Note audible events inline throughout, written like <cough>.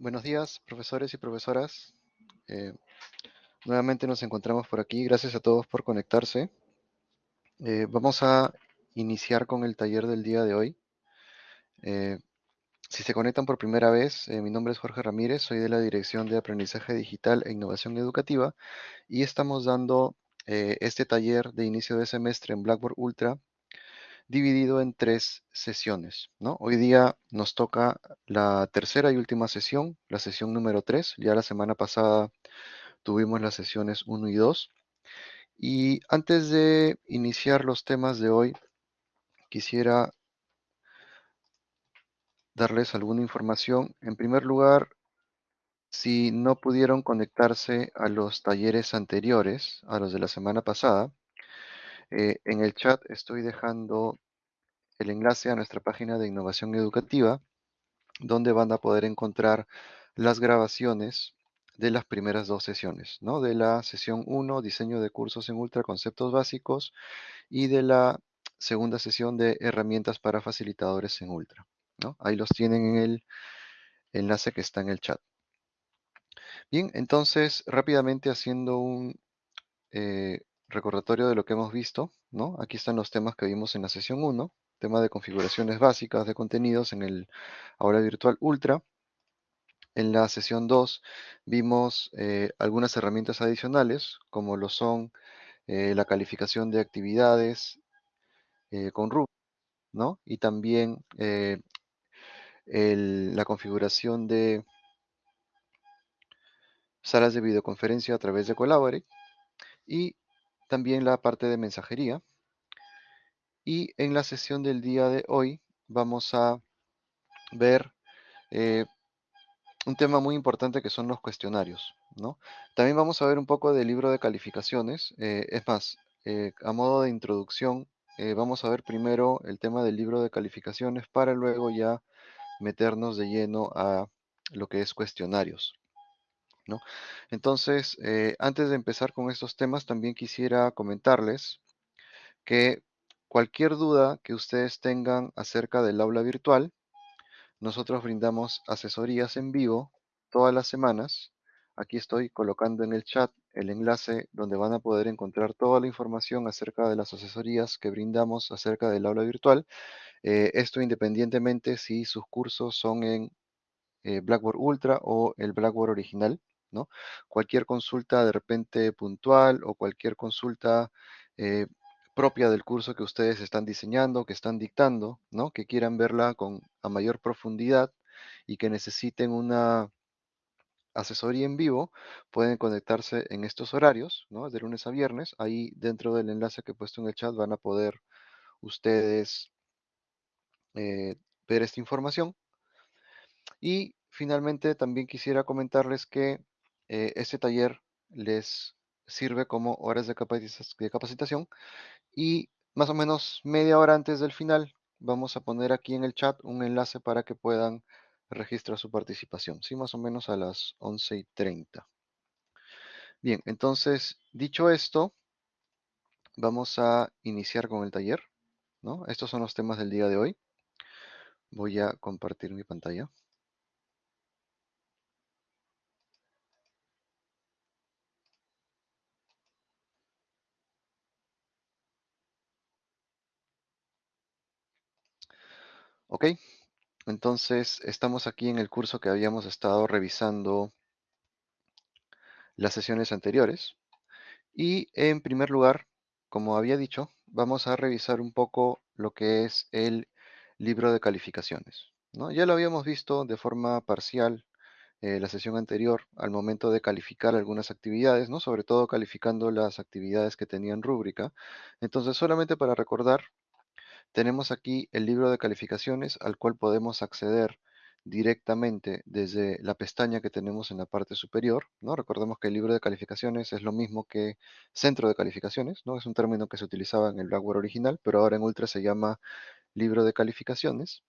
Buenos días, profesores y profesoras. Eh, nuevamente nos encontramos por aquí. Gracias a todos por conectarse. Eh, vamos a iniciar con el taller del día de hoy. Eh, si se conectan por primera vez, mi nombre es Jorge Ramírez, soy de la Dirección de Aprendizaje Digital e Innovación Educativa y estamos dando este taller de inicio de semestre en Blackboard Ultra dividido en tres sesiones. ¿no? Hoy día nos toca la tercera y última sesión, la sesión número 3. Ya la semana pasada tuvimos las sesiones 1 y 2. Y antes de iniciar los temas de hoy, quisiera darles alguna información. En primer lugar, si no pudieron conectarse a los talleres anteriores, a los de la semana pasada, eh, en el chat estoy dejando el enlace a nuestra página de innovación educativa, donde van a poder encontrar las grabaciones de las primeras dos sesiones, ¿no? De la sesión 1, diseño de cursos en ultra, conceptos básicos, y de la segunda sesión de herramientas para facilitadores en ultra, ¿no? Ahí los tienen en el enlace que está en el chat. Bien, entonces rápidamente haciendo un eh, recordatorio de lo que hemos visto, ¿no? Aquí están los temas que vimos en la sesión 1, tema de configuraciones básicas de contenidos en el aula virtual Ultra. En la sesión 2 vimos eh, algunas herramientas adicionales, como lo son eh, la calificación de actividades eh, con RUB, ¿no? Y también la configuración de salas de videoconferencia a través de Collaborate y también la parte de mensajería. Y en la sesión del día de hoy vamos a ver eh, un tema muy importante que son los cuestionarios. ¿no? También vamos a ver un poco del libro de calificaciones. Eh, es más, eh, a modo de introducción, vamos a ver primero el tema del libro de calificaciones para luego ya meternos de lleno a lo que es cuestionarios. Entonces, antes de empezar con estos temas, también quisiera comentarles que Cualquier duda que ustedes tengan acerca del aula virtual, nosotros brindamos asesorías en vivo todas las semanas. Aquí estoy colocando en el chat el enlace donde van a poder encontrar toda la información acerca de las asesorías que brindamos acerca del aula virtual. Eh, esto independientemente si sus cursos son en eh, Blackboard Ultra o el Blackboard original. ¿No? Cualquier consulta de repente puntual o cualquier consulta eh, propia del curso que ustedes están diseñando, que están dictando, ¿no? Que quieran verla con a mayor profundidad y que necesiten una asesoría en vivo, pueden conectarse en estos horarios, ¿no? De lunes a viernes. Ahí dentro del enlace que he puesto en el chat van a poder ustedes eh, ver esta información. Y finalmente también quisiera comentarles que eh, este taller les sirve como horas de capacitación y más o menos media hora antes del final vamos a poner aquí en el chat un enlace para que puedan registrar su participación. Sí, más o menos a las 11 y 30. Bien, entonces, dicho esto, vamos a iniciar con el taller. ¿no? Estos son los temas del día de hoy. Voy a compartir mi pantalla. Ok, entonces estamos aquí en el curso que habíamos estado revisando las sesiones anteriores. Y en primer lugar, como había dicho, vamos a revisar un poco lo que es el libro de calificaciones. ¿no? Ya lo habíamos visto de forma parcial eh, la sesión anterior al momento de calificar algunas actividades, ¿no? sobre todo calificando las actividades que tenían rúbrica. Entonces, solamente para recordar, tenemos aquí el libro de calificaciones al cual podemos acceder directamente desde la pestaña que tenemos en la parte superior. ¿no? Recordemos que el libro de calificaciones es lo mismo que centro de calificaciones. ¿no? Es un término que se utilizaba en el Blackboard original, pero ahora en Ultra se llama libro de calificaciones.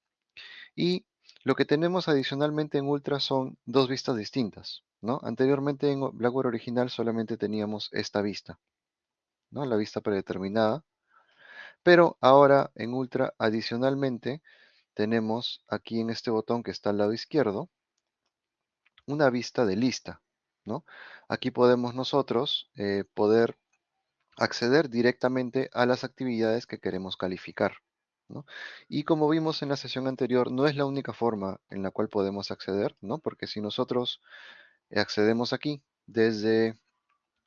Y lo que tenemos adicionalmente en Ultra son dos vistas distintas. Anteriormente en Blackboard original solamente teníamos esta vista, ¿no? la vista predeterminada, pero ahora en Ultra, adicionalmente, tenemos aquí en este botón que está al lado izquierdo, una vista de lista, ¿no? Aquí podemos nosotros eh, poder acceder directamente a las actividades que queremos calificar. ¿no? Y como vimos en la sesión anterior, no es la única forma en la cual podemos acceder, ¿no? porque si nosotros accedemos aquí desde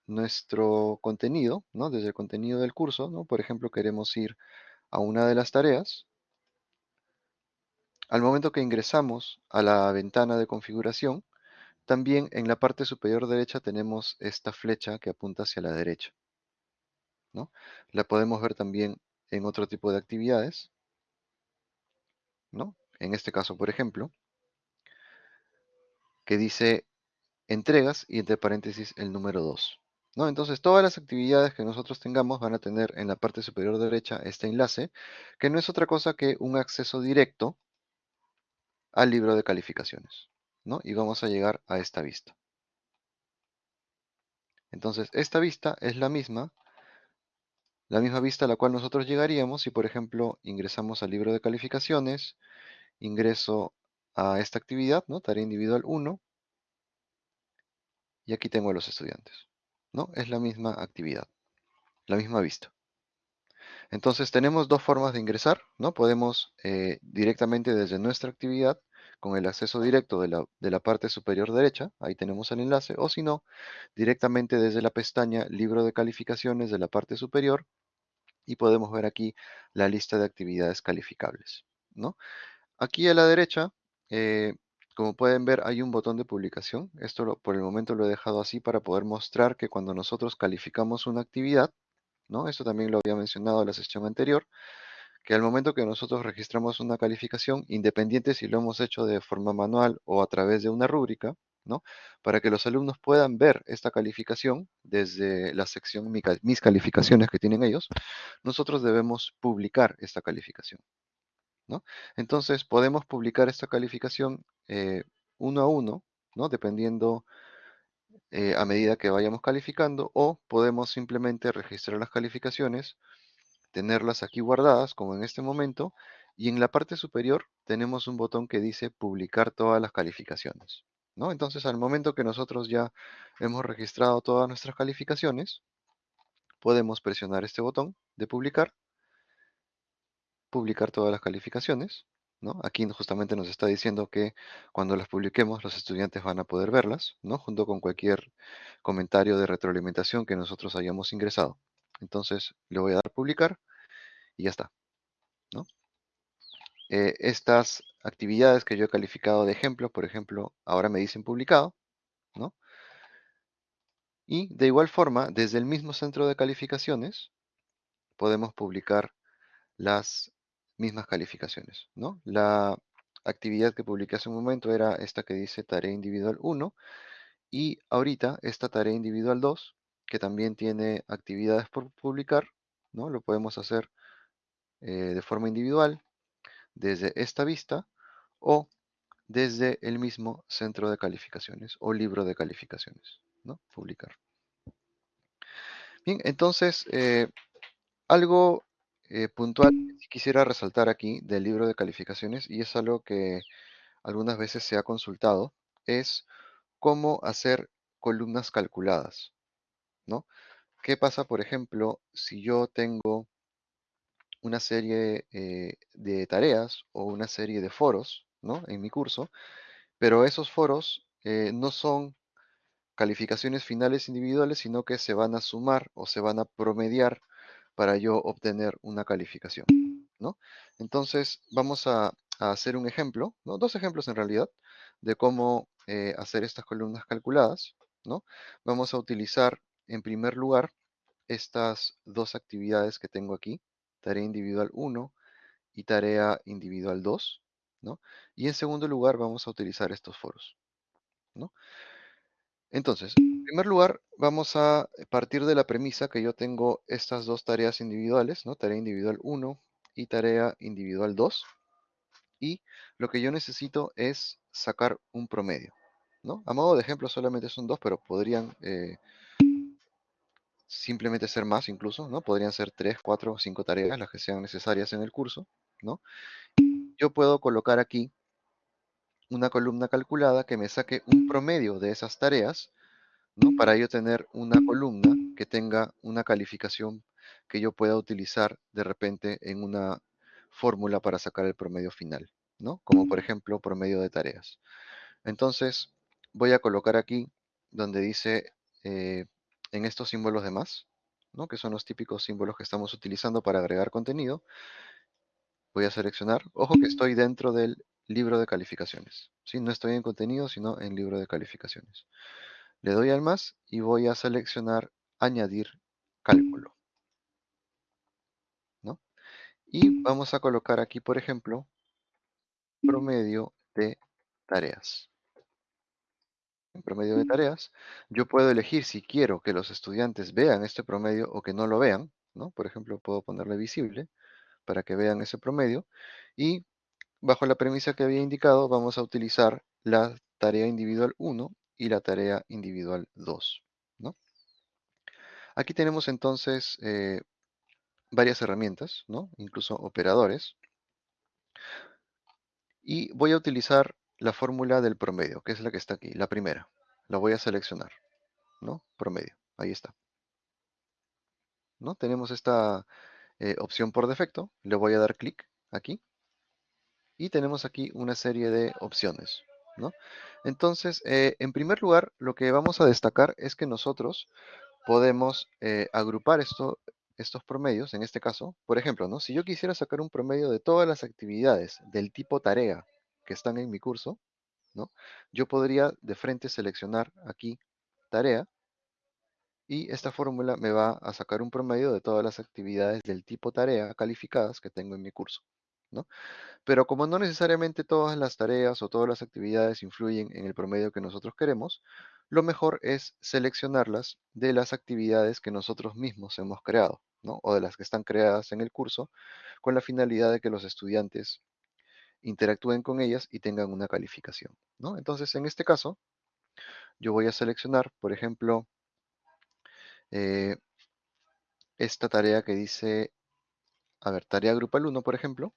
nuestro contenido, ¿no? desde el contenido del curso, ¿no? por ejemplo, queremos ir a una de las tareas, al momento que ingresamos a la ventana de configuración, también en la parte superior derecha tenemos esta flecha que apunta hacia la derecha. ¿no? La podemos ver también en otro tipo de actividades. ¿no? En este caso, por ejemplo, que dice entregas y entre paréntesis el número 2. Entonces, todas las actividades que nosotros tengamos van a tener en la parte superior derecha este enlace, que no es otra cosa que un acceso directo al libro de calificaciones. ¿no? Y vamos a llegar a esta vista. Entonces, esta vista es la misma, la misma vista a la cual nosotros llegaríamos si, por ejemplo, ingresamos al libro de calificaciones, ingreso a esta actividad. Tarea individual 1, y aquí tengo a los estudiantes, ¿no? Es la misma actividad, la misma vista. Entonces tenemos dos formas de ingresar, ¿no? Podemos eh, directamente desde nuestra actividad con el acceso directo de la, de la, parte superior derecha, ahí tenemos el enlace, o si no, directamente desde la pestaña Libro de calificaciones de la parte superior y podemos ver aquí la lista de actividades calificables. ¿no? Aquí a la derecha, eh, como pueden ver, hay un botón de publicación. Esto por el momento lo he dejado así para poder mostrar que cuando nosotros calificamos una actividad, ¿no? Esto también lo había mencionado en la sesión anterior, que al momento que nosotros registramos una calificación, independiente si lo hemos hecho de forma manual o a través de una rúbrica, ¿no? Para que los alumnos puedan ver esta calificación desde la sección Mis calificaciones que tienen ellos, nosotros debemos publicar esta calificación, ¿no? Entonces podemos publicar esta calificación eh, uno a uno, ¿no? Dependiendo eh, a medida que vayamos calificando o podemos simplemente registrar las calificaciones tenerlas aquí guardadas, como en este momento, y en la parte superior tenemos un botón que dice publicar todas las calificaciones. ¿no? Entonces, al momento que nosotros ya hemos registrado todas nuestras calificaciones, podemos presionar este botón de publicar, publicar todas las calificaciones. ¿no? Aquí justamente nos está diciendo que cuando las publiquemos los estudiantes van a poder verlas, ¿no? junto con cualquier comentario de retroalimentación que nosotros hayamos ingresado. Entonces le voy a dar publicar y ya está. ¿no? Eh, estas actividades que yo he calificado de ejemplo, por ejemplo, ahora me dicen publicado. ¿no? Y de igual forma, desde el mismo centro de calificaciones, podemos publicar las mismas calificaciones. ¿no? La actividad que publiqué hace un momento era esta que dice tarea individual 1 y ahorita esta tarea individual 2 que también tiene actividades por publicar, ¿no? Lo podemos hacer eh, de forma individual desde esta vista o desde el mismo centro de calificaciones o libro de calificaciones, ¿no? Publicar. Bien, entonces, eh, algo eh, puntual quisiera resaltar aquí del libro de calificaciones, y es algo que algunas veces se ha consultado, es cómo hacer columnas calculadas, ¿no? ¿Qué pasa, por ejemplo, si yo tengo una serie eh, de tareas o una serie de foros, ¿no? En mi curso, pero esos foros eh, no son calificaciones finales individuales, sino que se van a sumar o se van a promediar para yo obtener una calificación, ¿no? Entonces, vamos a, hacer un ejemplo, ¿no? Dos ejemplos en realidad, de cómo eh, hacer estas columnas calculadas, ¿no? Vamos a utilizar en primer lugar, estas dos actividades que tengo aquí, tarea individual 1 y tarea individual 2, ¿no? Y en segundo lugar vamos a utilizar estos foros, ¿no? Entonces, en primer lugar, vamos a partir de la premisa que yo tengo estas dos tareas individuales, ¿no? Tarea individual 1 y tarea individual 2. Y lo que yo necesito es sacar un promedio, ¿no? A modo de ejemplo solamente son dos, pero podrían eh, simplemente ser más incluso. Podrían ser tres, cuatro, cinco tareas, las que sean necesarias en el curso, ¿no? Yo puedo colocar aquí una columna calculada que me saque un promedio de esas tareas, ¿no? Para yo tener una columna que tenga una calificación que yo pueda utilizar de repente en una fórmula para sacar el promedio final, ¿no? Como por ejemplo promedio de tareas. Entonces voy a colocar aquí donde dice eh, en estos símbolos de más, ¿no? que son los típicos símbolos que estamos utilizando para agregar contenido. Voy a seleccionar, ojo que estoy dentro del libro de calificaciones. ¿sí? No estoy en contenido, sino en libro de calificaciones. Le doy al más y voy a seleccionar añadir cálculo. ¿no? Y vamos a colocar aquí, por ejemplo, promedio de tareas. En promedio de tareas, yo puedo elegir si quiero que los estudiantes vean este promedio o que no lo vean, ¿no? Por ejemplo, puedo ponerle visible para que vean ese promedio y bajo la premisa que había indicado vamos a utilizar la tarea individual 1 y la tarea individual 2, ¿no? Aquí tenemos entonces eh, varias herramientas, ¿no? Incluso operadores. Y voy a utilizar la fórmula del promedio, que es la que está aquí, la primera. La voy a seleccionar, ¿no? Promedio, ahí está. ¿No? Tenemos esta eh, opción por defecto, le voy a dar clic aquí. Y tenemos aquí una serie de opciones, ¿no? Entonces, eh, en primer lugar, lo que vamos a destacar es que nosotros podemos eh, agrupar esto, estos promedios, en este caso, por ejemplo, ¿no? si yo quisiera sacar un promedio de todas las actividades del tipo tarea que están en mi curso, ¿no? yo podría de frente seleccionar aquí tarea y esta fórmula me va a sacar un promedio de todas las actividades del tipo tarea calificadas que tengo en mi curso. Pero como no necesariamente todas las tareas o todas las actividades influyen en el promedio que nosotros queremos, lo mejor es seleccionarlas de las actividades que nosotros mismos hemos creado, ¿no? o de las que están creadas en el curso, con la finalidad de que los estudiantes interactúen con ellas y tengan una calificación. ¿no? Entonces, en este caso, yo voy a seleccionar, por ejemplo, eh, esta tarea que dice, a ver, tarea grupal 1, por ejemplo,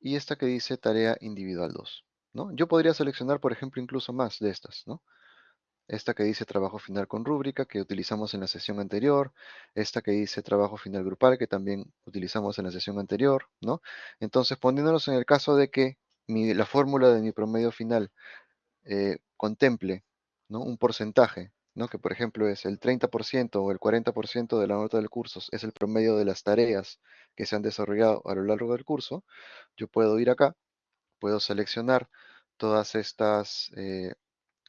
Y esta que dice tarea individual 2, ¿no? Yo podría seleccionar, por ejemplo, incluso más de estas, ¿no? Esta que dice trabajo final con rúbrica, que utilizamos en la sesión anterior. Esta que dice trabajo final grupal, que también utilizamos en la sesión anterior, ¿no? Entonces, poniéndonos en el caso de que la fórmula de mi promedio final eh, contemple ¿no? un porcentaje, ¿no? que por ejemplo es el 30% o el 40% de la nota del curso, es el promedio de las tareas que se han desarrollado a lo largo del curso, yo puedo ir acá, puedo seleccionar todas estas eh,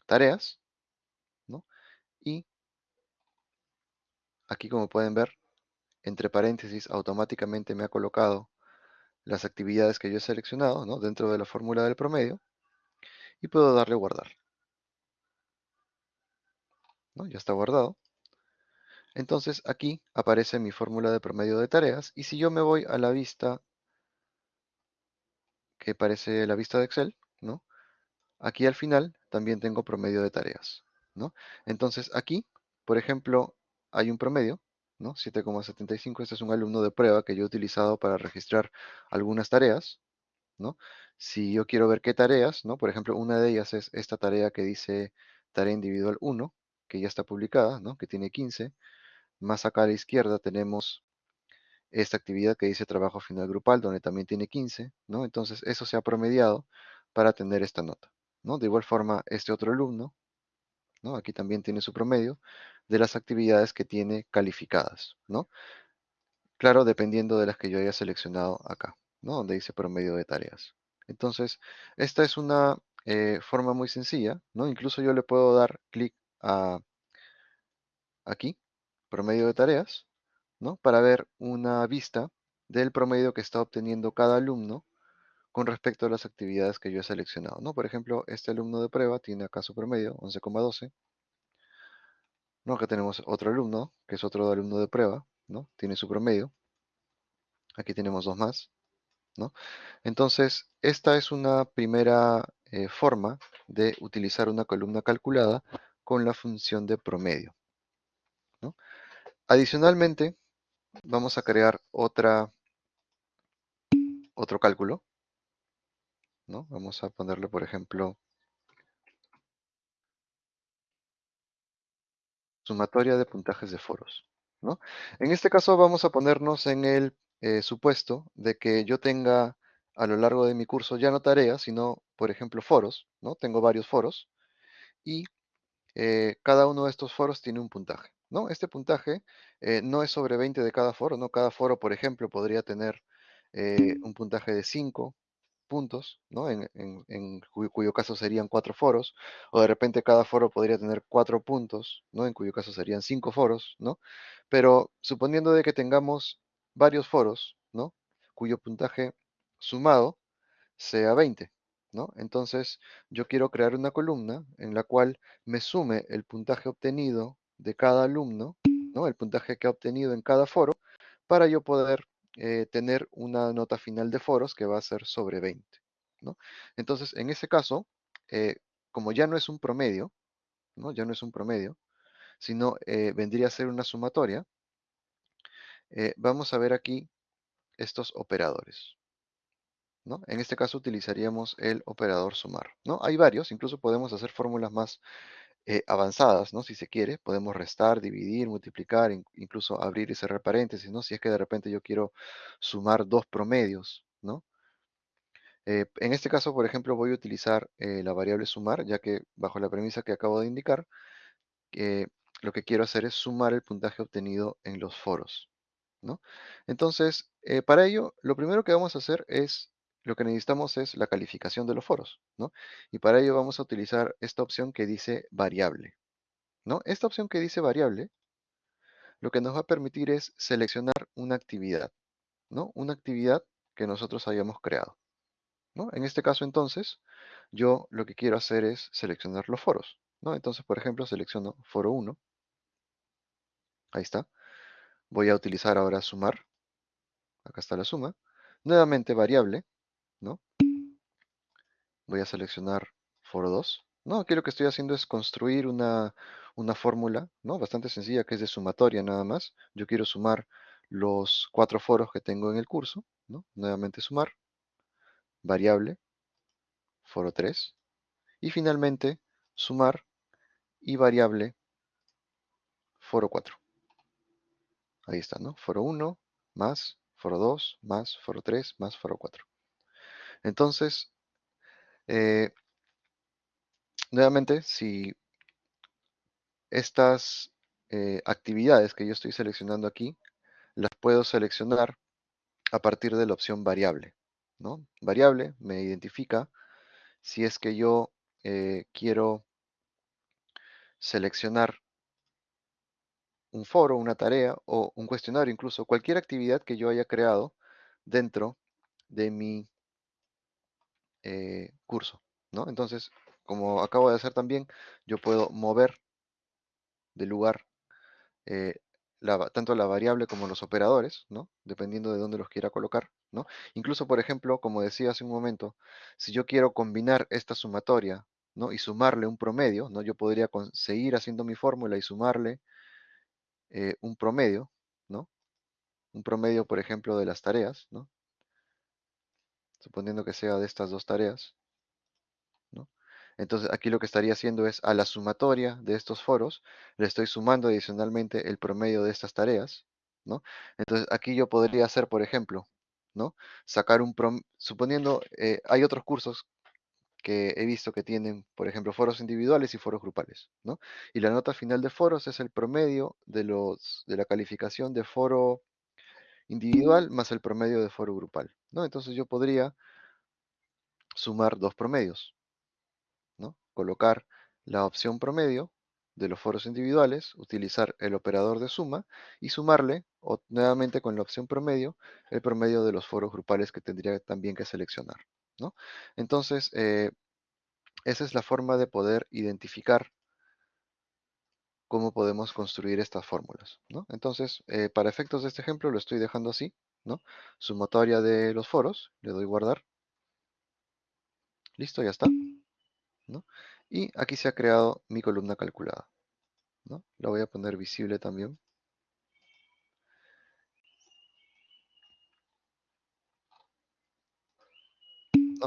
tareas, y aquí como pueden ver, entre paréntesis automáticamente me ha colocado las actividades que yo he seleccionado ¿no? dentro de la fórmula del promedio y puedo darle guardar. ¿No? Ya está guardado. Entonces aquí aparece mi fórmula de promedio de tareas y si yo me voy a la vista que parece la vista de Excel, ¿no? aquí al final también tengo promedio de tareas. Entonces aquí, por ejemplo, hay un promedio, ¿no? 7,75, este es un alumno de prueba que yo he utilizado para registrar algunas tareas, ¿no? Si yo quiero ver qué tareas, ¿no? Por ejemplo, una de ellas es esta tarea que dice tarea individual 1, que ya está publicada, ¿no? Que tiene 15. Más acá a la izquierda tenemos esta actividad que dice trabajo final grupal, donde también tiene 15, ¿no? Entonces, eso se ha promediado para tener esta nota, ¿no? De igual forma, este otro alumno, Aquí también tiene su promedio de las actividades que tiene calificadas, ¿no? Claro, dependiendo de las que yo haya seleccionado acá, ¿no? Donde dice promedio de tareas. Entonces, esta es una eh, forma muy sencilla, ¿no? Incluso yo le puedo dar clic aquí, promedio de tareas, ¿no? Para ver una vista del promedio que está obteniendo cada alumno con respecto a las actividades que yo he seleccionado. ¿no? Por ejemplo, este alumno de prueba tiene acá su promedio, 11,12. ¿no? Acá tenemos otro alumno, que es otro alumno de prueba, ¿no? tiene su promedio. Aquí tenemos dos más. ¿no? Entonces, esta es una primera eh, forma de utilizar una columna calculada con la función de promedio. Adicionalmente, vamos a crear otra, otro cálculo ¿no? Vamos a ponerle, por ejemplo, sumatoria de puntajes de foros, ¿no? En este caso vamos a ponernos en el eh, supuesto de que yo tenga a lo largo de mi curso ya no tareas, sino, por ejemplo, foros, ¿no? Tengo varios foros y eh, cada uno de estos foros tiene un puntaje, ¿no? Este puntaje eh, no es sobre 20 de cada foro, ¿no? Cada foro, por ejemplo, podría tener un puntaje de 5, puntos, ¿no? En, en- cuyo, caso serían cuatro foros, o de repente cada foro podría tener cuatro puntos, ¿no? En cuyo caso serían cinco foros, ¿no? Pero suponiendo de que tengamos varios foros, ¿no? Cuyo puntaje sumado sea 20, Entonces yo quiero crear una columna en la cual me sume el puntaje obtenido de cada alumno, ¿no? El puntaje que ha obtenido en cada foro para yo poder eh, tener una nota final de foros que va a ser sobre 20, ¿no? Entonces, en ese caso, eh, como ya no es un promedio, ¿no? Ya no es un promedio, sino eh, vendría a ser una sumatoria, vamos a ver aquí estos operadores, En este caso utilizaríamos el operador sumar. Hay varios, incluso podemos hacer fórmulas más eh, avanzadas, ¿no? Si se quiere, podemos restar, dividir, multiplicar, in- incluso abrir y cerrar paréntesis, ¿no? Si es que de repente yo quiero sumar dos promedios. Eh, en este caso, por ejemplo, voy a utilizar eh, la variable sumar, ya que bajo la premisa que acabo de indicar, lo que quiero hacer es sumar el puntaje obtenido en los foros. Entonces, para ello, lo primero que vamos a hacer es, lo que necesitamos es la calificación de los foros, ¿no? Y para ello vamos a utilizar esta opción que dice variable, ¿no? Esta opción que dice variable, lo que nos va a permitir es seleccionar una actividad, ¿no? Una actividad que nosotros hayamos creado, ¿no? En este caso, entonces, yo lo que quiero hacer es seleccionar los foros, ¿no? Entonces, por ejemplo, selecciono foro 1, ahí está. Voy a utilizar ahora sumar, acá está la suma. Nuevamente variable, ¿no? Voy a seleccionar foro 2. No, aquí lo que estoy haciendo es construir una, fórmula, ¿no? Bastante sencilla, que es de sumatoria nada más. Yo quiero sumar los cuatro foros que tengo en el curso, ¿no? Nuevamente sumar, variable, foro 3. Y finalmente, sumar y variable, foro 4. Ahí está, ¿no? Foro 1 más foro 2 más foro 3 más foro 4. Entonces, eh, nuevamente, si estas eh, actividades que yo estoy seleccionando aquí, las puedo seleccionar a partir de la opción variable, ¿no? Variable me identifica si es que yo eh, quiero seleccionar un foro, una tarea o un cuestionario, incluso cualquier actividad que yo haya creado dentro de mi eh, curso, ¿no? Entonces, como acabo de hacer también, yo puedo mover de lugar eh, tanto la variable como los operadores, ¿no? Dependiendo de dónde los quiera colocar, ¿no? Incluso, por ejemplo, como decía hace un momento, si yo quiero combinar esta sumatoria, ¿no? Y sumarle un promedio, ¿no? Yo podría seguir haciendo mi fórmula y sumarle eh, un promedio, ¿no? Un promedio, por ejemplo, de las tareas, ¿no? Suponiendo que sea de estas dos tareas, ¿no? Entonces aquí lo que estaría haciendo es a la sumatoria de estos foros, le estoy sumando adicionalmente el promedio de estas tareas, ¿no? Entonces aquí yo podría hacer, por ejemplo, ¿no? Sacar un prom suponiendo, eh, hay otros cursos que he visto que tienen, por ejemplo, foros individuales y foros grupales, ¿no? Y la nota final de foros es el promedio de los, de la calificación de foro individual más el promedio de foro grupal, ¿no? Entonces yo podría sumar dos promedios, ¿no? Colocar la opción promedio de los foros individuales, utilizar el operador de suma y sumarle o, nuevamente con la opción promedio el promedio de los foros grupales que tendría también que seleccionar. ¿no? Entonces, eh, esa es la forma de poder identificar cómo podemos construir estas fórmulas. Entonces, eh, para efectos de este ejemplo lo estoy dejando así, sumatoria de los foros, le doy guardar, listo, ya está. Y aquí se ha creado mi columna calculada. ¿no? La voy a poner visible también.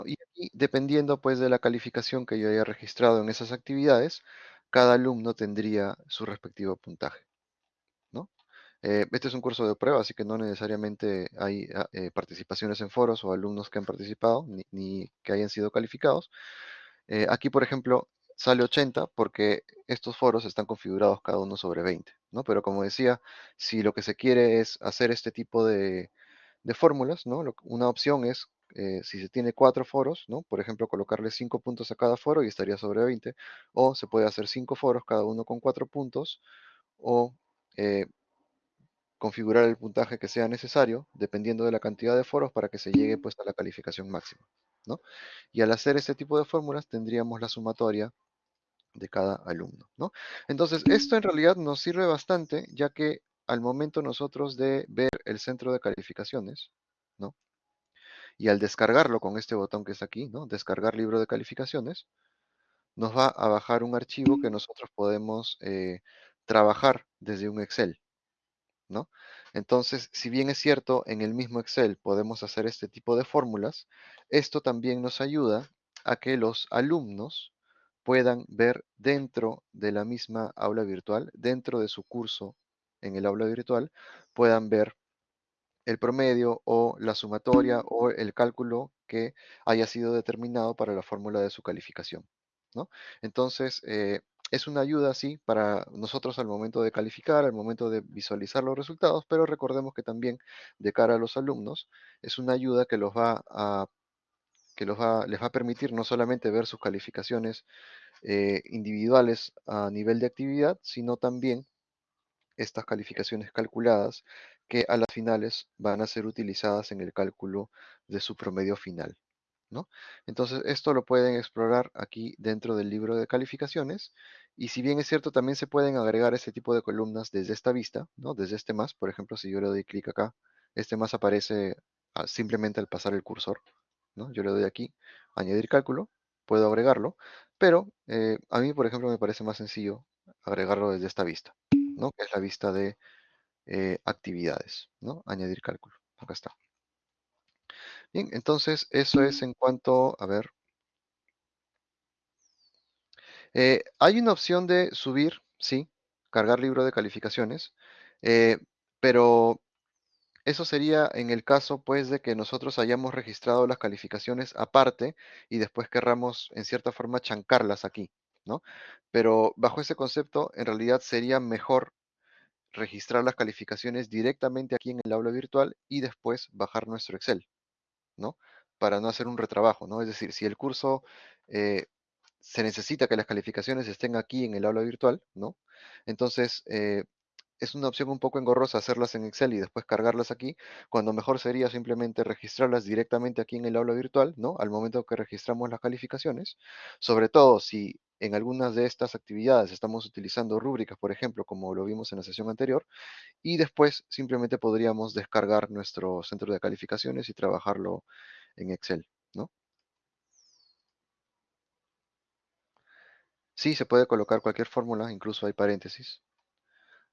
Y aquí, dependiendo pues de la calificación que yo haya registrado en esas actividades, cada alumno tendría su respectivo puntaje, ¿no? Eh, este es un curso de prueba, así que no necesariamente hay ah, eh, participaciones en foros o alumnos que han participado, ni, que hayan sido calificados. Eh, aquí, por ejemplo, sale 80 porque estos foros están configurados cada uno sobre 20, ¿no? Pero como decía, si lo que se quiere es hacer este tipo de, de fórmulas, ¿no? Una opción es, eh, si se tiene cuatro foros, ¿no? Por ejemplo, colocarle cinco puntos a cada foro y estaría sobre 20, o se puede hacer cinco foros, cada uno con cuatro puntos, o eh, configurar el puntaje que sea necesario, dependiendo de la cantidad de foros, para que se llegue pues a la calificación máxima, ¿no? Y al hacer este tipo de fórmulas tendríamos la sumatoria de cada alumno, ¿no? Entonces, esto en realidad nos sirve bastante, ya que al momento nosotros de ver el centro de calificaciones, ¿no? Y al descargarlo con este botón que está aquí, ¿no? Descargar libro de calificaciones, nos va a bajar un archivo que nosotros podemos eh, trabajar desde un Excel, ¿no? Entonces, si bien es cierto, en el mismo Excel podemos hacer este tipo de fórmulas, esto también nos ayuda a que los alumnos puedan ver dentro de la misma aula virtual, dentro de su curso en el aula virtual, puedan ver el promedio o la sumatoria o el cálculo que haya sido determinado para la fórmula de su calificación, ¿no? Entonces, eh, es una ayuda, sí, para nosotros al momento de calificar, al momento de visualizar los resultados, pero recordemos que también de cara a los alumnos es una ayuda que los va que los va, les va a permitir no solamente ver sus calificaciones eh, individuales a nivel de actividad, sino también estas calificaciones calculadas que a las finales van a ser utilizadas en el cálculo de su promedio final. ¿no? Entonces, esto lo pueden explorar aquí dentro del libro de calificaciones. Y si bien es cierto, también se pueden agregar ese tipo de columnas desde esta vista, ¿no? Desde este más, por ejemplo, si yo le doy clic acá, este más aparece simplemente al pasar el cursor, ¿no? Yo le doy aquí, añadir cálculo, puedo agregarlo, pero eh, a mí, por ejemplo, me parece más sencillo agregarlo desde esta vista, ¿no? Que es la vista de eh, actividades, ¿no? Añadir cálculo. Acá está. Bien, entonces eso es en cuanto, a ver, eh, hay una opción de subir, sí, cargar libro de calificaciones, eh, pero eso sería en el caso, pues, de que nosotros hayamos registrado las calificaciones aparte y después querramos, en cierta forma, chancarlas aquí, ¿no? Pero bajo ese concepto, en realidad sería mejor registrar las calificaciones directamente aquí en el aula virtual y después bajar nuestro Excel, ¿no? Para no hacer un retrabajo, ¿no? Es decir, si el curso eh, se necesita que las calificaciones estén aquí en el aula virtual, ¿no? Entonces, eh, es una opción un poco engorrosa hacerlas en Excel y después cargarlas aquí, cuando mejor sería simplemente registrarlas directamente aquí en el aula virtual, ¿no? Al momento que registramos las calificaciones, sobre todo si en algunas de estas actividades estamos utilizando rúbricas, por ejemplo, como lo vimos en la sesión anterior, y después simplemente podríamos descargar nuestro centro de calificaciones y trabajarlo en Excel, ¿no? Sí, se puede colocar cualquier fórmula, incluso hay paréntesis.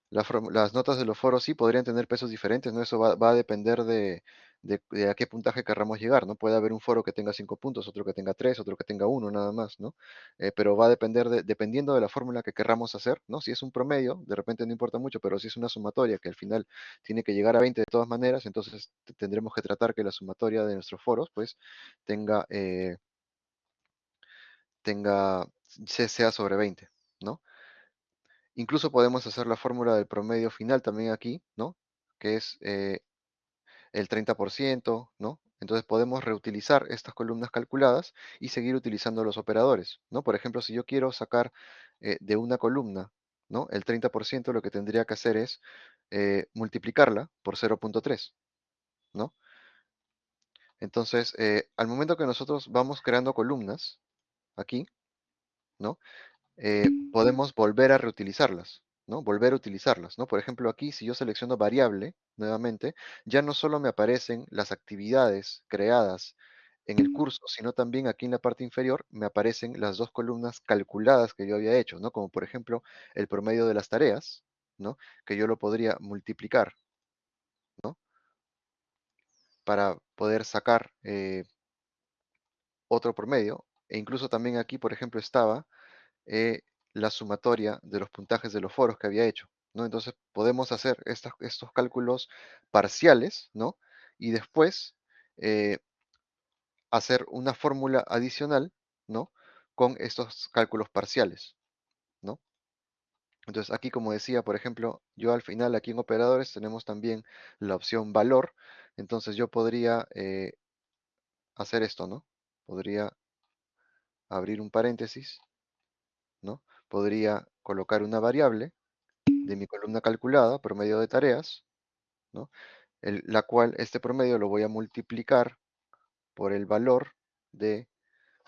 Las notas de los foros sí podrían tener pesos diferentes, ¿no? Eso va a depender de, de- a qué puntaje querramos llegar, ¿no? Puede haber un foro que tenga cinco puntos, otro que tenga tres, otro que tenga uno, nada más, ¿no? Eh, pero va a depender de, dependiendo de la fórmula que querramos hacer, ¿no? Si es un promedio, de repente no importa mucho, pero si es una sumatoria que al final tiene que llegar a 20 de todas maneras, entonces te- tendremos que tratar que la sumatoria de nuestros foros, pues, tenga, eh, sea sobre 20, ¿no? Incluso podemos hacer la fórmula del promedio final también aquí, ¿no? Que es eh, el 30%, ¿no? Entonces podemos reutilizar estas columnas calculadas y seguir utilizando los operadores, ¿no? Por ejemplo, si yo quiero sacar eh, de una columna, ¿no? El 30%, lo que tendría que hacer es eh, multiplicarla por 0.3, ¿no? Entonces, eh, al momento que nosotros vamos creando columnas, aquí, ¿no? podemos volver a reutilizarlas, ¿no? Volver a utilizarlas, ¿no? Por ejemplo, aquí si yo selecciono variable nuevamente, ya no solo me aparecen las actividades creadas en el curso, sino también aquí en la parte inferior me aparecen las dos columnas calculadas que yo había hecho, ¿no? Como por ejemplo el promedio de las tareas, ¿no? Que yo lo podría multiplicar, ¿no? Para poder sacar, eh, otro promedio, e incluso también aquí, por ejemplo, estaba eh, la sumatoria de los puntajes de los foros que había hecho, ¿no? Entonces podemos hacer estos cálculos parciales, ¿no? Y después eh, hacer una fórmula adicional, ¿no? Con estos cálculos parciales, ¿no? Entonces aquí, como decía, por ejemplo, yo al final aquí en operadores tenemos también la opción valor. Entonces yo podría eh, hacer esto, ¿no? Podría abrir un paréntesis, ¿no? Podría colocar una variable de mi columna calculada, promedio de tareas, ¿no? la cual este promedio lo voy a multiplicar por el valor de,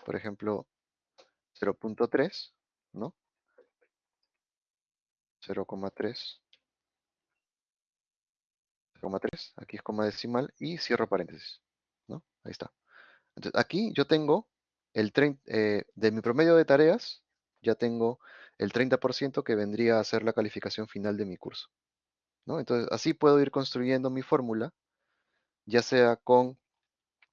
por ejemplo, 0.3, ¿no? 0,3, 0,3, aquí es coma decimal y cierro paréntesis, ¿no? Ahí está. Entonces, aquí yo tengo el eh, de mi promedio de tareas, ya tengo el 30% que vendría a ser la calificación final de mi curso. ¿no? Entonces, así puedo ir construyendo mi fórmula, ya sea con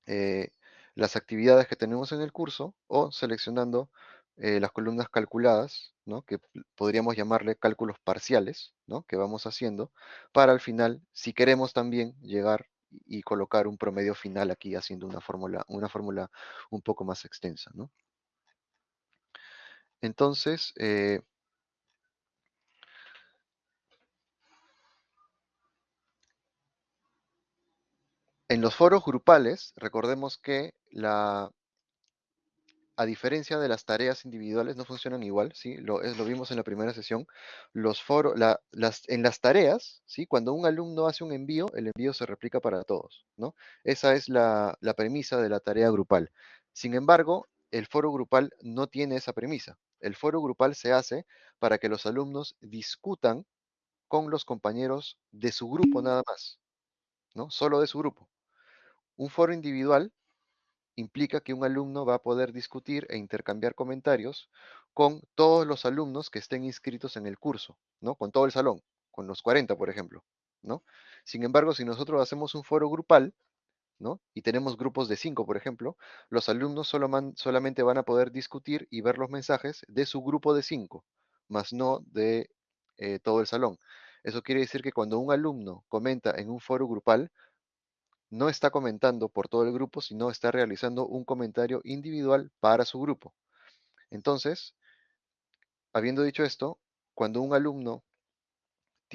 eh, las actividades que tenemos en el curso o seleccionando eh, las columnas calculadas, ¿no? que podríamos llamarle cálculos parciales, ¿no? que vamos haciendo, para al final, si queremos también llegar y colocar un promedio final aquí haciendo una fórmula, una fórmula un poco más extensa. ¿no? Entonces, eh, en los foros grupales, recordemos que a diferencia de las tareas individuales, no funcionan igual, ¿sí? Lo, es, lo vimos en la primera sesión. Los en las tareas, ¿sí? Cuando un alumno hace un envío, el envío se replica para todos, ¿no? Esa es la premisa de la tarea grupal. Sin embargo, el foro grupal no tiene esa premisa. El foro grupal se hace para que los alumnos discutan con los compañeros de su grupo nada más, ¿no? Solo de su grupo. Un foro individual implica que un alumno va a poder discutir e intercambiar comentarios con todos los alumnos que estén inscritos en el curso, ¿no? Con todo el salón, con los 40, por ejemplo, ¿no? Sin embargo, si nosotros hacemos un foro grupal, ¿no? Y tenemos grupos de 5, por ejemplo, los alumnos solamente van a poder discutir y ver los mensajes de su grupo de 5, más no de eh, todo el salón. Eso quiere decir que cuando un alumno comenta en un foro grupal, no está comentando por todo el grupo, sino está realizando un comentario individual para su grupo. Entonces, habiendo dicho esto, cuando un alumno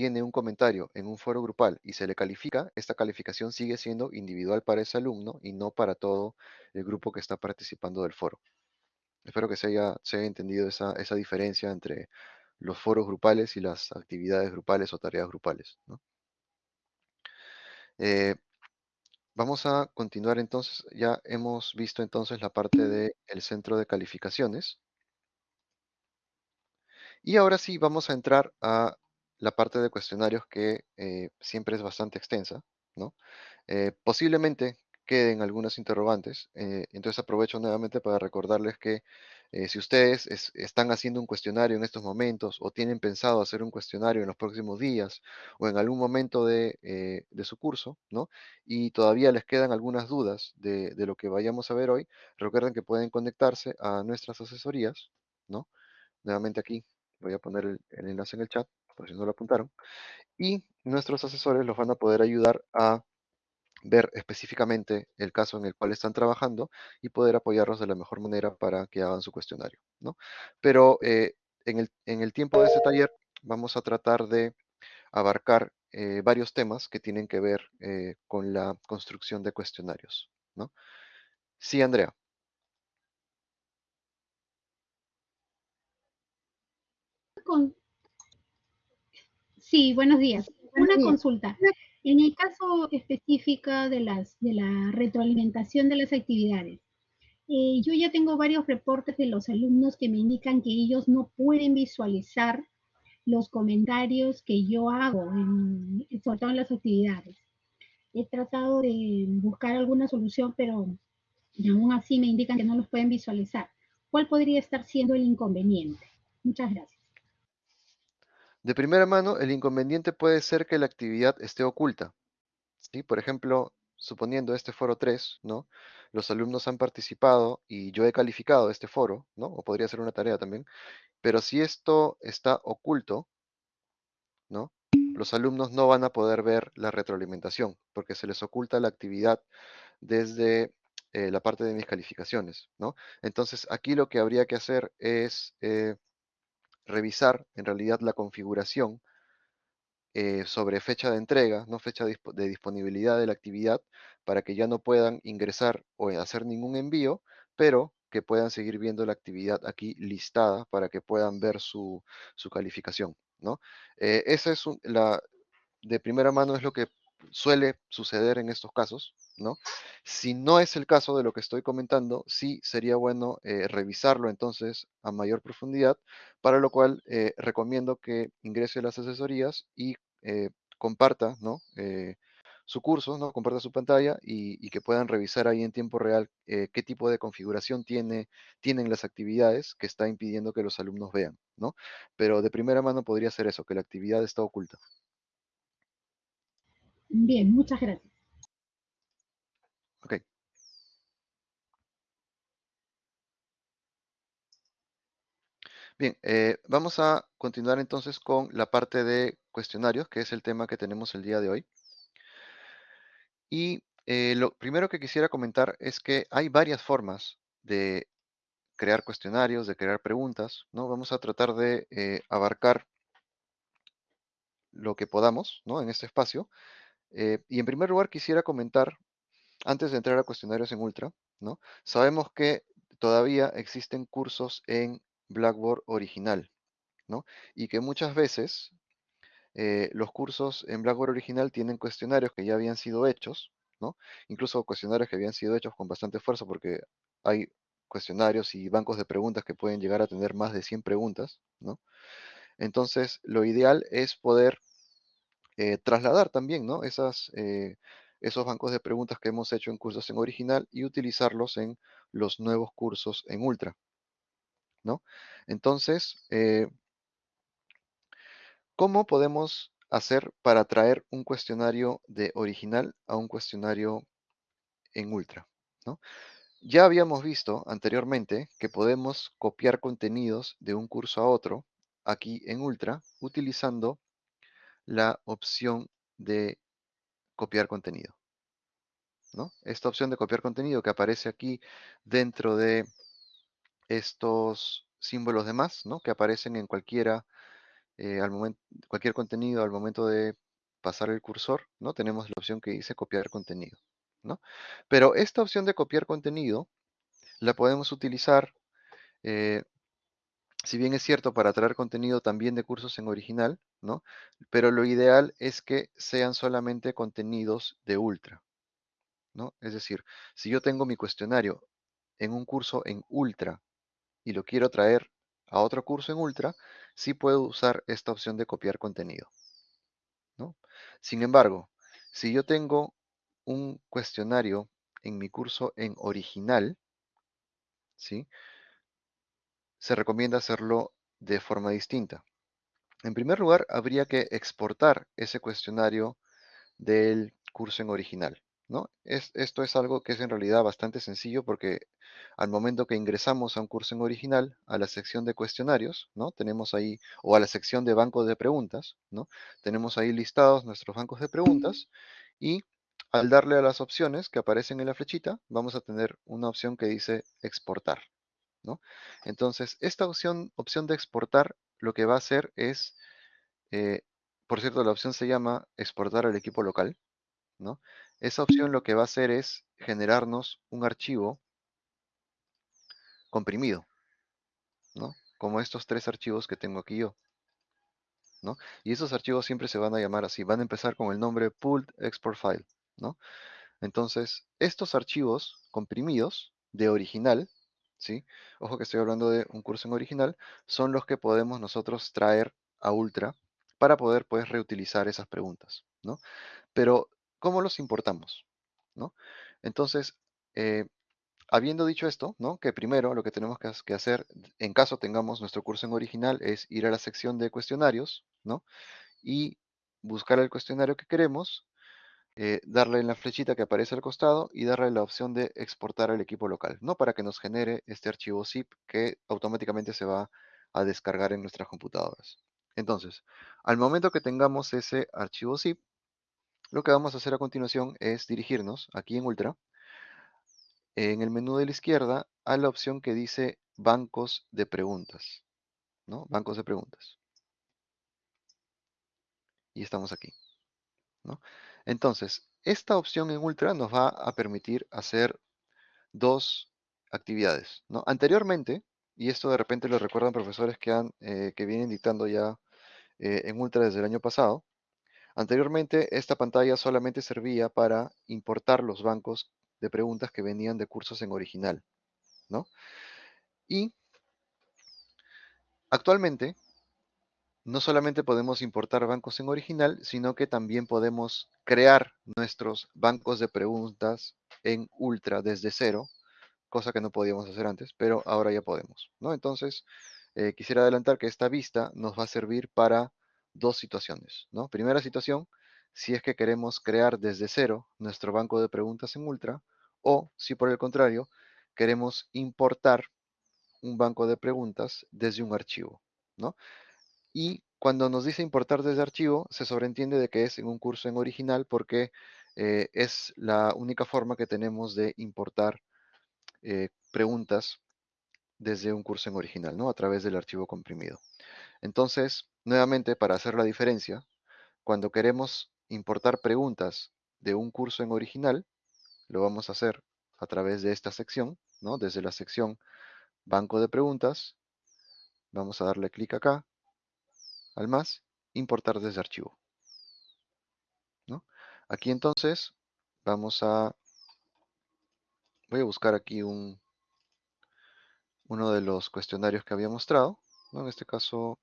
tiene un comentario en un foro grupal y se le califica, esta calificación sigue siendo individual para ese alumno y no para todo el grupo que está participando del foro. Espero que se haya, se entendido esa, diferencia entre los foros grupales y las actividades grupales o tareas grupales. Eh, Vamos a continuar entonces, ya hemos visto entonces la parte <clears throat> del centro de calificaciones. Y ahora sí vamos a entrar a la parte de cuestionarios que eh, siempre es bastante extensa, ¿no? Eh, posiblemente queden algunas interrogantes, eh, entonces aprovecho nuevamente para recordarles que si ustedes están haciendo un cuestionario en estos momentos o tienen pensado hacer un cuestionario en los próximos días o en algún momento de, su curso, ¿no? Y todavía les quedan algunas dudas de, lo que vayamos a ver hoy, recuerden que pueden conectarse a nuestras asesorías, ¿no? Nuevamente aquí voy a poner el enlace en el chat, si no lo apuntaron, y nuestros asesores los van a poder ayudar a ver específicamente el caso en el cual están trabajando y poder apoyarlos de la mejor manera para que hagan su cuestionario. ¿no? Pero eh, en, el, tiempo de este taller vamos a tratar de abarcar eh, varios temas que tienen que ver eh, con la construcción de cuestionarios. ¿no? Sí, Andrea. Sí, buenos días. Una consulta. En el caso específico de, las, de la retroalimentación de las actividades, eh, yo ya tengo varios reportes de los alumnos que me indican que ellos no pueden visualizar los comentarios que yo hago, en, sobre todo en las actividades. He tratado de buscar alguna solución, pero aún así me indican que no los pueden visualizar. ¿Cuál podría estar siendo el inconveniente? Muchas gracias. De primera mano, el inconveniente puede ser que la actividad esté oculta. Por ejemplo, suponiendo este foro 3, ¿no? los alumnos han participado y yo he calificado este foro, ¿no? O podría ser una tarea también, pero si esto está oculto, ¿no? Los alumnos no van a poder ver la retroalimentación porque se les oculta la actividad desde eh, la parte de mis calificaciones, ¿no? Entonces aquí lo que habría que hacer es eh, revisar en realidad la configuración eh, sobre fecha de entrega, no fecha de, disponibilidad de la actividad, para que ya no puedan ingresar o hacer ningún envío, pero que puedan seguir viendo la actividad aquí listada para que puedan ver su, su calificación, ¿no? Eh, esa es la, de primera mano es lo que suele suceder en estos casos, ¿no? Si no es el caso de lo que estoy comentando, sí sería bueno eh, revisarlo entonces a mayor profundidad, para lo cual eh, recomiendo que ingrese a las asesorías y eh, comparta, ¿no? Su curso, ¿no? Comparta su pantalla y, y que puedan revisar ahí en tiempo real qué tipo de configuración tiene, tienen las actividades que está impidiendo que los alumnos vean, ¿no? Pero de primera mano podría ser eso, que la actividad está oculta. Bien, muchas gracias. Ok. Bien, eh, vamos a continuar entonces con la parte de cuestionarios, que es el tema que tenemos el día de hoy. Y eh, lo primero que quisiera comentar es que hay varias formas de crear cuestionarios, de crear preguntas, ¿no? Vamos a tratar de eh, abarcar lo que podamos, ¿no? En este espacio. Eh, y en primer lugar quisiera comentar, antes de entrar a cuestionarios en Ultra, ¿no? Sabemos que todavía existen cursos en Blackboard original, ¿no? Y que muchas veces eh, los cursos en Blackboard original tienen cuestionarios que ya habían sido hechos, ¿no? Incluso cuestionarios que habían sido hechos con bastante esfuerzo porque hay cuestionarios y bancos de preguntas que pueden llegar a tener más de 100 preguntas, ¿no? Entonces, lo ideal es poder eh, trasladar también, ¿no? Esas, eh, esos bancos de preguntas que hemos hecho en cursos en original y utilizarlos en los nuevos cursos en Ultra, ¿no? Entonces, eh, ¿Cómo podemos hacer para traer un cuestionario de original a un cuestionario en Ultra? ¿no? Ya habíamos visto anteriormente que podemos copiar contenidos de un curso a otro aquí en Ultra utilizando la opción de copiar contenido. ¿no? Esta opción de copiar contenido que aparece aquí dentro de estos símbolos de más, ¿no? que aparecen en cualquiera eh, al momento, cualquier contenido al momento de pasar el cursor, ¿no? Tenemos la opción que dice copiar contenido, ¿no? Pero esta opción de copiar contenido la podemos utilizar, eh, si bien es cierto, para traer contenido también de cursos en original, ¿no? Pero lo ideal es que sean solamente contenidos de Ultra, ¿no? Es decir, si yo tengo mi cuestionario en un curso en Ultra y lo quiero traer a otro curso en Ultra, sí puedo usar esta opción de copiar contenido. ¿no? Sin embargo, si yo tengo un cuestionario en mi curso en original, ¿sí? Se recomienda hacerlo de forma distinta. En primer lugar, habría que exportar ese cuestionario del curso en original. ¿no? Es, esto es algo que es en realidad bastante sencillo porque al momento que ingresamos a un curso en original, a la sección de cuestionarios, ¿no? Tenemos ahí, o a la sección de bancos de preguntas, ¿no? Tenemos ahí listados nuestros bancos de preguntas y al darle a las opciones que aparecen en la flechita, vamos a tener una opción que dice exportar, ¿no? Entonces, esta opción, opción de exportar lo que va a hacer es, eh, por cierto, la opción se llama exportar al equipo local, ¿no? Esa opción lo que va a hacer es generarnos un archivo comprimido, ¿no? Como estos tres archivos que tengo aquí yo, ¿no? Y esos archivos siempre se van a llamar así, van a empezar con el nombre pulled export file, ¿no? Entonces, estos archivos comprimidos de original, ¿sí? Ojo que estoy hablando de un curso en original, son los que podemos nosotros traer a Ultra para poder pues reutilizar esas preguntas, ¿no? Pero, ¿cómo los importamos? ¿no? Entonces, eh, habiendo dicho esto, ¿no? Que primero lo que tenemos que, hacer, en caso tengamos nuestro curso en original, es ir a la sección de cuestionarios, ¿no? Y buscar el cuestionario que queremos, eh, darle en la flechita que aparece al costado y darle la opción de exportar al equipo local, ¿no? Para que nos genere este archivo zip que automáticamente se va a descargar en nuestras computadoras. Entonces, al momento que tengamos ese archivo zip, lo que vamos a hacer a continuación es dirigirnos aquí en Ultra, en el menú de la izquierda, a la opción que dice bancos de preguntas, ¿no? Bancos de preguntas. Y estamos aquí, ¿no? Entonces, esta opción en Ultra nos va a permitir hacer dos actividades. Anteriormente, y esto de repente lo recuerdan profesores que, han, eh, que vienen dictando ya eh, en Ultra desde el año pasado, anteriormente esta pantalla solamente servía para importar los bancos de preguntas que venían de cursos en original, ¿no? Y actualmente no solamente podemos importar bancos en original, sino que también podemos crear nuestros bancos de preguntas en Ultra desde cero, cosa que no podíamos hacer antes, pero ahora ya podemos, ¿no? Entonces, eh, quisiera adelantar que esta vista nos va a servir para dos situaciones, ¿no? Primera situación, si es que queremos crear desde cero nuestro banco de preguntas en Ultra, o si por el contrario, queremos importar un banco de preguntas desde un archivo, ¿no? Y cuando nos dice importar desde archivo, se sobreentiende de que es en un curso en original porque eh, es la única forma que tenemos de importar eh, preguntas desde un curso en original, ¿no? A través del archivo comprimido. Entonces, nuevamente, para hacer la diferencia, cuando queremos importar preguntas de un curso en original, lo vamos a hacer a través de esta sección, ¿no? Desde la sección Banco de Preguntas, vamos a darle clic acá, al más, importar desde archivo. ¿no? Aquí entonces vamos a, voy a buscar aquí un, uno de los cuestionarios que había mostrado, ¿no? en este caso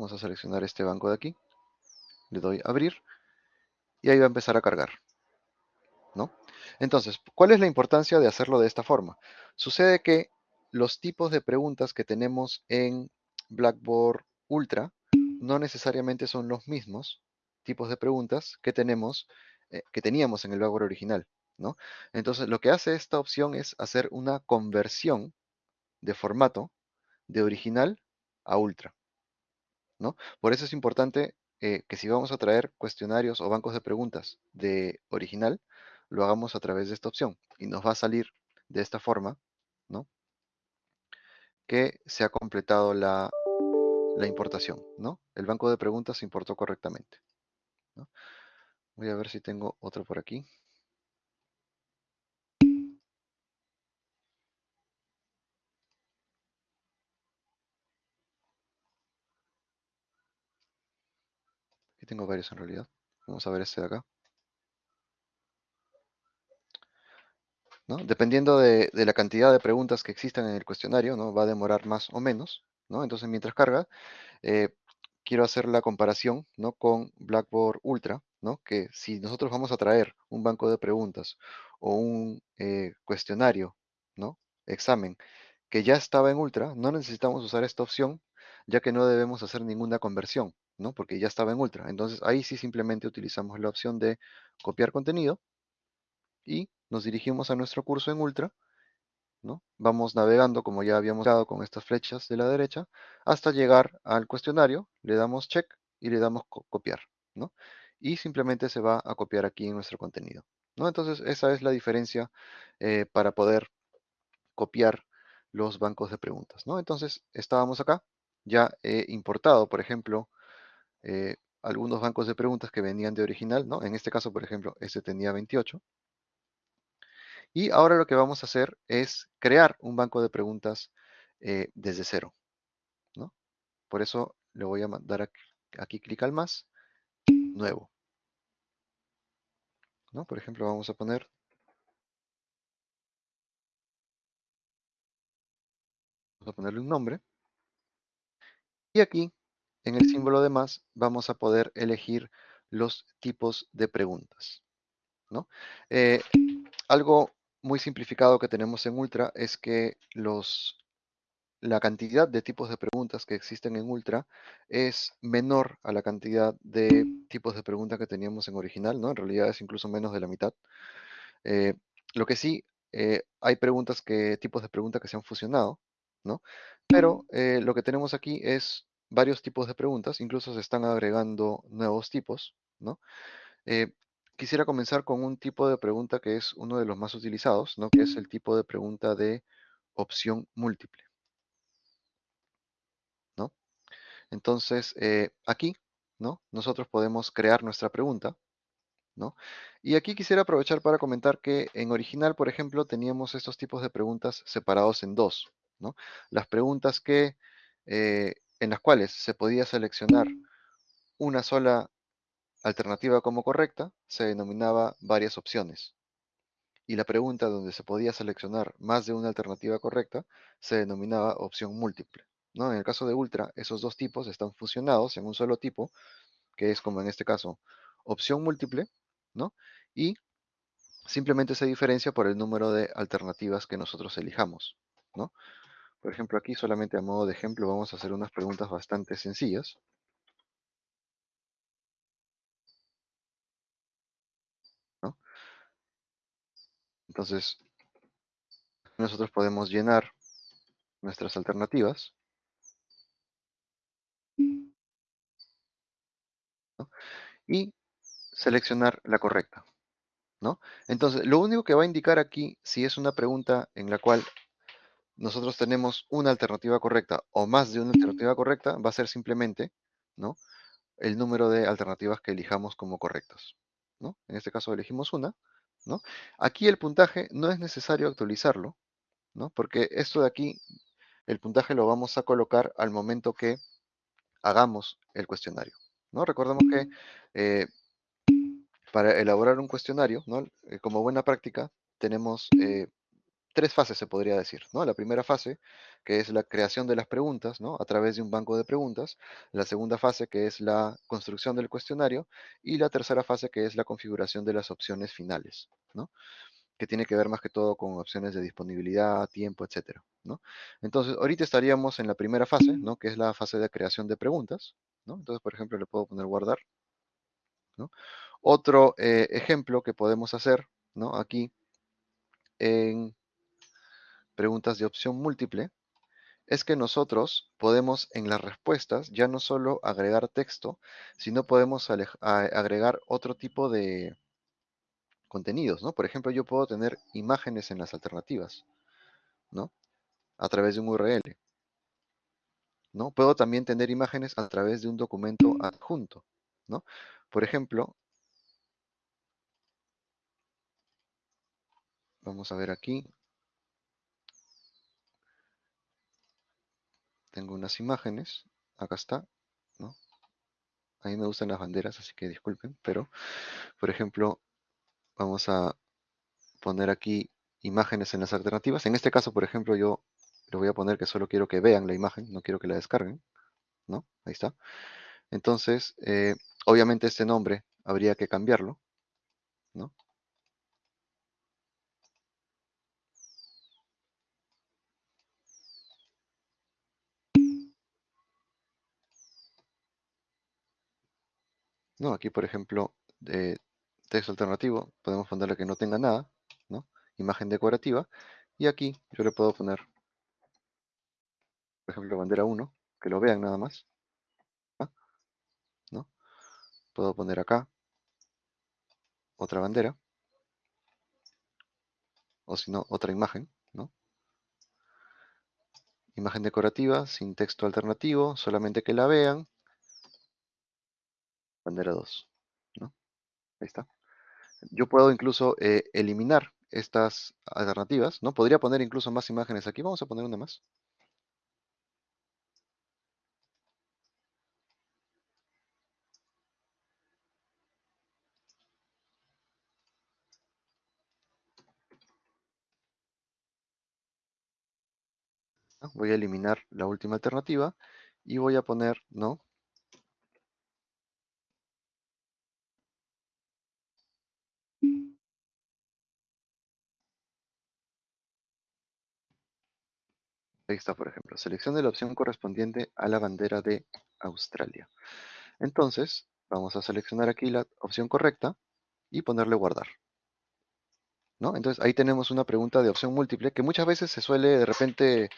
Vamos a seleccionar este banco de aquí. Le doy abrir. Y ahí va a empezar a cargar. Entonces, ¿cuál es la importancia de hacerlo de esta forma? Sucede que los tipos de preguntas que tenemos en Blackboard Ultra no necesariamente son los mismos tipos de preguntas que tenemos, eh, que teníamos en el Blackboard original, ¿no? Entonces, lo que hace esta opción es hacer una conversión de formato de original a Ultra, ¿no? Por eso es importante eh, que si vamos a traer cuestionarios o bancos de preguntas de original, lo hagamos a través de esta opción y nos va a salir de esta forma, ¿no? Que se ha completado la, importación, ¿no? El banco de preguntas se importó correctamente. Voy a ver si tengo otro por aquí. Aquí tengo varios en realidad. Vamos a ver este de acá. Dependiendo de, la cantidad de preguntas que existan en el cuestionario, ¿no? Va a demorar más o menos, ¿no? Entonces, mientras carga, eh, quiero hacer la comparación, ¿no? Con Blackboard Ultra, ¿no? Que si nosotros vamos a traer un banco de preguntas o un eh, cuestionario, ¿no? Examen, que ya estaba en Ultra, no necesitamos usar esta opción, ya que no debemos hacer ninguna conversión, ¿no? Porque ya estaba en Ultra. Entonces, ahí sí simplemente utilizamos la opción de copiar contenido y nos dirigimos a nuestro curso en Ultra, ¿no? Vamos navegando, como ya habíamos dado con estas flechas de la derecha, hasta llegar al cuestionario, le damos check y le damos copiar, ¿no? Y simplemente se va a copiar aquí en nuestro contenido, ¿no? Entonces, esa es la diferencia eh, para poder copiar los bancos de preguntas, ¿no? Entonces, estábamos acá, ya he importado, por ejemplo, eh, algunos bancos de preguntas que venían de original, ¿no? En este caso, por ejemplo, este tenía 28, y ahora lo que vamos a hacer es crear un banco de preguntas eh, desde cero. ¿no? Por eso le voy a dar aquí, clic al más, nuevo. ¿no? Por ejemplo, vamos a poner vamos a ponerle un nombre. Y aquí, en el símbolo de más, vamos a poder elegir los tipos de preguntas. ¿no? Eh, algo muy simplificado que tenemos en Ultra es que los la cantidad de tipos de preguntas que existen en Ultra es menor a la cantidad de tipos de preguntas que teníamos en original, ¿no? En realidad es incluso menos de la mitad. Eh, lo que sí, eh, hay preguntas que, tipos de preguntas que se han fusionado, ¿no? Pero eh, lo que tenemos aquí es varios tipos de preguntas, incluso se están agregando nuevos tipos, ¿no? Quisiera comenzar con un tipo de pregunta que es uno de los más utilizados, ¿no? Que es el tipo de pregunta de opción múltiple. ¿no? Entonces, eh, aquí, ¿no? Nosotros podemos crear nuestra pregunta, ¿no? Y aquí quisiera aprovechar para comentar que en original, por ejemplo, teníamos estos tipos de preguntas separados en dos, ¿no? Las preguntas que, eh, en las cuales se podía seleccionar una sola alternativa como correcta, se denominaba varias opciones. Y la pregunta donde se podía seleccionar más de una alternativa correcta se denominaba opción múltiple. ¿no? En el caso de Ultra, esos dos tipos están fusionados en un solo tipo, que es como en este caso, opción múltiple, ¿no? Y simplemente se diferencia por el número de alternativas que nosotros elijamos, ¿no? Por ejemplo, aquí solamente a modo de ejemplo vamos a hacer unas preguntas bastante sencillas. Entonces, nosotros podemos llenar nuestras alternativas y seleccionar la correcta. ¿no? Entonces, lo único que va a indicar aquí si es una pregunta en la cual nosotros tenemos una alternativa correcta o más de una alternativa correcta, va a ser simplemente ¿no? el número de alternativas que elijamos como correctas. ¿no? En este caso elegimos una. ¿No? Aquí el puntaje no es necesario actualizarlo, ¿no? porque esto de aquí, el puntaje lo vamos a colocar al momento que hagamos el cuestionario. ¿no? Recordemos que eh, para elaborar un cuestionario, ¿no? Eh, como buena práctica, tenemos eh, tres fases, se podría decir. ¿no? La primera fase, que es la creación de las preguntas, ¿no? a través de un banco de preguntas. La segunda fase, que es la construcción del cuestionario. Y la tercera fase, que es la configuración de las opciones finales. ¿no? que tiene que ver más que todo con opciones de disponibilidad, tiempo, etcétera, ¿no? Entonces, ahorita estaríamos en la primera fase, ¿no? Que es la fase de creación de preguntas, ¿no? Entonces, por ejemplo, le puedo poner guardar, ¿no? Otro eh, ejemplo que podemos hacer, ¿no? Aquí, en preguntas de opción múltiple, es que nosotros podemos en las respuestas ya no solo agregar texto, sino podemos agregar otro tipo de, contenidos, ¿no? Por ejemplo, yo puedo tener imágenes en las alternativas, ¿no? A través de un URL, ¿no? Puedo también tener imágenes a través de un documento adjunto, ¿no? Por ejemplo, vamos a ver aquí. Tengo unas imágenes, acá está, ¿no? A mí me gustan las banderas, así que disculpen, pero, por ejemplo, vamos a poner aquí imágenes en las alternativas. En este caso, por ejemplo, yo le voy a poner que solo quiero que vean la imagen, no quiero que la descarguen. ¿no? Ahí está. Entonces, eh, obviamente este nombre habría que cambiarlo. ¿no? No, aquí por ejemplo, de texto alternativo, podemos ponerle que no tenga nada. Imagen decorativa, y aquí yo le puedo poner, por ejemplo, bandera 1, que lo vean nada más, ¿no? Puedo poner acá otra bandera, o si no, otra imagen. Imagen decorativa, sin texto alternativo, solamente que la vean, bandera 2, ¿no? Ahí está. Yo puedo incluso eh, eliminar estas alternativas, ¿no? Podría poner incluso más imágenes aquí. Vamos a poner una más. Voy a eliminar la última alternativa y voy a poner, ¿no? Ahí está, por ejemplo. Seleccione la opción correspondiente a la bandera de Australia. Entonces, vamos a seleccionar aquí la opción correcta y ponerle guardar. ¿No? Entonces ahí tenemos una pregunta de opción múltiple que muchas veces se suele de repente,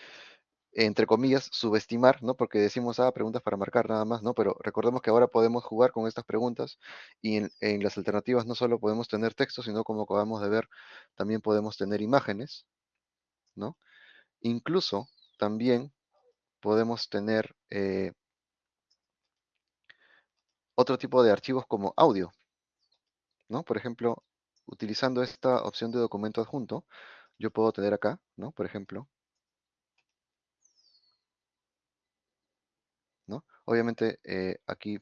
entre comillas, subestimar, ¿no? Porque decimos, ah, preguntas para marcar nada más, ¿no? Pero recordemos que ahora podemos jugar con estas preguntas y en, en las alternativas no solo podemos tener texto, sino como acabamos de ver, también podemos tener imágenes, ¿no? Incluso también podemos tener eh, otro tipo de archivos como audio, ¿no? Por ejemplo, utilizando esta opción de documento adjunto, yo puedo tener acá, ¿no? Por ejemplo, ¿no? Obviamente eh, aquí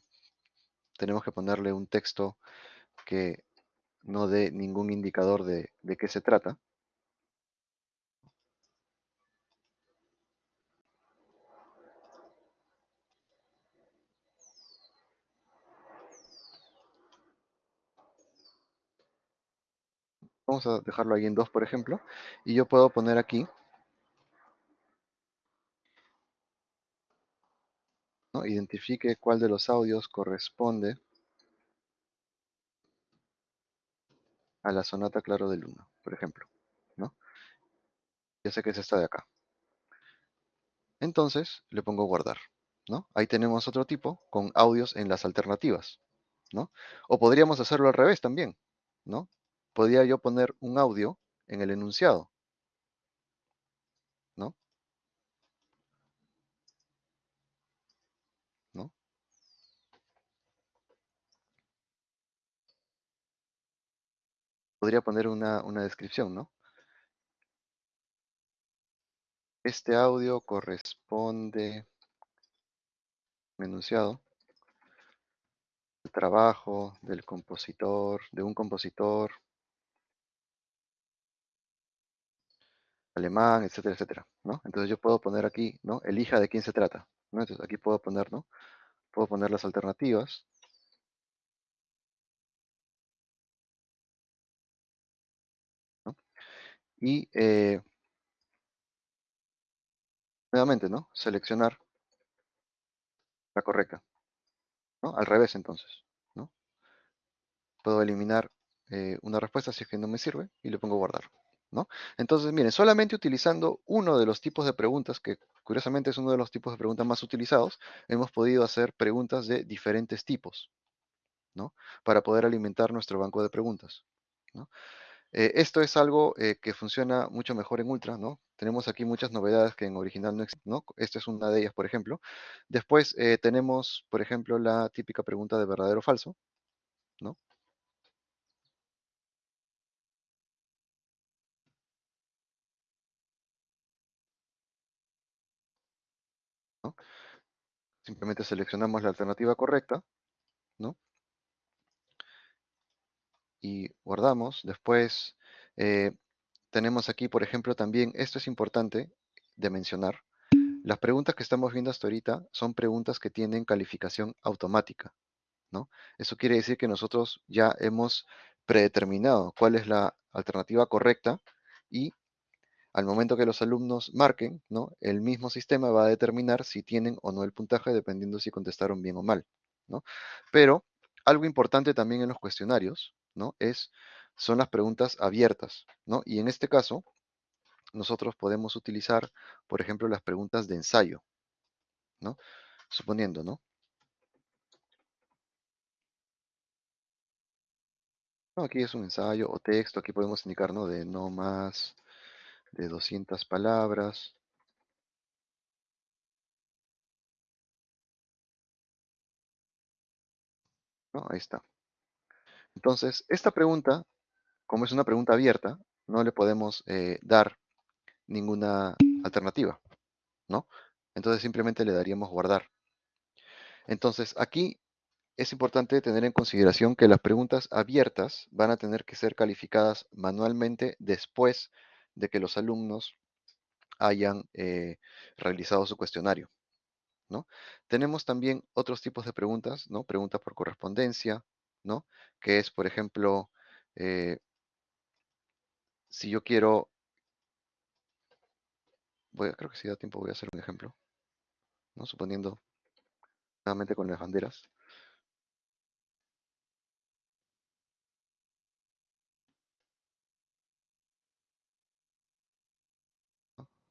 tenemos que ponerle un texto que no dé ningún indicador de, de qué se trata. Vamos a dejarlo ahí en 2, por ejemplo. Y yo puedo poner aquí, identifique cuál de los audios corresponde a la sonata claro del 1, por ejemplo. ¿no? Ya sé que es esta de acá. Entonces le pongo guardar. ¿no? Ahí tenemos otro tipo con audios en las alternativas. ¿no? O podríamos hacerlo al revés también. ¿no? Podría yo poner un audio en el enunciado. ¿no? ¿no? Podría poner una, una descripción, ¿no? Este audio corresponde enunciado el trabajo del compositor, de un compositor alemán, etcétera, etcétera, ¿no? Entonces yo puedo poner aquí, ¿no? Elija de quién se trata, ¿no? Entonces aquí puedo poner, ¿no? Puedo poner las alternativas. Y eh, nuevamente, ¿no? Seleccionar la correcta, ¿no? Al revés entonces, ¿no? Puedo eliminar eh, una respuesta si es que no me sirve y le pongo guardar. ¿No? Entonces, miren, solamente utilizando uno de los tipos de preguntas, que curiosamente es uno de los tipos de preguntas más utilizados, hemos podido hacer preguntas de diferentes tipos, ¿no? Para poder alimentar nuestro banco de preguntas. Eh, esto es algo eh, que funciona mucho mejor en Ultra, ¿no? Tenemos aquí muchas novedades que en original no existen. Esta es una de ellas, por ejemplo. Después eh, tenemos, por ejemplo, la típica pregunta de verdadero o falso, ¿no? Simplemente seleccionamos la alternativa correcta, ¿no? Y guardamos. Después eh, tenemos aquí, por ejemplo, también, esto es importante de mencionar, las preguntas que estamos viendo hasta ahorita son preguntas que tienen calificación automática, ¿no? Eso quiere decir que nosotros ya hemos predeterminado cuál es la alternativa correcta y al momento que los alumnos marquen, ¿no? el mismo sistema va a determinar si tienen o no el puntaje dependiendo si contestaron bien o mal. Pero algo importante también en los cuestionarios ¿no? es, son las preguntas abiertas. ¿no? Y en este caso, nosotros podemos utilizar, por ejemplo, las preguntas de ensayo. ¿no? Suponiendo, ¿no? Aquí es un ensayo o texto, aquí podemos indicar, ¿no? De no más de 200 palabras. ¿No? Ahí está. Entonces, esta pregunta, como es una pregunta abierta, no le podemos eh, dar ninguna alternativa, ¿no? Entonces simplemente le daríamos guardar. Entonces, aquí es importante tener en consideración que las preguntas abiertas van a tener que ser calificadas manualmente después de que los alumnos hayan eh, realizado su cuestionario. ¿no? Tenemos también otros tipos de preguntas, ¿no? Preguntas por correspondencia, ¿no? Que es, por ejemplo, eh, si yo quiero voy a, creo que si da tiempo voy a hacer un ejemplo, ¿no? Suponiendo nuevamente con las banderas.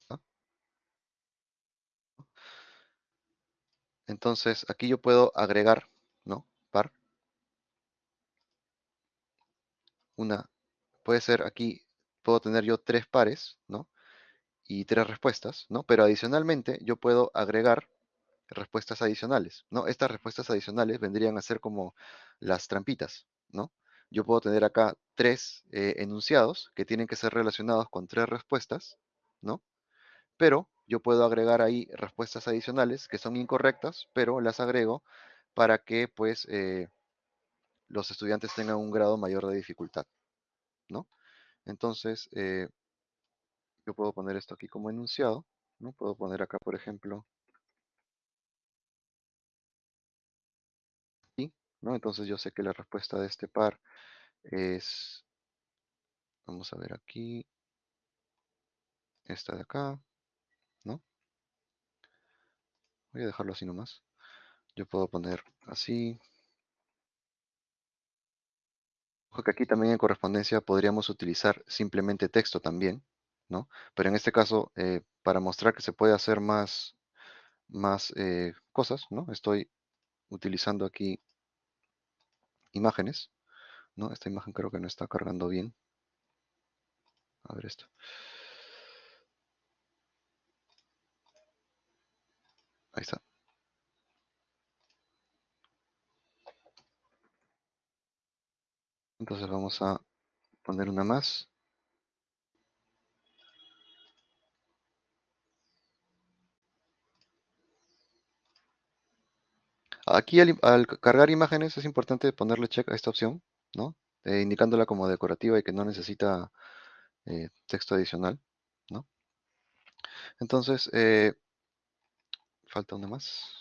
¿Ah? Entonces aquí yo puedo agregar, ¿no? Par. Una, puede ser aquí, puedo tener yo tres pares, ¿no? Y tres respuestas, ¿no? Pero adicionalmente yo puedo agregar respuestas adicionales, ¿no? Estas respuestas adicionales vendrían a ser como las trampitas, ¿no? Yo puedo tener acá tres eh, enunciados que tienen que ser relacionados con tres respuestas, ¿no? Pero yo puedo agregar ahí respuestas adicionales que son incorrectas, pero las agrego para que pues eh, los estudiantes tengan un grado mayor de dificultad, ¿no? Entonces, eh, yo puedo poner esto aquí como enunciado, ¿no? Puedo poner acá, por ejemplo, ¿no? Entonces yo sé que la respuesta de este par es, vamos a ver aquí, esta de acá, ¿no? Voy a dejarlo así nomás. Yo puedo poner así. Ojo que aquí también en correspondencia podríamos utilizar simplemente texto también, ¿no? Pero en este caso, eh, para mostrar que se puede hacer más, más eh, cosas, ¿no? Estoy utilizando aquí imágenes, ¿no? Esta imagen creo que no está cargando bien. A ver esto. Ahí está. Entonces vamos a poner una más. Aquí al, cargar imágenes es importante ponerle check a esta opción, ¿no? Eh, indicándola como decorativa y que no necesita eh, texto adicional, ¿no? Entonces, eh, falta una más.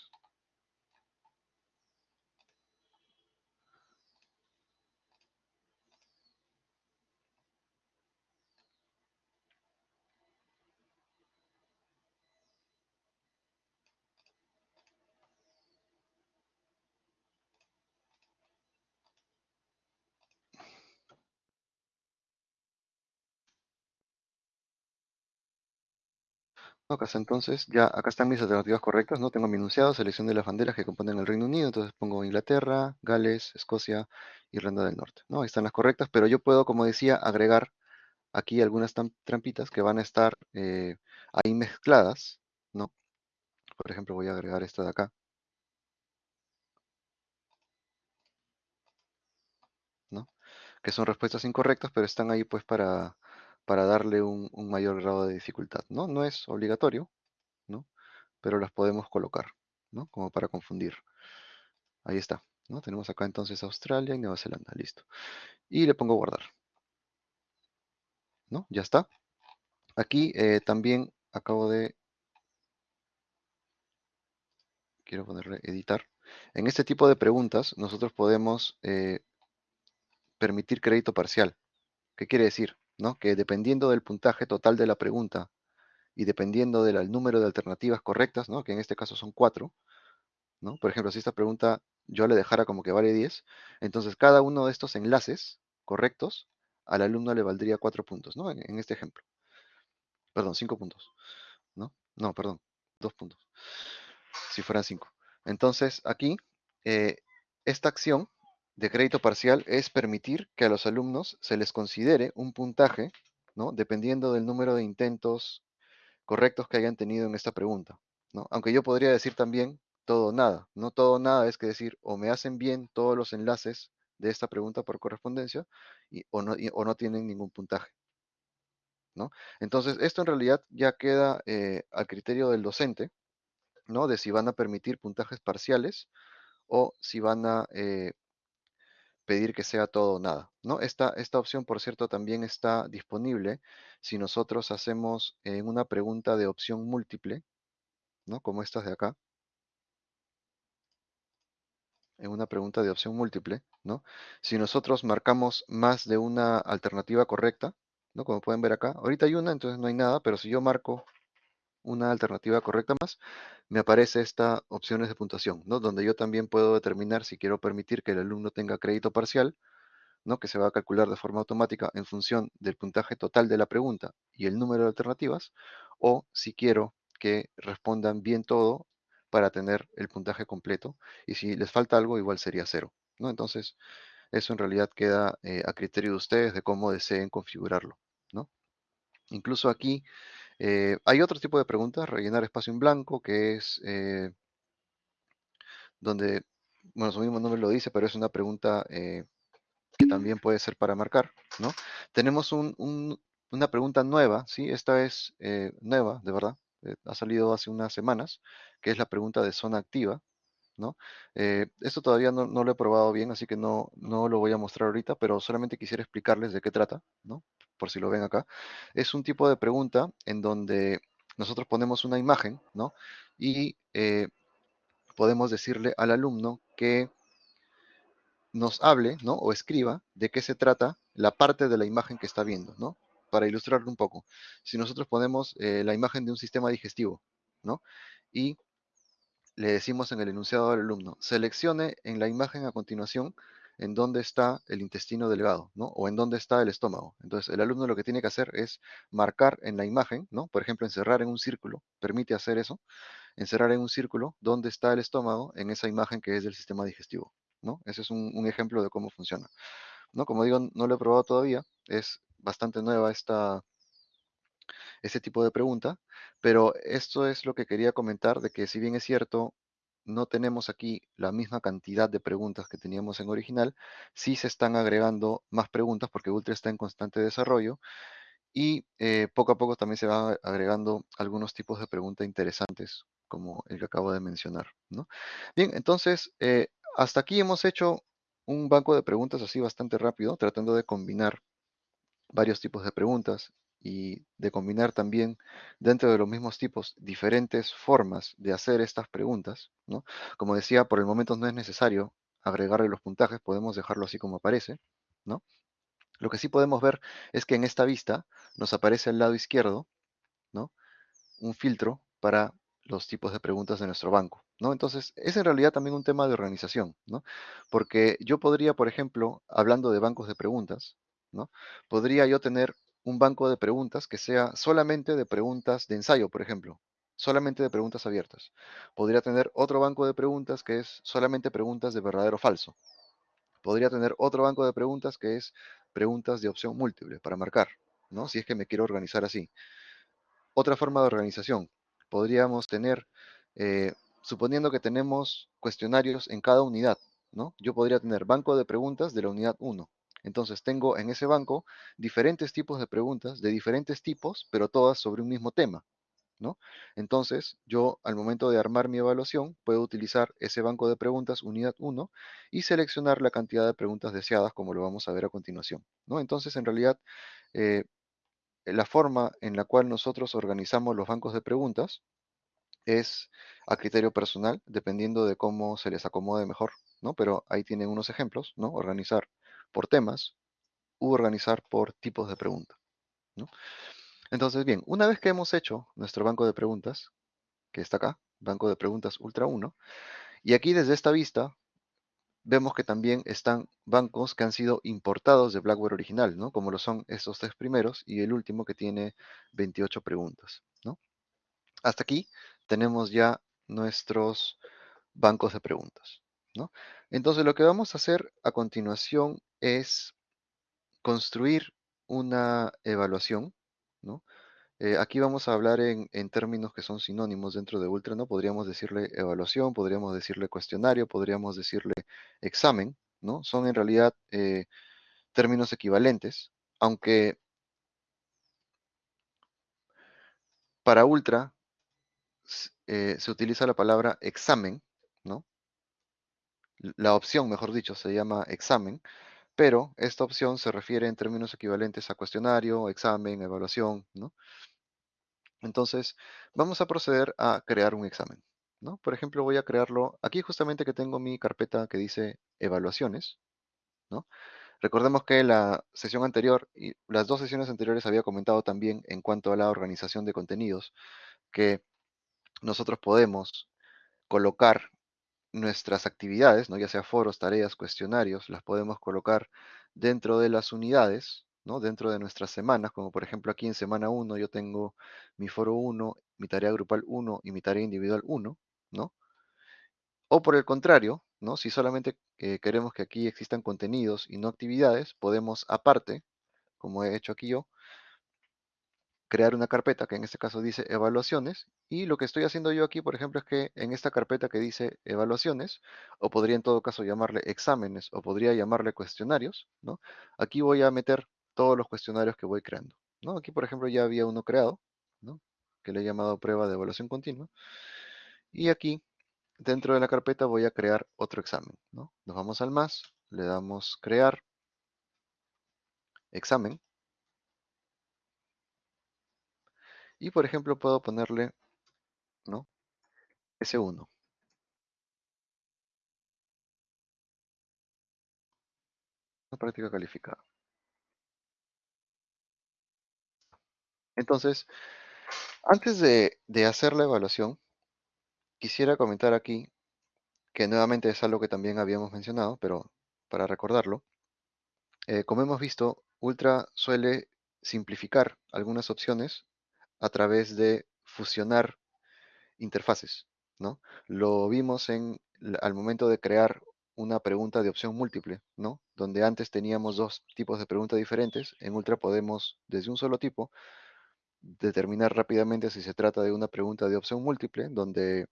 Acá entonces, ya acá están mis alternativas correctas, ¿no? Tengo mi enunciado, selección de las banderas que componen el Reino Unido, entonces pongo Inglaterra, Gales, Escocia, Irlanda del Norte, ¿no? Ahí están las correctas, pero yo puedo, como decía, agregar aquí algunas trampitas que van a estar eh, ahí mezcladas, ¿no? Por ejemplo, voy a agregar esta de acá. ¿no? Que son respuestas incorrectas, pero están ahí pues para, para darle un, mayor grado de dificultad, ¿no? No es obligatorio, ¿no? Pero las podemos colocar, ¿no? Como para confundir. Ahí está, ¿no? Tenemos acá entonces Australia y Nueva Zelanda, listo. Y le pongo guardar. ¿No? Ya está. Aquí eh, también acabo de... Quiero ponerle editar. En este tipo de preguntas nosotros podemos eh, permitir crédito parcial. ¿Qué quiere decir? ¿No? Que dependiendo del puntaje total de la pregunta y dependiendo del número de alternativas correctas, ¿no? que en este caso son cuatro, ¿no? por ejemplo, si esta pregunta yo le dejara como que vale 10, entonces cada uno de estos enlaces correctos al alumno le valdría cuatro puntos, ¿no? En, este ejemplo. Perdón, cinco puntos, ¿no? No, perdón, dos puntos. Si fueran cinco. Entonces, aquí, eh, esta acción de crédito parcial es permitir que a los alumnos se les considere un puntaje, ¿no? Dependiendo del número de intentos correctos que hayan tenido en esta pregunta, ¿no? Aunque yo podría decir también todo nada, no todo nada es que decir o me hacen bien todos los enlaces de esta pregunta por correspondencia y, o, no, o no tienen ningún puntaje, ¿no? Entonces, esto en realidad ya queda eh, al criterio del docente, ¿no? De si van a permitir puntajes parciales o si van a eh, pedir que sea todo o nada. ¿no? Esta, esta opción, por cierto, también está disponible si nosotros hacemos en una pregunta de opción múltiple, ¿no? como estas de acá. En una pregunta de opción múltiple, ¿no? Si nosotros marcamos más de una alternativa correcta, ¿no? Como pueden ver acá, ahorita hay una, entonces no hay nada, pero si yo marco una alternativa correcta más, me aparece esta opciones de puntuación, ¿no? Donde yo también puedo determinar si quiero permitir que el alumno tenga crédito parcial, ¿no? Que se va a calcular de forma automática en función del puntaje total de la pregunta y el número de alternativas, o si quiero que respondan bien todo para tener el puntaje completo, y si les falta algo, igual sería cero, ¿no? Entonces, eso en realidad queda eh, a criterio de ustedes de cómo deseen configurarlo, ¿no? Incluso aquí eh, hay otro tipo de preguntas, rellenar espacio en blanco, que es eh, donde, bueno, su mismo nombre lo dice, pero es una pregunta que también puede ser para marcar, ¿no? Tenemos una pregunta nueva, ¿sí? Esta es nueva, de verdad, ha salido hace unas semanas, que es la pregunta de zona activa, ¿no? Eh, esto todavía no, lo he probado bien, así que no, no lo voy a mostrar ahorita, pero solamente quisiera explicarles de qué trata, ¿no? Por si lo ven acá. Es un tipo de pregunta en donde nosotros ponemos una imagen, ¿no? Y eh, podemos decirle al alumno que nos hable, ¿no? O escriba de qué se trata la parte de la imagen que está viendo, ¿no? Para ilustrarlo un poco. Si nosotros ponemos eh, la imagen de un sistema digestivo, ¿no? Y le decimos en el enunciado al alumno, seleccione en la imagen a continuación en dónde está el intestino delgado, ¿no? O en dónde está el estómago. Entonces, el alumno lo que tiene que hacer es marcar en la imagen, ¿no? Por ejemplo, encerrar en un círculo, permite hacer eso, encerrar en un círculo dónde está el estómago en esa imagen que es del sistema digestivo, ¿no? Ese es un, ejemplo de cómo funciona, ¿no? Como digo, no lo he probado todavía, es bastante nueva esta, ese tipo de pregunta, pero esto es lo que quería comentar, de que si bien es cierto, no tenemos aquí la misma cantidad de preguntas que teníamos en original, sí se están agregando más preguntas porque Ultra está en constante desarrollo y eh, poco a poco también se van agregando algunos tipos de preguntas interesantes, como el que acabo de mencionar. Bien, entonces, eh, hasta aquí hemos hecho un banco de preguntas así bastante rápido, tratando de combinar varios tipos de preguntas y de combinar también dentro de los mismos tipos diferentes formas de hacer estas preguntas, ¿no? Como decía, por el momento no es necesario agregarle los puntajes, podemos dejarlo así como aparece, ¿no? Lo que sí podemos ver es que en esta vista nos aparece al lado izquierdo, ¿no? Un filtro para los tipos de preguntas de nuestro banco, ¿no? Entonces, es en realidad también un tema de organización, ¿no? Porque yo podría, por ejemplo, hablando de bancos de preguntas, ¿no? Podría yo tener un banco de preguntas que sea solamente de preguntas de ensayo, por ejemplo, solamente de preguntas abiertas. Podría tener otro banco de preguntas que es solamente preguntas de verdadero o falso. Podría tener otro banco de preguntas que es preguntas de opción múltiple para marcar, ¿no? Si es que me quiero organizar así. Otra forma de organización. Podríamos tener, eh, suponiendo que tenemos cuestionarios en cada unidad, ¿no? Yo podría tener banco de preguntas de la unidad 1, entonces tengo en ese banco diferentes tipos de preguntas de diferentes tipos, pero todas sobre un mismo tema. ¿No? Entonces, yo al momento de armar mi evaluación, puedo utilizar ese banco de preguntas unidad 1 y seleccionar la cantidad de preguntas deseadas, como lo vamos a ver a continuación. ¿no? Entonces, en realidad, eh, la forma en la cual nosotros organizamos los bancos de preguntas es a criterio personal, dependiendo de cómo se les acomode mejor, ¿no? Pero ahí tienen unos ejemplos, ¿no? Organizar por temas u organizar por tipos de pregunta. Entonces, bien, una vez que hemos hecho nuestro banco de preguntas, que está acá, banco de preguntas Ultra 1, y aquí desde esta vista vemos que también están bancos que han sido importados de Blackboard original, ¿no? Como lo son estos tres primeros y el último que tiene 28 preguntas, ¿no? Hasta aquí tenemos ya nuestros bancos de preguntas, Entonces lo que vamos a hacer a continuación es construir una evaluación, ¿no? Eh, aquí vamos a hablar en, términos que son sinónimos dentro de Ultra, ¿no? Podríamos decirle evaluación, podríamos decirle cuestionario, podríamos decirle examen, ¿no? Son en realidad eh, términos equivalentes, aunque para Ultra eh, se utiliza la palabra examen, ¿no? La opción, mejor dicho, se llama examen, pero esta opción se refiere en términos equivalentes a cuestionario, examen, evaluación, ¿no? Entonces, vamos a proceder a crear un examen, ¿no? Por ejemplo, voy a crearlo aquí justamente que tengo mi carpeta que dice evaluaciones, ¿no? Recordemos que la sesión anterior y las dos sesiones anteriores había comentado también en cuanto a la organización de contenidos, que nosotros podemos colocar nuestras actividades, ¿no? ya sea foros, tareas, cuestionarios, las podemos colocar dentro de las unidades, ¿no? dentro de nuestras semanas, como por ejemplo aquí en semana 1 yo tengo mi foro 1, mi tarea grupal 1 y mi tarea individual 1, ¿no? O por el contrario, ¿no? si solamente eh, queremos que aquí existan contenidos y no actividades, podemos aparte, como he hecho aquí yo, crear una carpeta que en este caso dice evaluaciones y lo que estoy haciendo yo aquí por ejemplo es que en esta carpeta que dice evaluaciones o podría en todo caso llamarle exámenes o podría llamarle cuestionarios ¿no? aquí voy a meter todos los cuestionarios que voy creando ¿no? aquí por ejemplo ya había uno creado ¿no? que le he llamado prueba de evaluación continua y aquí dentro de la carpeta voy a crear otro examen ¿no? nos vamos al más le damos crear examen Y por ejemplo puedo ponerle, ¿no? S1. Una práctica calificada. Entonces, antes de, de hacer la evaluación, quisiera comentar aquí, que nuevamente es algo que también habíamos mencionado, pero para recordarlo, eh, como hemos visto, Ultra suele simplificar algunas opciones a través de fusionar interfaces, ¿no? Lo vimos en, al momento de crear una pregunta de opción múltiple, ¿no? Donde antes teníamos dos tipos de preguntas diferentes, en Ultra podemos, desde un solo tipo, determinar rápidamente si se trata de una pregunta de opción múltiple, donde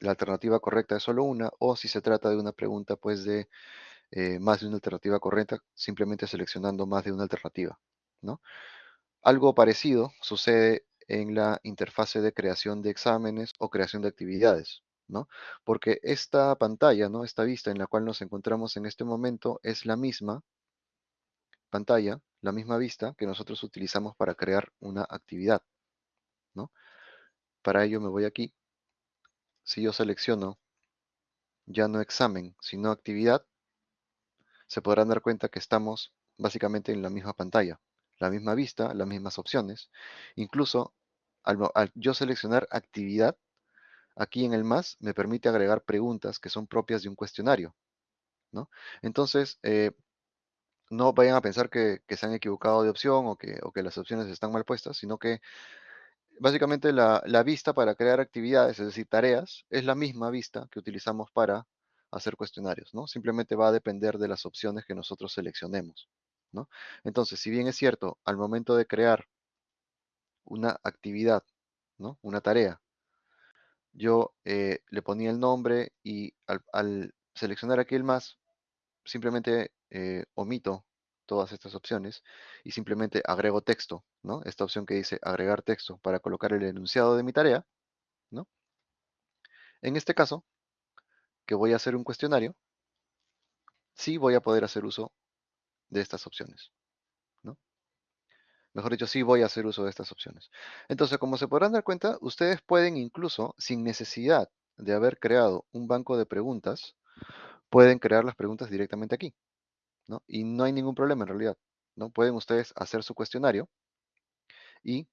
la alternativa correcta es solo una, o si se trata de una pregunta pues de eh, más de una alternativa correcta, simplemente seleccionando más de una alternativa, ¿no? Algo parecido sucede en la interfase de creación de exámenes o creación de actividades, ¿no? Porque esta pantalla, ¿no? Esta vista en la cual nos encontramos en este momento es la misma pantalla, la misma vista que nosotros utilizamos para crear una actividad, ¿no? Para ello me voy aquí. Si yo selecciono ya no examen, sino actividad, se podrán dar cuenta que estamos básicamente en la misma pantalla la misma vista, las mismas opciones. Incluso al, yo seleccionar actividad, aquí en el más me permite agregar preguntas que son propias de un cuestionario. ¿no? Entonces, eh, no vayan a pensar que, se han equivocado de opción o que, o que, las opciones están mal puestas, sino que básicamente la, la, vista para crear actividades, es decir, tareas, es la misma vista que utilizamos para hacer cuestionarios, ¿no? Simplemente va a depender de las opciones que nosotros seleccionemos. Entonces, si bien es cierto, al momento de crear una actividad, ¿no? Una tarea, yo eh, le ponía el nombre y al, seleccionar aquí el más, simplemente eh, omito todas estas opciones y simplemente agrego texto, ¿no? Esta opción que dice agregar texto para colocar el enunciado de mi tarea, ¿no? En este caso, que voy a hacer un cuestionario, sí voy a poder hacer uso de estas opciones. ¿no? Mejor dicho, sí voy a hacer uso de estas opciones. Entonces, como se podrán dar cuenta, ustedes pueden incluso, sin necesidad de haber creado un banco de preguntas, pueden crear las preguntas directamente aquí. ¿no? Y no hay ningún problema en realidad. ¿no? Pueden ustedes hacer su cuestionario y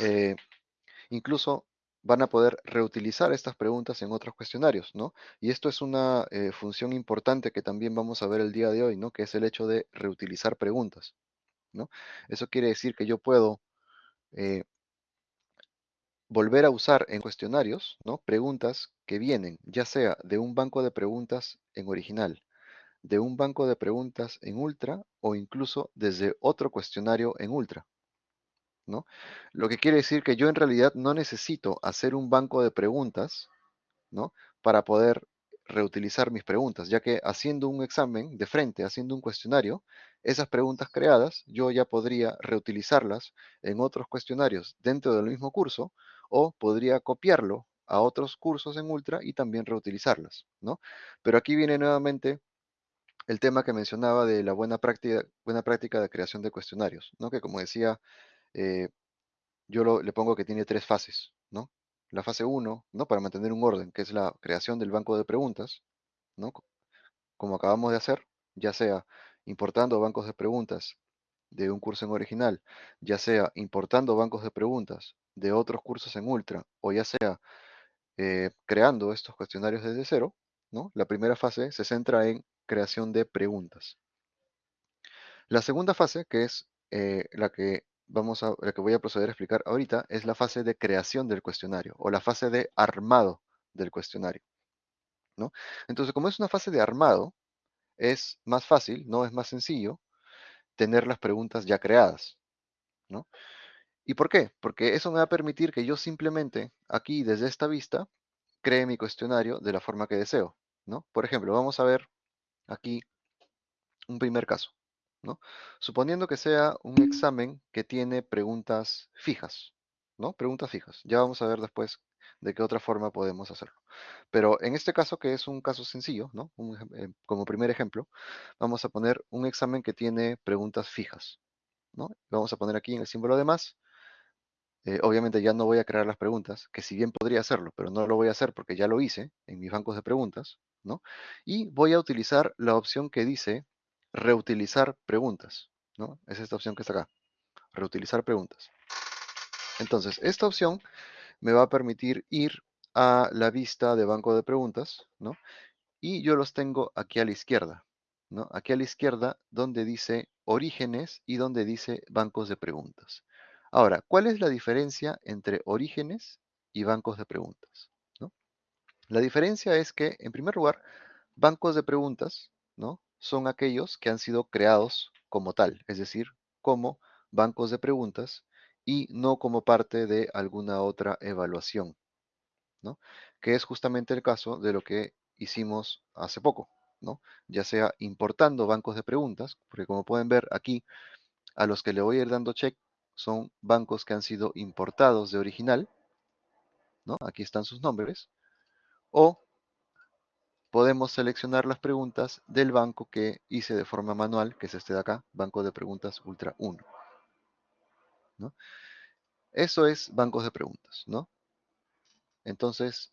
eh, incluso van a poder reutilizar estas preguntas en otros cuestionarios, ¿no? Y esto es una eh, función importante que también vamos a ver el día de hoy, ¿no? Que es el hecho de reutilizar preguntas, ¿no? Eso quiere decir que yo puedo eh, volver a usar en cuestionarios, ¿no? Preguntas que vienen, ya sea de un banco de preguntas en original, de un banco de preguntas en Ultra o incluso desde otro cuestionario en Ultra, ¿no? Lo que quiere decir que yo en realidad no necesito hacer un banco de preguntas, ¿no? Para poder reutilizar mis preguntas, ya que haciendo un examen de frente, haciendo un cuestionario, esas preguntas creadas yo ya podría reutilizarlas en otros cuestionarios dentro del mismo curso o podría copiarlo a otros cursos en Ultra y también reutilizarlas, ¿no? Pero aquí viene nuevamente el tema que mencionaba de la buena práctica, buena práctica de creación de cuestionarios, ¿no? Que como decía eh, yo le pongo que tiene tres fases, ¿no? La fase 1, ¿no? Para mantener un orden, que es la creación del banco de preguntas, ¿no? Como acabamos de hacer, ya sea importando bancos de preguntas de un curso en original, ya sea importando bancos de preguntas de otros cursos en Ultra o ya sea eh, creando estos cuestionarios desde cero, ¿no? La primera fase se centra en creación de preguntas. La segunda fase, que es eh, la que vamos a, la que voy a proceder a explicar ahorita, es la fase de creación del cuestionario o la fase de armado del cuestionario, ¿no? Entonces, como es una fase de armado, es más fácil, no es más sencillo tener las preguntas ya creadas, ¿no? ¿Y por qué? Porque eso me va a permitir que yo simplemente aquí desde esta vista cree mi cuestionario de la forma que deseo, ¿no? Por ejemplo, vamos a ver aquí un primer caso, Suponiendo que sea un examen que tiene preguntas fijas, ¿no? Preguntas fijas. Ya vamos a ver después de qué otra forma podemos hacerlo. Pero en este caso, que es un caso sencillo, ¿no? Eh, como primer ejemplo, vamos a poner un examen que tiene preguntas fijas, ¿no? Vamos a poner aquí en el símbolo de más. Eh, obviamente ya no voy a crear las preguntas, que si bien podría hacerlo, pero no lo voy a hacer porque ya lo hice en mis bancos de preguntas. Y voy a utilizar la opción que dice reutilizar preguntas, ¿no? Es esta opción que está acá, reutilizar preguntas. Entonces, esta opción me va a permitir ir a la vista de banco de preguntas, ¿no? Y yo los tengo aquí a la izquierda, ¿no? Aquí a la izquierda donde dice orígenes y donde dice bancos de preguntas. Ahora, ¿cuál es la diferencia entre orígenes y bancos de preguntas? ¿no? La diferencia es que, en primer lugar, bancos de preguntas, ¿no? Son aquellos que han sido creados como tal, es decir, como bancos de preguntas y no como parte de alguna otra evaluación, ¿no? Que es justamente el caso de lo que hicimos hace poco, ¿no? Ya sea importando bancos de preguntas, porque como pueden ver aquí, a los que le voy a ir dando check son bancos que han sido importados de original, ¿no? Aquí están sus nombres, o podemos seleccionar las preguntas del banco que hice de forma manual, que es este de acá, Banco de Preguntas Ultra 1. ¿no? Eso es bancos de preguntas, ¿no? Entonces,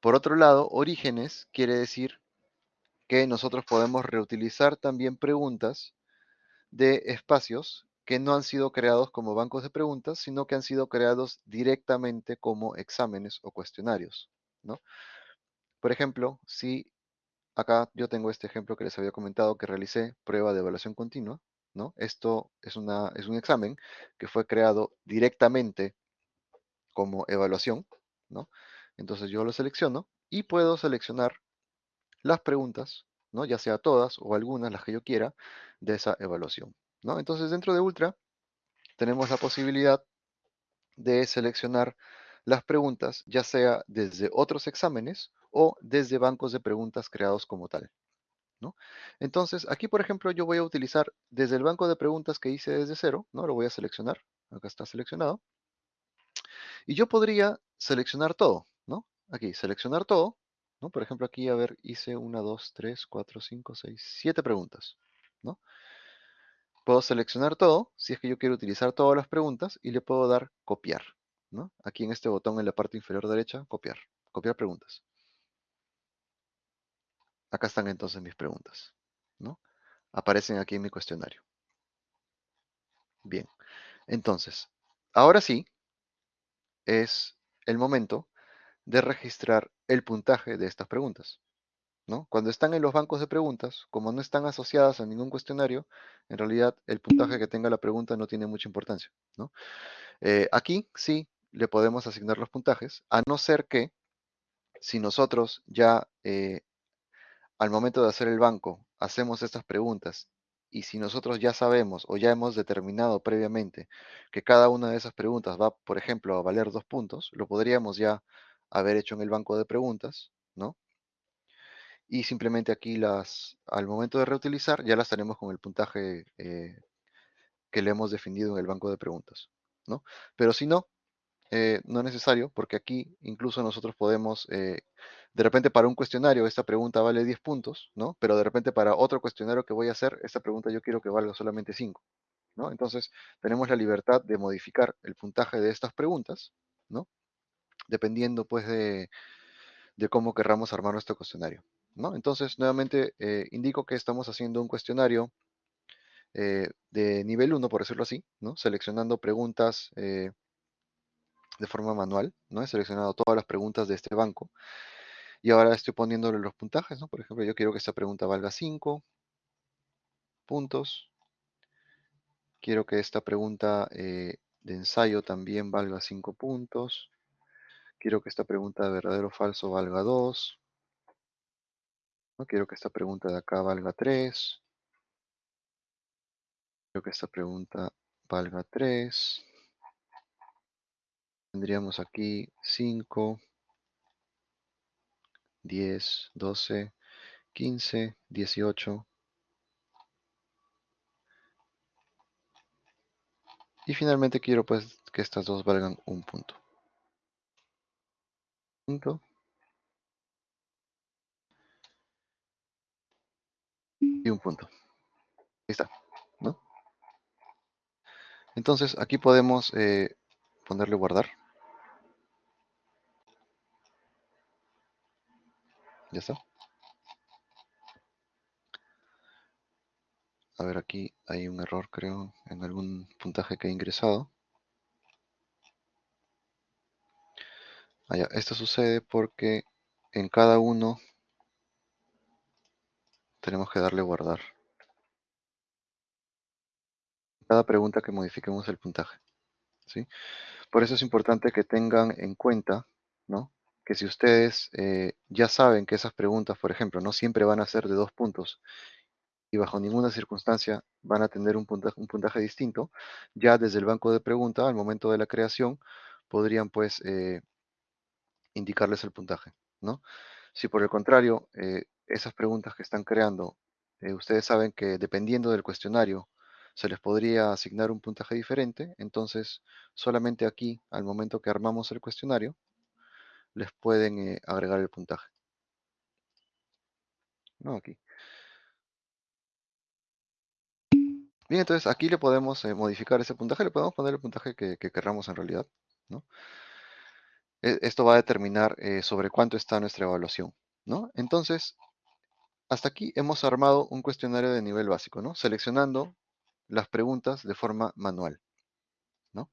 por otro lado, orígenes quiere decir que nosotros podemos reutilizar también preguntas de espacios que no han sido creados como bancos de preguntas, sino que han sido creados directamente como exámenes o cuestionarios, ¿no? Por ejemplo, si acá yo tengo este ejemplo que les había comentado que realicé, prueba de evaluación continua, ¿no? Esto es, una, es un examen que fue creado directamente como evaluación, ¿no? Entonces yo lo selecciono y puedo seleccionar las preguntas, ¿no? Ya sea todas o algunas, las que yo quiera, de esa evaluación, ¿no? Entonces dentro de Ultra tenemos la posibilidad de seleccionar las preguntas, ya sea desde otros exámenes o desde bancos de preguntas creados como tal. ¿no? Entonces, aquí, por ejemplo, yo voy a utilizar desde el banco de preguntas que hice desde cero, ¿no? Lo voy a seleccionar, acá está seleccionado. Y yo podría seleccionar todo, ¿no? Aquí, seleccionar todo, ¿no? Por ejemplo, aquí, a ver, hice una, dos, tres, cuatro, cinco, seis, siete preguntas, ¿no? Puedo seleccionar todo, si es que yo quiero utilizar todas las preguntas, y le puedo dar copiar, ¿no? Aquí en este botón en la parte inferior derecha, copiar, copiar preguntas. Acá están entonces mis preguntas, ¿no? Aparecen aquí en mi cuestionario. Bien, entonces, ahora sí es el momento de registrar el puntaje de estas preguntas. ¿no? Cuando están en los bancos de preguntas, como no están asociadas a ningún cuestionario, en realidad el puntaje que tenga la pregunta no tiene mucha importancia. ¿no? Eh, aquí sí le podemos asignar los puntajes, a no ser que si nosotros ya eh, al momento de hacer el banco hacemos estas preguntas y si nosotros ya sabemos o ya hemos determinado previamente que cada una de esas preguntas va, por ejemplo, a valer dos puntos, lo podríamos ya haber hecho en el banco de preguntas, ¿no? Y simplemente aquí las, al momento de reutilizar, ya las tenemos con el puntaje eh, que le hemos definido en el banco de preguntas, ¿no? Pero si no, eh, no es necesario, porque aquí incluso nosotros podemos, eh, de repente para un cuestionario esta pregunta vale 10 puntos, ¿no? Pero de repente para otro cuestionario que voy a hacer, esta pregunta yo quiero que valga solamente 5, ¿no? Entonces tenemos la libertad de modificar el puntaje de estas preguntas, ¿no? Dependiendo pues de, de cómo querramos armar nuestro cuestionario, ¿no? Entonces nuevamente eh, indico que estamos haciendo un cuestionario eh, de nivel 1, por decirlo así, ¿no? Seleccionando preguntas eh, de forma manual, ¿no? He seleccionado todas las preguntas de este banco y ahora estoy poniéndole los puntajes, ¿no? Por ejemplo, yo quiero que esta pregunta valga 5 puntos. Quiero que esta pregunta eh, de ensayo también valga 5 puntos. Quiero que esta pregunta de verdadero o falso valga 2. ¿no? Quiero que esta pregunta de acá valga 3. Quiero que esta pregunta valga 3. Tendríamos aquí 5, 10, 12, 15, 18. Y finalmente quiero pues que estas dos valgan un punto. Punto. Y un punto. Ahí está, ¿no? Entonces aquí podemos eh, ponerle guardar. Ya está. A ver, aquí hay un error, creo, en algún puntaje que he ingresado. Ah, ya, Esto sucede porque en cada uno tenemos que darle guardar. Cada pregunta que modifiquemos el puntaje. ¿sí? Por eso es importante que tengan en cuenta, ¿no? Que si ustedes eh, ya saben que esas preguntas, por ejemplo, no siempre van a ser de dos puntos y bajo ninguna circunstancia van a tener un puntaje, un puntaje distinto, ya desde el banco de preguntas, al momento de la creación, podrían pues eh, indicarles el puntaje, ¿no? Si por el contrario, eh, esas preguntas que están creando, ustedes saben que dependiendo del cuestionario, se les podría asignar un puntaje diferente, entonces solamente aquí, al momento que armamos el cuestionario, les pueden eh, agregar el puntaje. No, aquí. Bien, entonces aquí le podemos modificar ese puntaje, le podemos poner el puntaje que, que querramos en realidad, ¿no? E, esto va a determinar eh, sobre cuánto está nuestra evaluación, ¿no? Entonces, hasta aquí hemos armado un cuestionario de nivel básico, ¿no? Seleccionando las preguntas de forma manual, ¿no?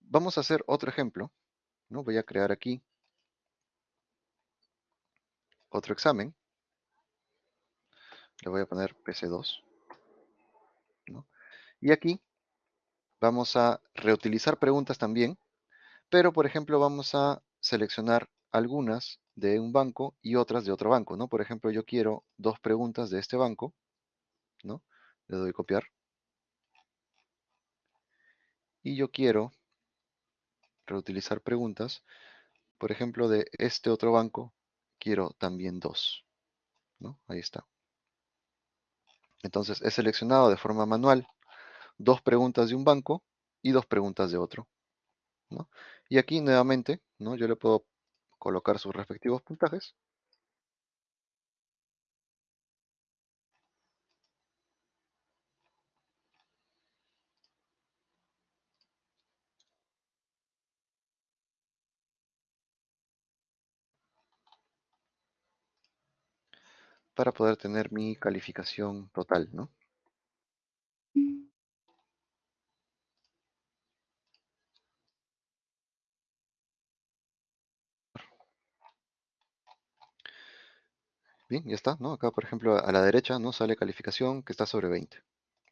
Vamos a hacer otro ejemplo, ¿no? Voy a crear aquí otro examen. Le voy a poner PC2, ¿no? Y aquí vamos a reutilizar preguntas también, pero por ejemplo vamos a seleccionar algunas de un banco y otras de otro banco, ¿no? Por ejemplo, yo quiero dos preguntas de este banco, ¿no? Le doy copiar. Y yo quiero reutilizar preguntas, por ejemplo, de este otro banco, quiero también dos, ¿no? Ahí está. Entonces, he seleccionado de forma manual dos preguntas de un banco y dos preguntas de otro. Y aquí nuevamente, ¿no? Yo le puedo colocar sus respectivos puntajes. Para poder tener mi calificación total, ¿no? Bien, ya está, ¿no? Acá, por ejemplo, a la derecha, ¿no? Sale calificación que está sobre 20,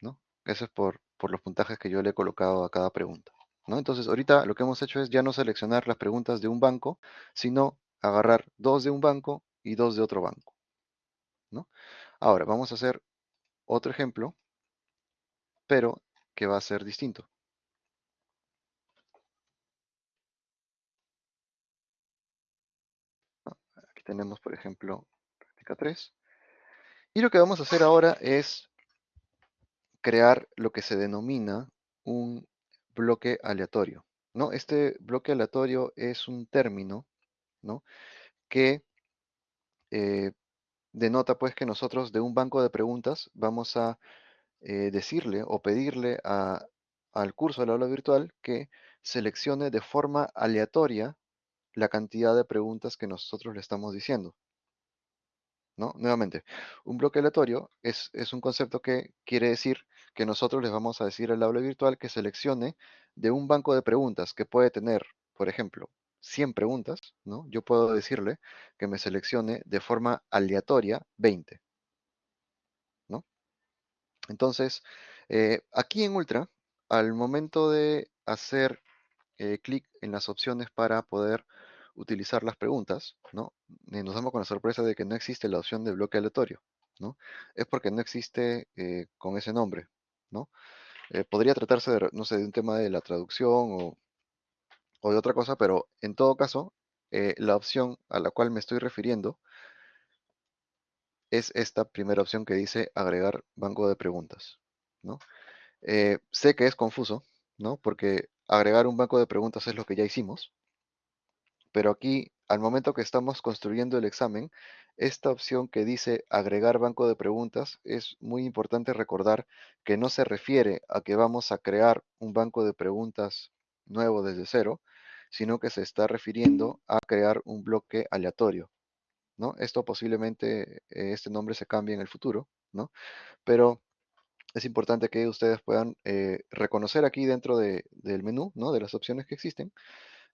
¿no? Eso es por, por los puntajes que yo le he colocado a cada pregunta, ¿no? Entonces, ahorita lo que hemos hecho es ya no seleccionar las preguntas de un banco, sino agarrar dos de un banco y dos de otro banco, ¿no? Ahora, vamos a hacer otro ejemplo, pero que va a ser distinto. Aquí tenemos, por ejemplo, 3. Y lo que vamos a hacer ahora es crear lo que se denomina un bloque aleatorio. ¿no? Este bloque aleatorio es un término ¿no? que eh, denota pues que nosotros de un banco de preguntas vamos a eh, decirle o pedirle al curso del aula virtual que seleccione de forma aleatoria la cantidad de preguntas que nosotros le estamos diciendo. ¿no? Nuevamente, un bloque aleatorio es, un concepto que quiere decir que nosotros les vamos a decir al aula virtual que seleccione de un banco de preguntas que puede tener, por ejemplo, 100 preguntas, ¿no? Yo puedo decirle que me seleccione de forma aleatoria 20, ¿no? Entonces, eh, aquí en Ultra, al momento de hacer eh, clic en las opciones para poder utilizar las preguntas, ¿no? Eh, nos damos con la sorpresa de que no existe la opción de bloque aleatorio, ¿no? Es porque no existe con ese nombre, ¿no? podría tratarse de, no sé, de un tema de la traducción o, o de otra cosa, pero en todo caso, la opción a la cual me estoy refiriendo es esta primera opción que dice agregar banco de preguntas, ¿no? Eh, sé que es confuso, ¿no? Porque agregar un banco de preguntas es lo que ya hicimos, pero aquí, al momento que estamos construyendo el examen, esta opción que dice agregar banco de preguntas es muy importante recordar que no se refiere a que vamos a crear un banco de preguntas nuevo desde cero, sino que se está refiriendo a crear un bloque aleatorio, ¿no? Esto posiblemente, eh, este nombre se cambie en el futuro, ¿no? Pero es importante que ustedes puedan eh, reconocer aquí dentro del menú, ¿no? De las opciones que existen,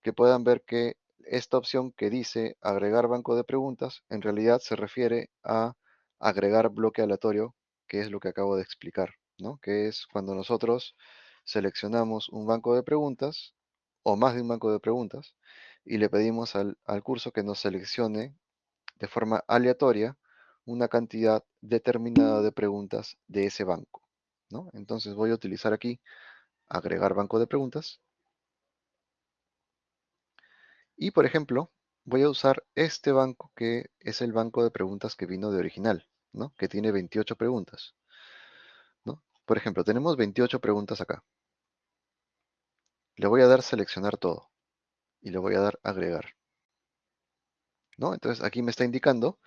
que puedan ver que esta opción que dice agregar banco de preguntas, en realidad se refiere a agregar bloque aleatorio, que es lo que acabo de explicar, ¿no? Que es cuando nosotros seleccionamos un banco de preguntas o más de un banco de preguntas y le pedimos al curso que nos seleccione de forma aleatoria una cantidad determinada de preguntas de ese banco. ¿no? Entonces voy a utilizar aquí agregar banco de preguntas. Y por ejemplo, voy a usar este banco que es el banco de preguntas que vino de original, ¿no? que tiene 28 preguntas. ¿no? Por ejemplo, tenemos 28 preguntas acá. Le voy a dar seleccionar todo y le voy a dar agregar. ¿no? Entonces aquí me está indicando,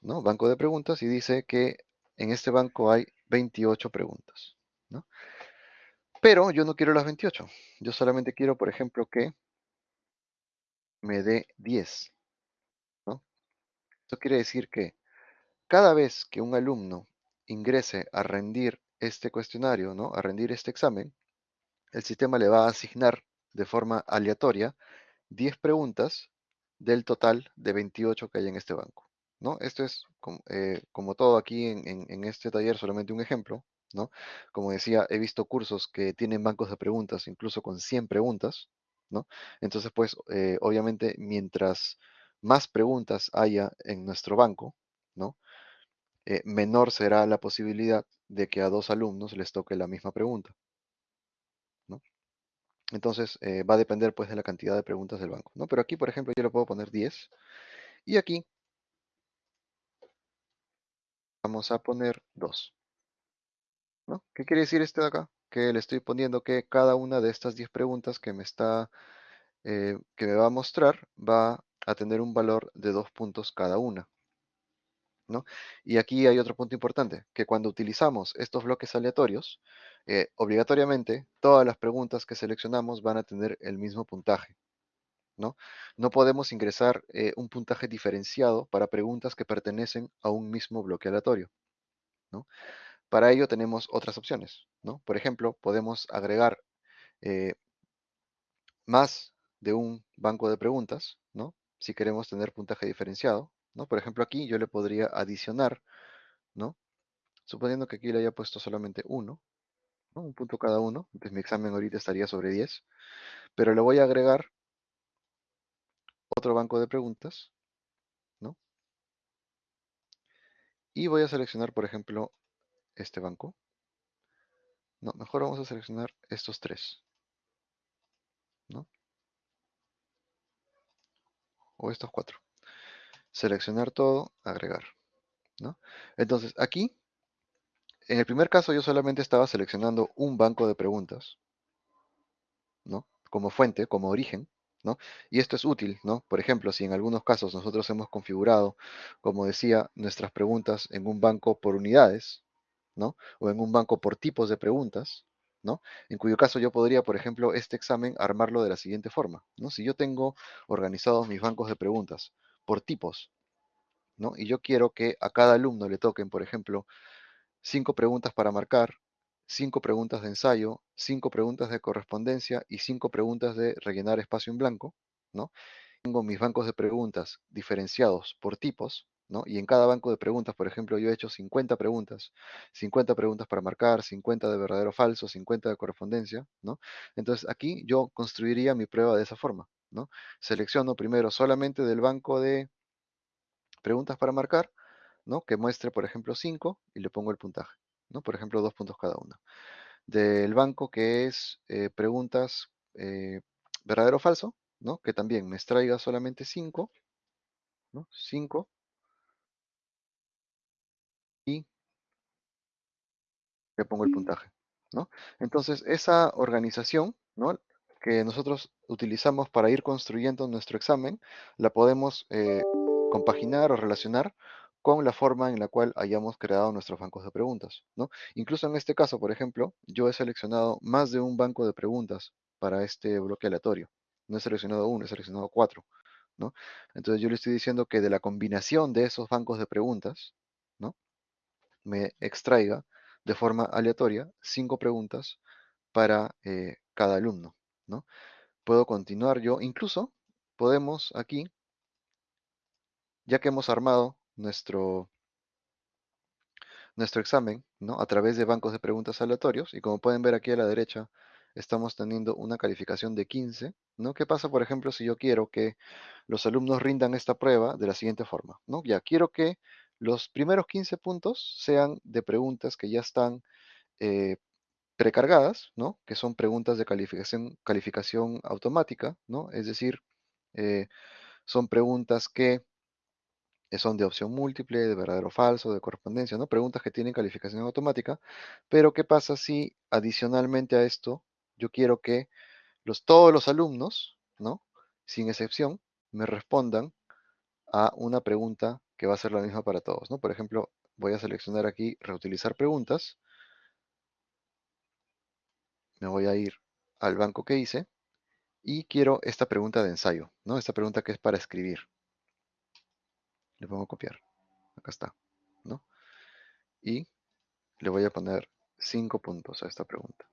¿no? Banco de preguntas y dice que en este banco hay 28 preguntas, ¿no? Pero yo no quiero las 28. Yo solamente quiero, por ejemplo, que me dé 10, ¿no? Esto quiere decir que cada vez que un alumno ingrese a rendir este cuestionario, ¿no? A rendir este examen, el sistema le va a asignar de forma aleatoria 10 preguntas del total de 28 que hay en este banco. ¿no? Esto es eh, como, todo aquí en, este taller, solamente un ejemplo, ¿no? Como decía, he visto cursos que tienen bancos de preguntas, incluso con 100 preguntas, ¿no? Entonces, pues, eh, obviamente, mientras más preguntas haya en nuestro banco, ¿no? Eh, menor será la posibilidad de que a dos alumnos les toque la misma pregunta. Entonces, va a depender, pues, de la cantidad de preguntas del banco, ¿no? Pero aquí, por ejemplo, yo le puedo poner 10 y aquí vamos a poner 2. ¿no? ¿Qué quiere decir este de acá? Que le estoy poniendo que cada una de estas 10 preguntas que me está, eh, que me va a mostrar va a tener un valor de 2 puntos cada una. Y aquí hay otro punto importante, que cuando utilizamos estos bloques aleatorios, eh, obligatoriamente todas las preguntas que seleccionamos van a tener el mismo puntaje. ¿no? No podemos ingresar eh, un puntaje diferenciado para preguntas que pertenecen a un mismo bloque aleatorio. ¿no? Para ello tenemos otras opciones. ¿no? Por ejemplo, podemos agregar eh, más de un banco de preguntas, ¿no? si queremos tener puntaje diferenciado. ¿No? Por ejemplo, aquí yo le podría adicionar, ¿no? suponiendo que aquí le haya puesto solamente uno, un punto cada uno, entonces mi examen ahorita estaría sobre 10, pero le voy a agregar otro banco de preguntas, ¿no? Y voy a seleccionar, por ejemplo, este banco. No, mejor vamos a seleccionar estos tres, ¿no? O estos cuatro. Seleccionar todo, agregar, ¿no? Entonces, aquí, en el primer caso yo solamente estaba seleccionando un banco de preguntas, ¿no? Como fuente, como origen, y esto es útil, ¿no? Por ejemplo, si en algunos casos nosotros hemos configurado, como decía, nuestras preguntas en un banco por unidades, ¿no? O en un banco por tipos de preguntas, ¿no? En cuyo caso yo podría, por ejemplo, este examen armarlo de la siguiente forma, ¿no? Si yo tengo organizados mis bancos de preguntas por tipos, ¿no? Y yo quiero que a cada alumno le toquen, por ejemplo, cinco preguntas para marcar, cinco preguntas de ensayo, cinco preguntas de correspondencia y cinco preguntas de rellenar espacio en blanco, ¿no? Tengo mis bancos de preguntas diferenciados por tipos, ¿no? Y en cada banco de preguntas, por ejemplo, yo he hecho 50 preguntas, 50 preguntas para marcar, 50 de verdadero o falso, 50 de correspondencia, ¿no? Entonces aquí yo construiría mi prueba de esa forma, ¿no? Selecciono primero solamente del banco de preguntas para marcar, ¿no? Que muestre, por ejemplo, 5 y le pongo el puntaje, ¿no? Por ejemplo, dos puntos cada una. Del banco que es eh, preguntas eh, verdadero o falso, ¿no? Que también me extraiga solamente 5, ¿no? 5 y le pongo el puntaje, ¿no? Entonces, esa organización, ¿no? Que nosotros utilizamos para ir construyendo nuestro examen, la podemos eh, compaginar o relacionar con la forma en la cual hayamos creado nuestros bancos de preguntas, ¿no? Incluso en este caso, por ejemplo, yo he seleccionado más de un banco de preguntas para este bloque aleatorio. No he seleccionado uno, he seleccionado cuatro, ¿no? Entonces yo le estoy diciendo que de la combinación de esos bancos de preguntas, ¿no? Me extraiga de forma aleatoria cinco preguntas para eh, cada alumno, ¿no? Puedo continuar yo, incluso podemos aquí, ya que hemos armado nuestro, nuestro examen, ¿no? A través de bancos de preguntas aleatorios, y como pueden ver aquí a la derecha, estamos teniendo una calificación de 15, ¿no? ¿Qué pasa, por ejemplo, si yo quiero que los alumnos rindan esta prueba de la siguiente forma, ¿no? Ya, quiero que los primeros 15 puntos sean de preguntas que ya están eh, precargadas, ¿no? Que son preguntas de calificación, automática, ¿no? Es decir, eh, son preguntas que son de opción múltiple, de verdadero o falso, de correspondencia, ¿no? Preguntas que tienen calificación automática. Pero, ¿qué pasa si adicionalmente a esto yo quiero que todos los alumnos, ¿no? Sin excepción, me respondan a una pregunta que va a ser la misma para todos, ¿no? Por ejemplo, voy a seleccionar aquí reutilizar preguntas. Me voy a ir al banco que hice y quiero esta pregunta de ensayo, ¿no? Esta pregunta que es para escribir. Le pongo copiar. Acá está, ¿no? Y le voy a poner 5 puntos a esta pregunta.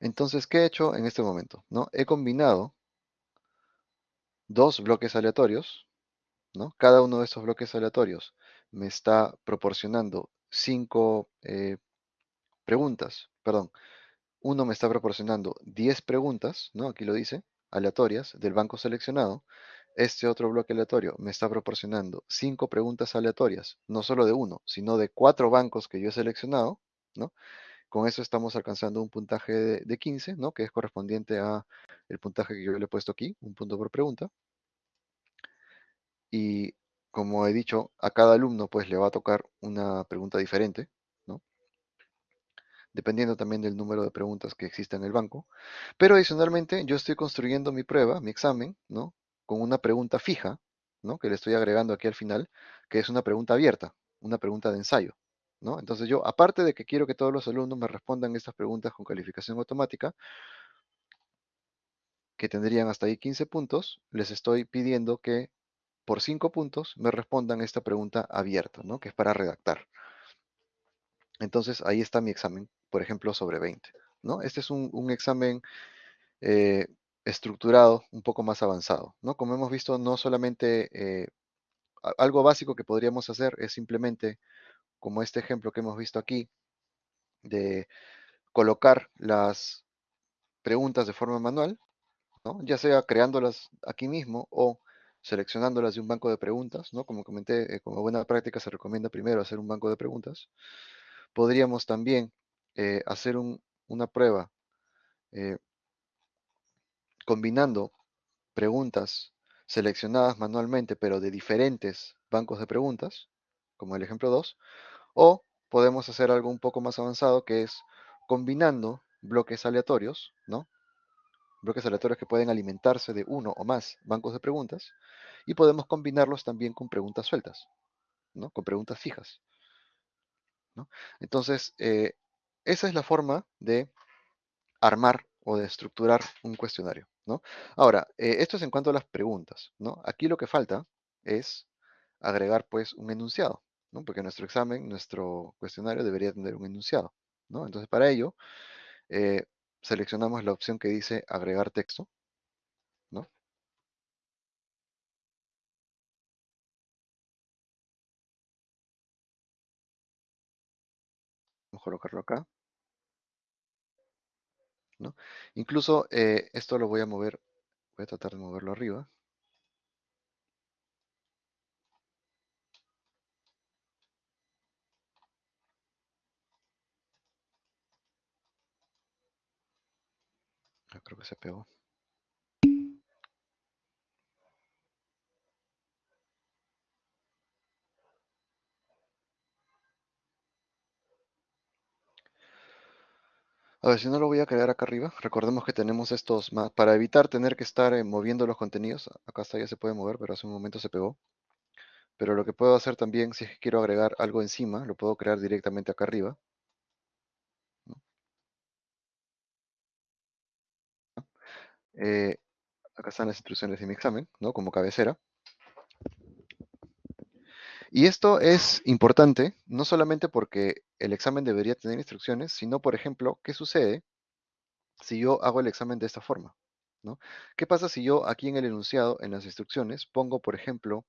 Entonces, ¿qué he hecho en este momento? ¿No? He combinado dos bloques aleatorios, ¿no? Cada uno de estos bloques aleatorios me está proporcionando cinco eh, preguntas, perdón, uno me está proporcionando 10 preguntas, ¿no? Aquí lo dice, aleatorias del banco seleccionado. Este otro bloque aleatorio me está proporcionando cinco preguntas aleatorias, no solo de uno, sino de cuatro bancos que yo he seleccionado, ¿no? Con eso estamos alcanzando un puntaje de, 15, ¿no? Que es correspondiente a el puntaje que yo le he puesto aquí, un punto por pregunta. Y como he dicho, a cada alumno pues le va a tocar una pregunta diferente, dependiendo también del número de preguntas que exista en el banco. Pero adicionalmente yo estoy construyendo mi prueba, mi examen, ¿no? Con una pregunta fija, ¿no? Que le estoy agregando aquí al final, que es una pregunta abierta, una pregunta de ensayo, ¿no? Entonces yo, aparte de que quiero que todos los alumnos me respondan estas preguntas con calificación automática, que tendrían hasta ahí 15 puntos, les estoy pidiendo que por 5 puntos me respondan esta pregunta abierta, ¿no? Que es para redactar. Entonces ahí está mi examen, por ejemplo, sobre 20. ¿no? Este es un, examen eh, estructurado un poco más avanzado. ¿no? Como hemos visto, no solamente eh, algo básico que podríamos hacer es simplemente, como este ejemplo que hemos visto aquí, de colocar las preguntas de forma manual, ¿no? ya sea creándolas aquí mismo o seleccionándolas de un banco de preguntas, ¿no? Como comenté, eh, como buena práctica se recomienda primero hacer un banco de preguntas podríamos también eh, hacer una prueba eh, combinando preguntas seleccionadas manualmente, pero de diferentes bancos de preguntas, como el ejemplo 2, o podemos hacer algo un poco más avanzado que es combinando bloques aleatorios, ¿no? Bloques aleatorios que pueden alimentarse de uno o más bancos de preguntas, y podemos combinarlos también con preguntas sueltas, ¿no? Con preguntas fijas. Entonces, eh, esa es la forma de armar o de estructurar un cuestionario. ¿no? Ahora, eh, esto es en cuanto a las preguntas. ¿no? Aquí lo que falta es agregar pues un enunciado. ¿no? Porque nuestro examen, nuestro cuestionario debería tener un enunciado, ¿no? Entonces, para ello, eh, seleccionamos la opción que dice agregar texto, ¿no? Vamos a colocarlo acá. Incluso eh, esto lo voy a mover, voy a tratar de moverlo arriba. Creo que se pegó. A ver, si no lo voy a crear acá arriba. Recordemos que tenemos estos para evitar tener que estar eh, moviendo los contenidos. Acá está, ya se puede mover, pero hace un momento se pegó. Pero lo que puedo hacer también, si es que quiero agregar algo encima, lo puedo crear directamente acá arriba. Eh, acá están las instrucciones de mi examen, ¿no? Como cabecera. Y esto es importante, no solamente porque el examen debería tener instrucciones, sino, por ejemplo, ¿qué sucede si yo hago el examen de esta forma? ¿no? ¿Qué pasa si yo aquí en el enunciado, en las instrucciones, pongo, por ejemplo,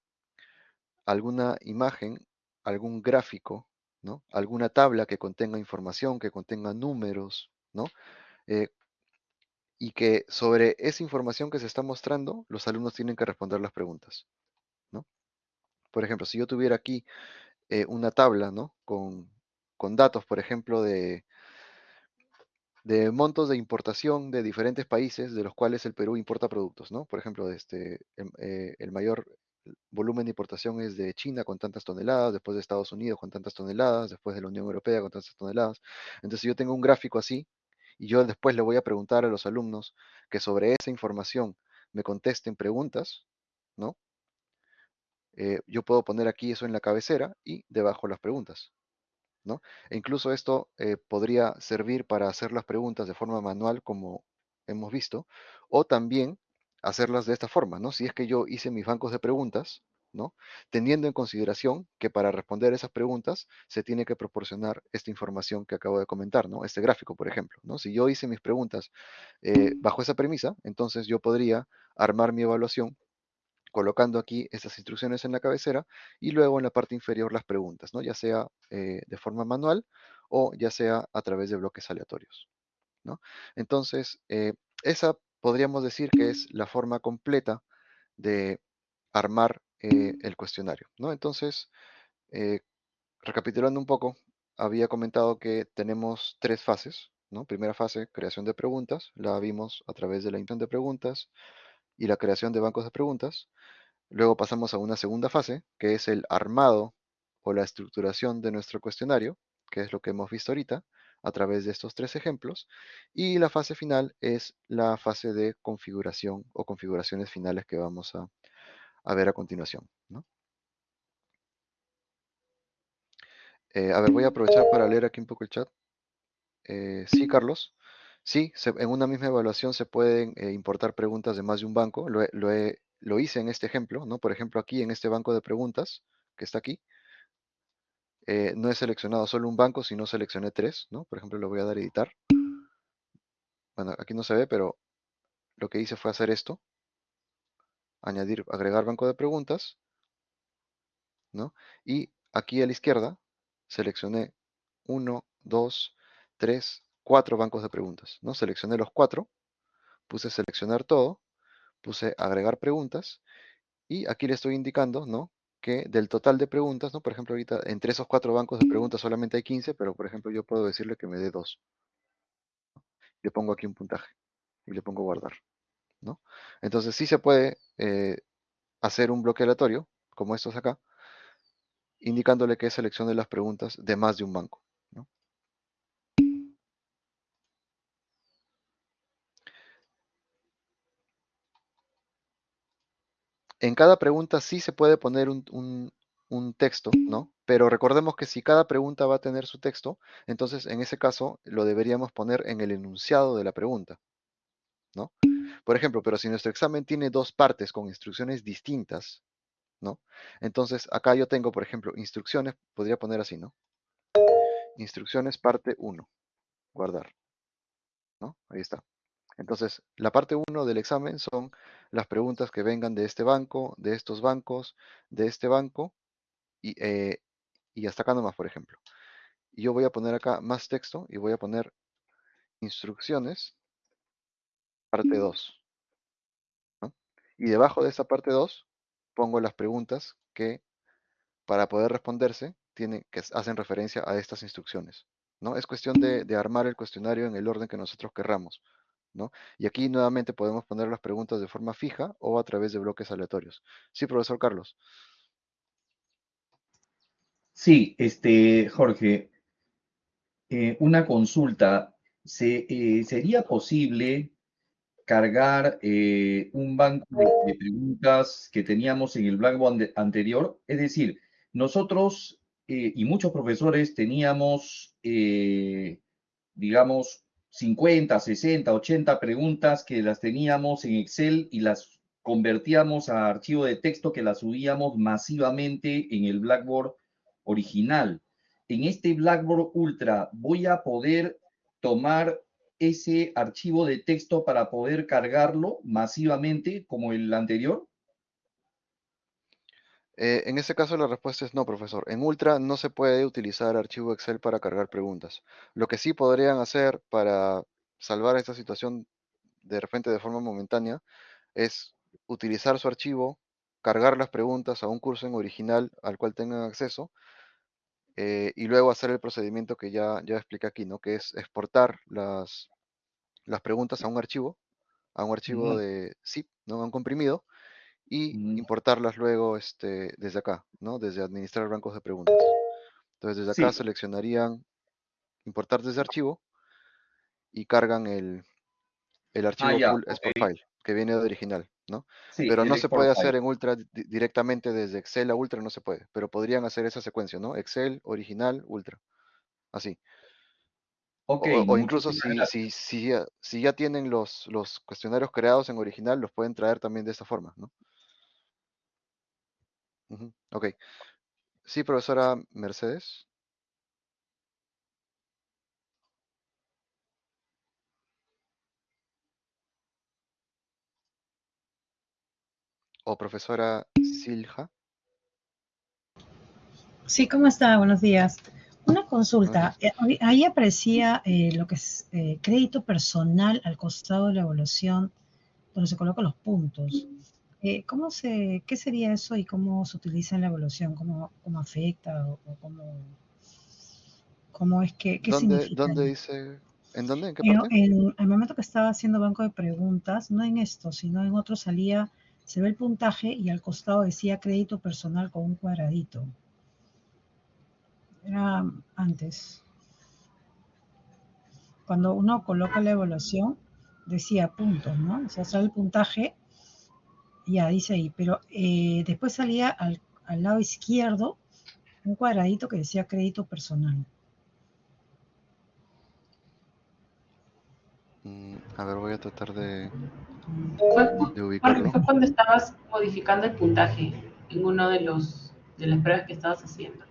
alguna imagen, algún gráfico, ¿no? alguna tabla que contenga información, que contenga números, ¿no? Eh, y que sobre esa información que se está mostrando, los alumnos tienen que responder las preguntas. ¿no? Por ejemplo, si yo tuviera aquí eh, una tabla ¿no? con, con datos, por ejemplo, de, de montos de importación de diferentes países de los cuales el Perú importa productos, ¿no? Por ejemplo, este, em, eh, el mayor volumen de importación es de China con tantas toneladas, después de Estados Unidos con tantas toneladas, después de la Unión Europea con tantas toneladas. Entonces, si yo tengo un gráfico así, y yo después le voy a preguntar a los alumnos que sobre esa información me contesten preguntas, ¿no? Eh, yo puedo poner aquí eso en la cabecera y debajo las preguntas, ¿no? E incluso esto eh, podría servir para hacer las preguntas de forma manual, como hemos visto, o también hacerlas de esta forma, ¿no? Si es que yo hice mis bancos de preguntas, ¿no? Teniendo en consideración que para responder esas preguntas se tiene que proporcionar esta información que acabo de comentar, ¿no? Este gráfico, por ejemplo, ¿no? Si yo hice mis preguntas eh, bajo esa premisa, entonces yo podría armar mi evaluación colocando aquí estas instrucciones en la cabecera y luego en la parte inferior las preguntas, ¿no? ya sea eh, de forma manual o ya sea a través de bloques aleatorios. ¿no? Entonces, eh, esa podríamos decir que es la forma completa de armar eh, el cuestionario. ¿no? Entonces, recapitulando un poco, había comentado que tenemos tres fases. ¿no? Primera fase, creación de preguntas, la vimos a través de la intención de preguntas, y la creación de bancos de preguntas. Luego pasamos a una segunda fase, que es el armado o la estructuración de nuestro cuestionario, que es lo que hemos visto ahorita a través de estos tres ejemplos. Y la fase final es la fase de configuración o configuraciones finales que vamos a, ver a continuación. Eh, a ver, voy a aprovechar para leer aquí un poco el chat. Eh, sí, Carlos. Sí, en una misma evaluación se pueden eh, importar preguntas de más de un banco. Lo, hice en este ejemplo, ¿no? Por ejemplo, aquí en este banco de preguntas, que está aquí, no he seleccionado solo un banco, sino seleccioné tres, ¿no? Por ejemplo, le voy a dar a editar. Bueno, aquí no se ve, pero lo que hice fue hacer esto. Añadir, agregar banco de preguntas, ¿no? Y aquí a la izquierda seleccioné uno, dos, tres, cuatro bancos de preguntas, ¿no? Seleccioné los cuatro, puse seleccionar todo, puse agregar preguntas y aquí le estoy indicando, ¿no? Que del total de preguntas, ¿no? Por ejemplo, ahorita entre esos cuatro bancos de preguntas solamente hay 15, pero por ejemplo yo puedo decirle que me dé dos. Le pongo aquí un puntaje y le pongo guardar, Entonces sí se puede eh, hacer un bloque aleatorio, como estos acá, indicándole que seleccione las preguntas de más de un banco. en cada pregunta sí se puede poner un, texto, ¿no? Pero recordemos que si cada pregunta va a tener su texto, entonces en ese caso lo deberíamos poner en el enunciado de la pregunta, ¿no? Por ejemplo, pero si nuestro examen tiene dos partes con instrucciones distintas, ¿no? Entonces, acá yo tengo, por ejemplo, instrucciones, podría poner así, ¿no? Instrucciones parte 1, guardar, ¿no? Ahí está. Entonces, la parte 1 del examen son las preguntas que vengan de este banco, de estos bancos, de este banco, y, eh, y hasta acá nomás, por ejemplo. Y yo voy a poner acá más texto y voy a poner instrucciones, parte 2. Y debajo de esa parte 2 pongo las preguntas que para poder responderse tienen, que hacen referencia a estas instrucciones. ¿no? Es cuestión de, de armar el cuestionario en el orden que nosotros querramos. ¿no? Y aquí nuevamente podemos poner las preguntas de forma fija o a través de bloques aleatorios. Sí, profesor Carlos. Sí, este, Jorge, eh, una consulta. Se, eh, ¿Sería posible cargar eh, un banco de, preguntas que teníamos en el Blackboard anterior? Es decir, nosotros y muchos profesores teníamos, digamos, 50, 60, 80 preguntas que las teníamos en Excel y las convertíamos a archivo de texto que las subíamos masivamente en el Blackboard original. En este Blackboard Ultra voy a poder tomar ese archivo de texto para poder cargarlo masivamente como el anterior? Eh, en este caso la respuesta es no, profesor. En Ultra no se puede utilizar archivo Excel para cargar preguntas. Lo que sí podrían hacer para salvar esta situación de repente de forma momentánea es utilizar su archivo, cargar las preguntas a un curso en original al cual tengan acceso eh, y luego hacer el procedimiento que ya, ya expliqué aquí, ¿no? Que es exportar las, las preguntas a un archivo, a un archivo de zip, ¿no? A un comprimido, y importarlas luego este, desde acá, ¿no? Desde administrar bancos de preguntas. Entonces desde acá seleccionarían importar desde archivo y cargan el, el archivo ah, export file, que viene de original. ¿No? pero no se puede hacer en Ultra directamente desde Excel a Ultra, no se puede, pero podrían hacer esa secuencia, ¿no? Excel, original, Ultra, así. o, incluso si, si, ya, si, ya, tienen los, los cuestionarios creados en original, los pueden traer también de esta forma, ¿no? Ok. Sí, profesora Mercedes. O profesora Silja. Sí, ¿cómo está? Buenos días. Una consulta. Eh, ahí aparecía eh, lo que es eh, crédito personal al costado de la evaluación, donde se colocan los puntos. ¿cómo se, ¿Qué sería eso y cómo se utiliza en la evaluación? ¿Cómo, cómo afecta o, cómo, cómo es que qué ¿Dónde, ¿Dónde dice? ¿En dónde? ¿En qué parte? En, el momento que estaba haciendo banco de preguntas, no en esto, sino en otro salía se ve el puntaje y al costado decía crédito personal con un cuadradito. Era antes. Cuando uno coloca la evaluación, decía puntos, ¿no? O sea, sale el puntaje, ya dice ahí, pero eh, después salía al, al lado izquierdo un cuadradito que decía crédito personal. Mm, a ver, voy a tratar de, de ubicarlo. Fue cuando estabas modificando el puntaje en uno de los de las pruebas que estabas haciendo.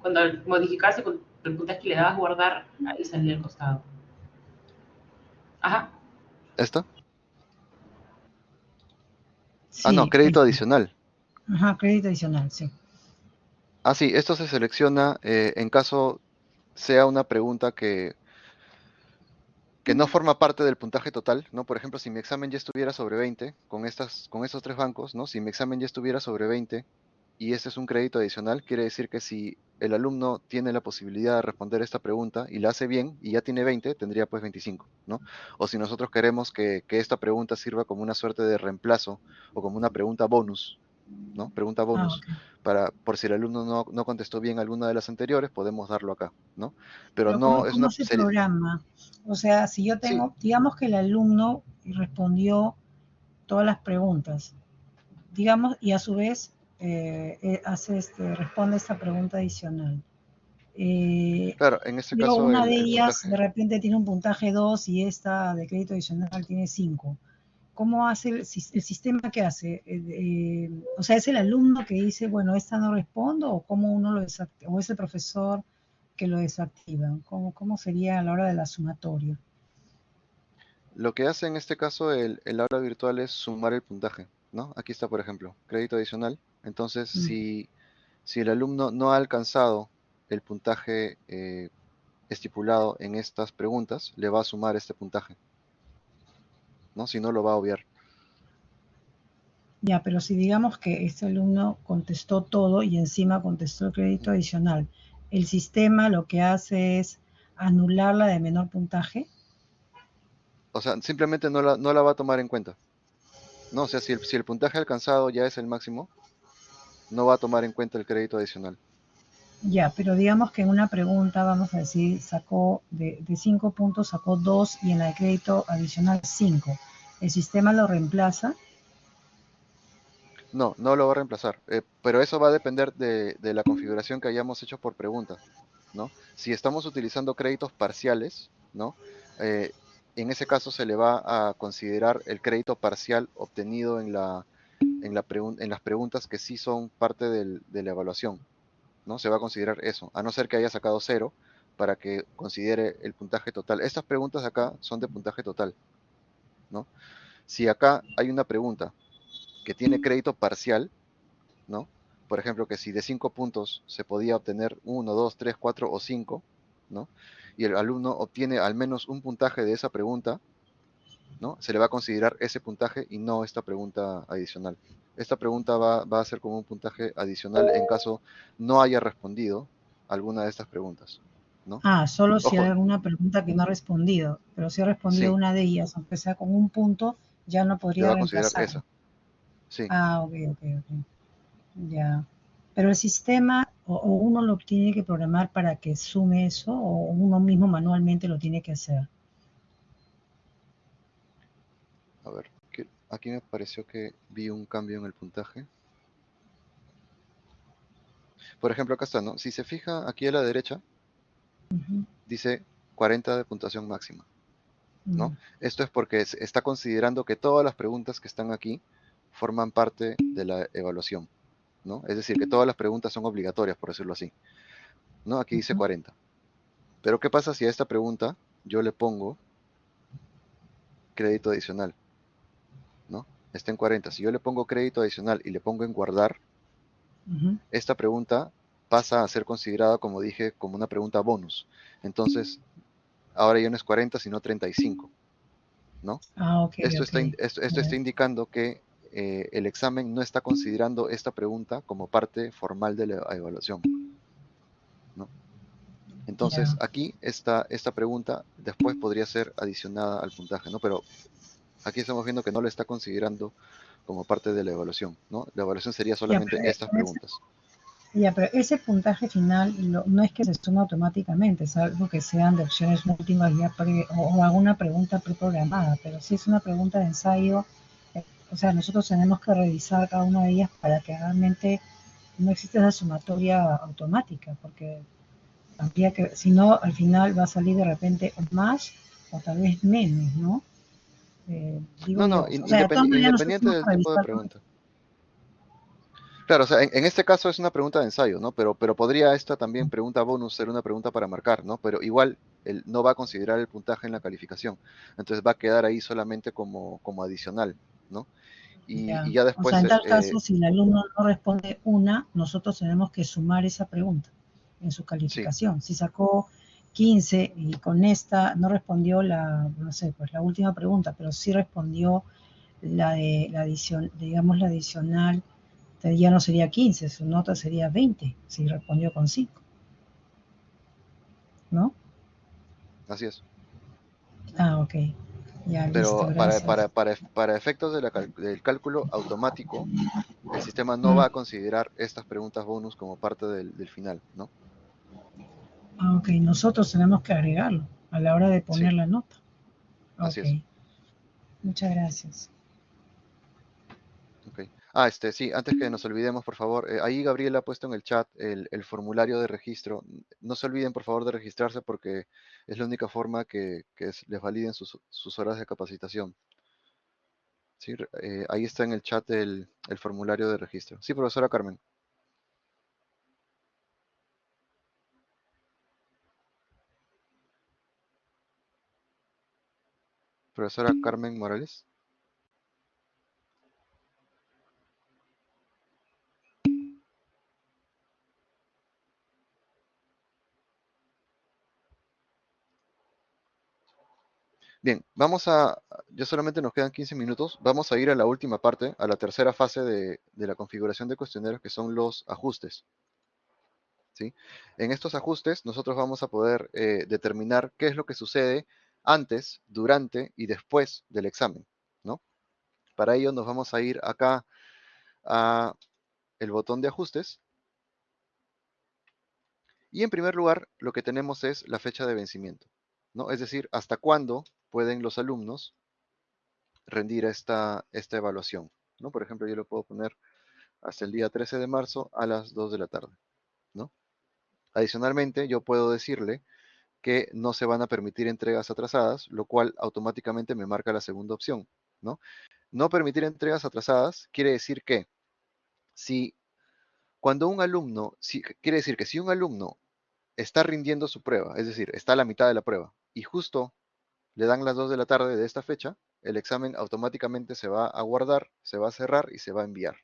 Cuando modificaste el puntaje que le dabas guardar, ahí salía al costado. Ajá. ¿Esto? ah, no, crédito adicional. Ajá, crédito adicional, sí. Ah, sí, esto se selecciona eh, en caso sea una pregunta que que no forma parte del puntaje total, ¿no? Por ejemplo, si mi examen ya estuviera sobre 20, con, estas, con estos tres bancos, ¿no? Si mi examen ya estuviera sobre 20 y este es un crédito adicional, quiere decir que si el alumno tiene la posibilidad de responder esta pregunta y la hace bien y ya tiene 20, tendría pues 25, ¿no? O si nosotros queremos que, esta pregunta sirva como una suerte de reemplazo o como una pregunta bonus, ¿no? Pregunta bonus. Ah, para, por si el alumno no, no, contestó bien alguna de las anteriores, podemos darlo acá, ¿no? Pero, no es una se programa? O sea, si yo tengo, digamos que el alumno respondió todas las preguntas, digamos, y a su vez eh, eh, hace este, responde esta pregunta adicional. Eh, claro, en este caso. Una de ellas de repente tiene un puntaje 2 y esta de crédito adicional tiene 5 ¿cómo hace el, sistema que hace? Eh, eh, o sea, ¿es el alumno que dice, bueno, esta no respondo o cómo uno lo desactiva? ¿O es el profesor que lo desactiva? ¿Cómo, cómo sería a la hora de la sumatoria? Lo que hace en este caso el, aula virtual es sumar el puntaje, ¿no? Aquí está, por ejemplo, crédito adicional. Entonces, mm. si, si el alumno no ha alcanzado el puntaje eh, estipulado en estas preguntas, le va a sumar este puntaje. ¿No? Si no, lo va a obviar. Ya, pero si digamos que este alumno contestó todo y encima contestó el crédito adicional, ¿el sistema lo que hace es anular la de menor puntaje? O sea, simplemente no la, no la va a tomar en cuenta. No, o sea, si el, si el puntaje alcanzado ya es el máximo, no va a tomar en cuenta el crédito adicional. Ya, pero digamos que en una pregunta, vamos a decir, sacó de, cinco puntos, sacó dos y en la de crédito adicional cinco. ¿El sistema lo reemplaza? No, no lo va a reemplazar, eh, pero eso va a depender de, la configuración que hayamos hecho por pregunta, ¿no? Si estamos utilizando créditos parciales, ¿no? Eh, en ese caso se le va a considerar el crédito parcial obtenido en, la, en, en las preguntas que sí son parte del, de la evaluación, ¿no? Se va a considerar eso, a no ser que haya sacado cero para que considere el puntaje total. Estas preguntas acá son de puntaje total, ¿no? Si acá hay una pregunta que tiene crédito parcial, ¿no? Por ejemplo, que si de 5 puntos se podía obtener 1, 2, 3, 4 o 5, ¿no? Y el alumno obtiene al menos un puntaje de esa pregunta, ¿no? Se le va a considerar ese puntaje y no esta pregunta adicional. Esta pregunta va, a ser como un puntaje adicional en caso no haya respondido alguna de estas preguntas. ¿no? Ah, solo si hay alguna pregunta que no ha respondido, pero si ha respondido una de ellas, aunque sea con un punto, ya no podría va a considerar esa. Sí. Ah, ok, ok, ok. Ya. Pero el sistema, o, uno lo tiene que programar para que sume eso, o uno mismo manualmente lo tiene que hacer. A ver. Aquí me pareció que vi un cambio en el puntaje. Por ejemplo, acá está, ¿no? Si se fija aquí a la derecha, dice 40 de puntuación máxima, ¿no? Mm. Esto es porque está considerando que todas las preguntas que están aquí forman parte de la evaluación, ¿no? Es decir, que todas las preguntas son obligatorias, por decirlo así, ¿no? Aquí dice 40. Pero ¿qué pasa si a esta pregunta yo le pongo crédito adicional? Está en 40. Si yo le pongo crédito adicional y le pongo en guardar, esta pregunta pasa a ser considerada, como dije, como una pregunta bonus. Entonces, ahora ya no es 40, sino 35. ¿no? Ah, esto, Está, esto, está indicando que eh, el examen no está considerando esta pregunta como parte formal de la evaluación. ¿no? Entonces, aquí esta, esta pregunta después podría ser adicionada al puntaje, ¿no? Pero Aquí estamos viendo que no lo está considerando como parte de la evaluación, ¿no? La evaluación sería solamente estas preguntas. Ya, pero ese puntaje final no es que se suma automáticamente, es algo que sean de opciones múltiples ya o, alguna pregunta preprogramada, pero si es una pregunta de ensayo, eh, o sea, nosotros tenemos que revisar cada una de ellas para que realmente no exista esa sumatoria automática, porque habría que, si no, al final va a salir de repente más o tal vez menos, ¿no? Eh, no, no, independiente del tipo de pregunta. Claro, o sea, en, este caso es una pregunta de ensayo, ¿no? Pero, pero podría esta también pregunta bonus ser una pregunta para marcar, ¿no? Pero igual él no va a considerar el puntaje en la calificación. Entonces va a quedar ahí solamente como, como adicional, ¿no? Y ya, después... O sea, en tal caso, eh, si el alumno no responde una, nosotros tenemos que sumar esa pregunta en su calificación. Si sacó 15 y con esta no respondió la, no sé, pues la última pregunta, pero sí respondió la de la adición, digamos la adicional, ya no sería 15, su nota sería 20, si respondió con 5. ¿No? Así es. Ah, ok. Ya, Pero para, para, para, para, efectos de la del cálculo automático, el sistema no va a considerar estas preguntas bonus como parte del, del final, ¿no? Ah, ok, nosotros tenemos que agregarlo a la hora de poner la nota. Así es. Muchas gracias. Ah, este, sí, antes que nos olvidemos, por favor, eh, ahí Gabriel ha puesto en el chat el, formulario de registro. No se olviden, por favor, de registrarse porque es la única forma que, les validen sus, horas de capacitación. ¿sí? Eh, ahí está en el chat el, el formulario de registro. Sí, profesora Carmen. Profesora Carmen Morales. Bien, vamos a, ya solamente nos quedan 15 minutos, vamos a ir a la última parte, a la tercera fase de, la configuración de cuestionarios, que son los ajustes. ¿Sí? En estos ajustes nosotros vamos a poder eh, determinar qué es lo que sucede antes, durante y después del examen. ¿no? Para ello nos vamos a ir acá a el botón de ajustes. Y en primer lugar, lo que tenemos es la fecha de vencimiento. ¿no? Es decir, hasta cuándo pueden los alumnos rendir esta, esta evaluación. ¿no? Por ejemplo, yo lo puedo poner hasta el día 13 de marzo a las 2 de la tarde. ¿no? Adicionalmente, yo puedo decirle que no se van a permitir entregas atrasadas, lo cual automáticamente me marca la segunda opción. ¿no? no permitir entregas atrasadas quiere decir que si cuando un alumno, quiere decir que si un alumno está rindiendo su prueba, es decir, está a la mitad de la prueba, y justo le dan las 2 de la tarde de esta fecha, el examen automáticamente se va a guardar, se va a cerrar y se va a enviar.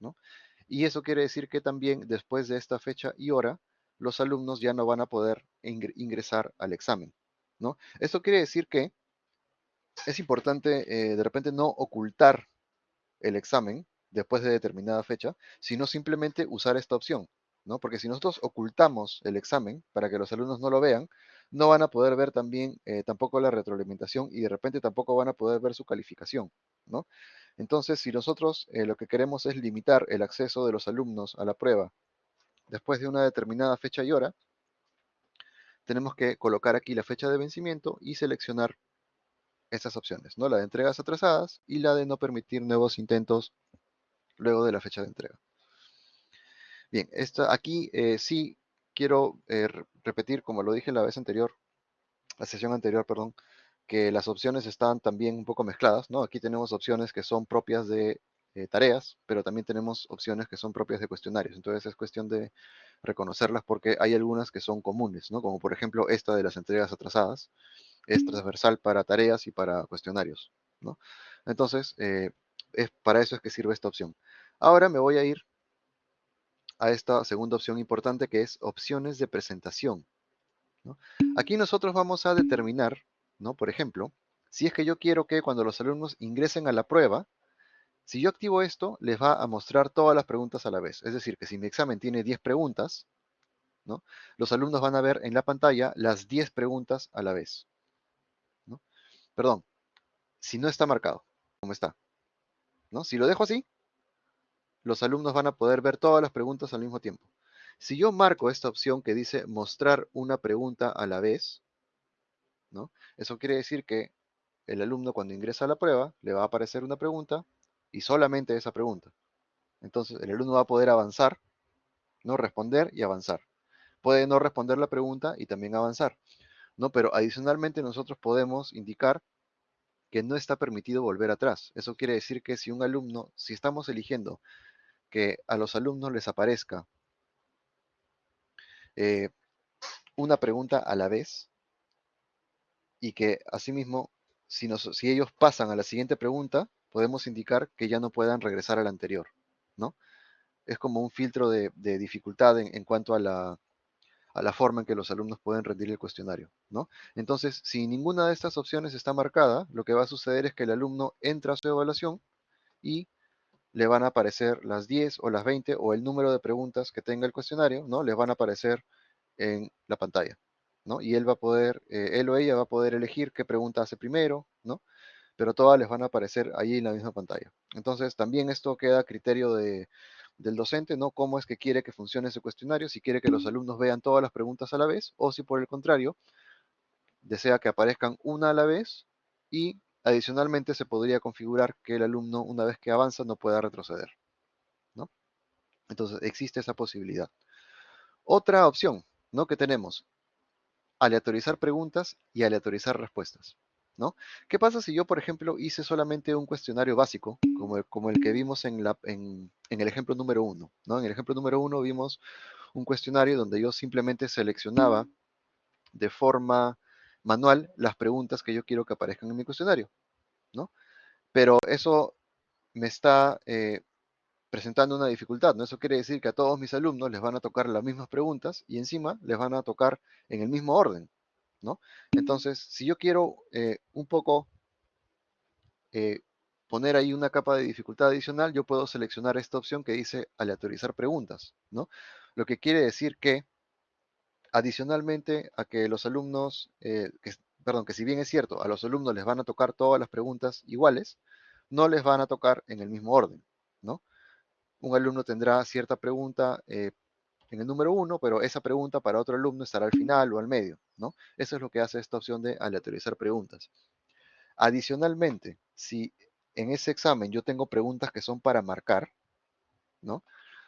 ¿no? Y eso quiere decir que también después de esta fecha y hora, los alumnos ya no van a poder ingresar al examen. ¿no? Esto quiere decir que es importante eh, de repente no ocultar el examen después de determinada fecha, sino simplemente usar esta opción. ¿no? Porque si nosotros ocultamos el examen para que los alumnos no lo vean, no van a poder ver también eh, tampoco la retroalimentación y de repente tampoco van a poder ver su calificación, ¿no? Entonces, si nosotros eh, lo que queremos es limitar el acceso de los alumnos a la prueba después de una determinada fecha y hora, tenemos que colocar aquí la fecha de vencimiento y seleccionar estas opciones, ¿no? La de entregas atrasadas y la de no permitir nuevos intentos luego de la fecha de entrega. Bien, esta, aquí eh, sí quiero eh, repetir, como lo dije la vez anterior, la sesión anterior, perdón, que las opciones están también un poco mezcladas, ¿no? Aquí tenemos opciones que son propias de eh, tareas, pero también tenemos opciones que son propias de cuestionarios. Entonces es cuestión de reconocerlas porque hay algunas que son comunes, ¿no? Como por ejemplo esta de las entregas atrasadas, es transversal para tareas y para cuestionarios, ¿no? Entonces, eh, es, para eso es que sirve esta opción. Ahora me voy a ir a esta segunda opción importante que es opciones de presentación. Aquí nosotros vamos a determinar, ¿no? por ejemplo, si es que yo quiero que cuando los alumnos ingresen a la prueba, si yo activo esto, les va a mostrar todas las preguntas a la vez. Es decir, que si mi examen tiene 10 preguntas, ¿no? los alumnos van a ver en la pantalla las 10 preguntas a la vez. Perdón, si no está marcado, como está. ¿no? Si lo dejo así, los alumnos van a poder ver todas las preguntas al mismo tiempo. Si yo marco esta opción que dice mostrar una pregunta a la vez, ¿no? Eso quiere decir que el alumno cuando ingresa a la prueba le va a aparecer una pregunta y solamente esa pregunta. Entonces el alumno va a poder avanzar, no responder y avanzar. Puede no responder la pregunta y también avanzar. ¿no? Pero adicionalmente nosotros podemos indicar que no está permitido volver atrás. Eso quiere decir que si un alumno, si estamos eligiendo que a los alumnos les aparezca eh, una pregunta a la vez y que asimismo, si, si ellos pasan a la siguiente pregunta, podemos indicar que ya no puedan regresar a la anterior, ¿no? Es como un filtro de, dificultad en, cuanto a la, a la forma en que los alumnos pueden rendir el cuestionario, ¿no? Entonces, si ninguna de estas opciones está marcada, lo que va a suceder es que el alumno entra a su evaluación y le van a aparecer las 10 o las 20 o el número de preguntas que tenga el cuestionario, ¿no? Les van a aparecer en la pantalla, ¿no? Y él va a poder, eh, él o ella va a poder elegir qué pregunta hace primero, ¿no? Pero todas les van a aparecer ahí en la misma pantalla. Entonces, también esto queda a criterio de, del docente, ¿no? Cómo es que quiere que funcione ese cuestionario, si quiere que los alumnos vean todas las preguntas a la vez o si por el contrario, desea que aparezcan una a la vez y Adicionalmente, se podría configurar que el alumno, una vez que avanza, no pueda retroceder. ¿no? Entonces, existe esa posibilidad. Otra opción ¿no? que tenemos, aleatorizar preguntas y aleatorizar respuestas. ¿No? ¿Qué pasa si yo, por ejemplo, hice solamente un cuestionario básico, como el, que vimos en, el ejemplo número uno, ¿no? En el ejemplo número uno vimos un cuestionario donde yo simplemente seleccionaba de forma manual las preguntas que yo quiero que aparezcan en mi cuestionario. Pero eso me está eh, presentando una dificultad, ¿no? Eso quiere decir que a todos mis alumnos les van a tocar las mismas preguntas y encima les van a tocar en el mismo orden, ¿no? Entonces, si yo quiero eh, un poco eh, poner ahí una capa de dificultad adicional, yo puedo seleccionar esta opción que dice aleatorizar preguntas, ¿no? Lo que quiere decir que adicionalmente a que los alumnos, eh, que, perdón, que si bien es cierto, a los alumnos les van a tocar todas las preguntas iguales, no les van a tocar en el mismo orden, ¿no? Un alumno tendrá cierta pregunta eh, en el número uno, pero esa pregunta para otro alumno estará al final o al medio, ¿no? Eso es lo que hace esta opción de aleatorizar preguntas. Adicionalmente, si en ese examen yo tengo preguntas que son para marcar, ¿no?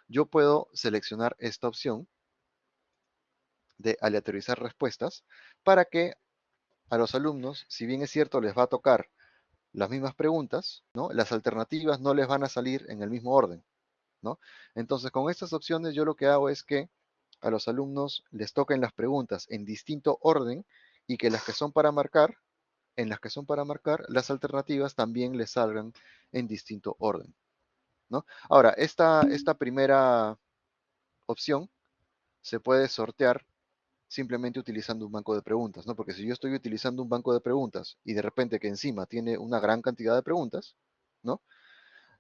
Yo puedo seleccionar esta opción de aleatorizar respuestas para que a los alumnos, si bien es cierto, les va a tocar las mismas preguntas, ¿no? Las alternativas no les van a salir en el mismo orden, Entonces, con estas opciones yo lo que hago es que a los alumnos les toquen las preguntas en distinto orden y que las que son para marcar, en las que son para marcar, las alternativas también les salgan en distinto orden, ¿no? Ahora, esta, esta primera opción se puede sortear simplemente utilizando un banco de preguntas, ¿no? Porque si yo estoy utilizando un banco de preguntas y de repente que encima tiene una gran cantidad de preguntas, ¿no?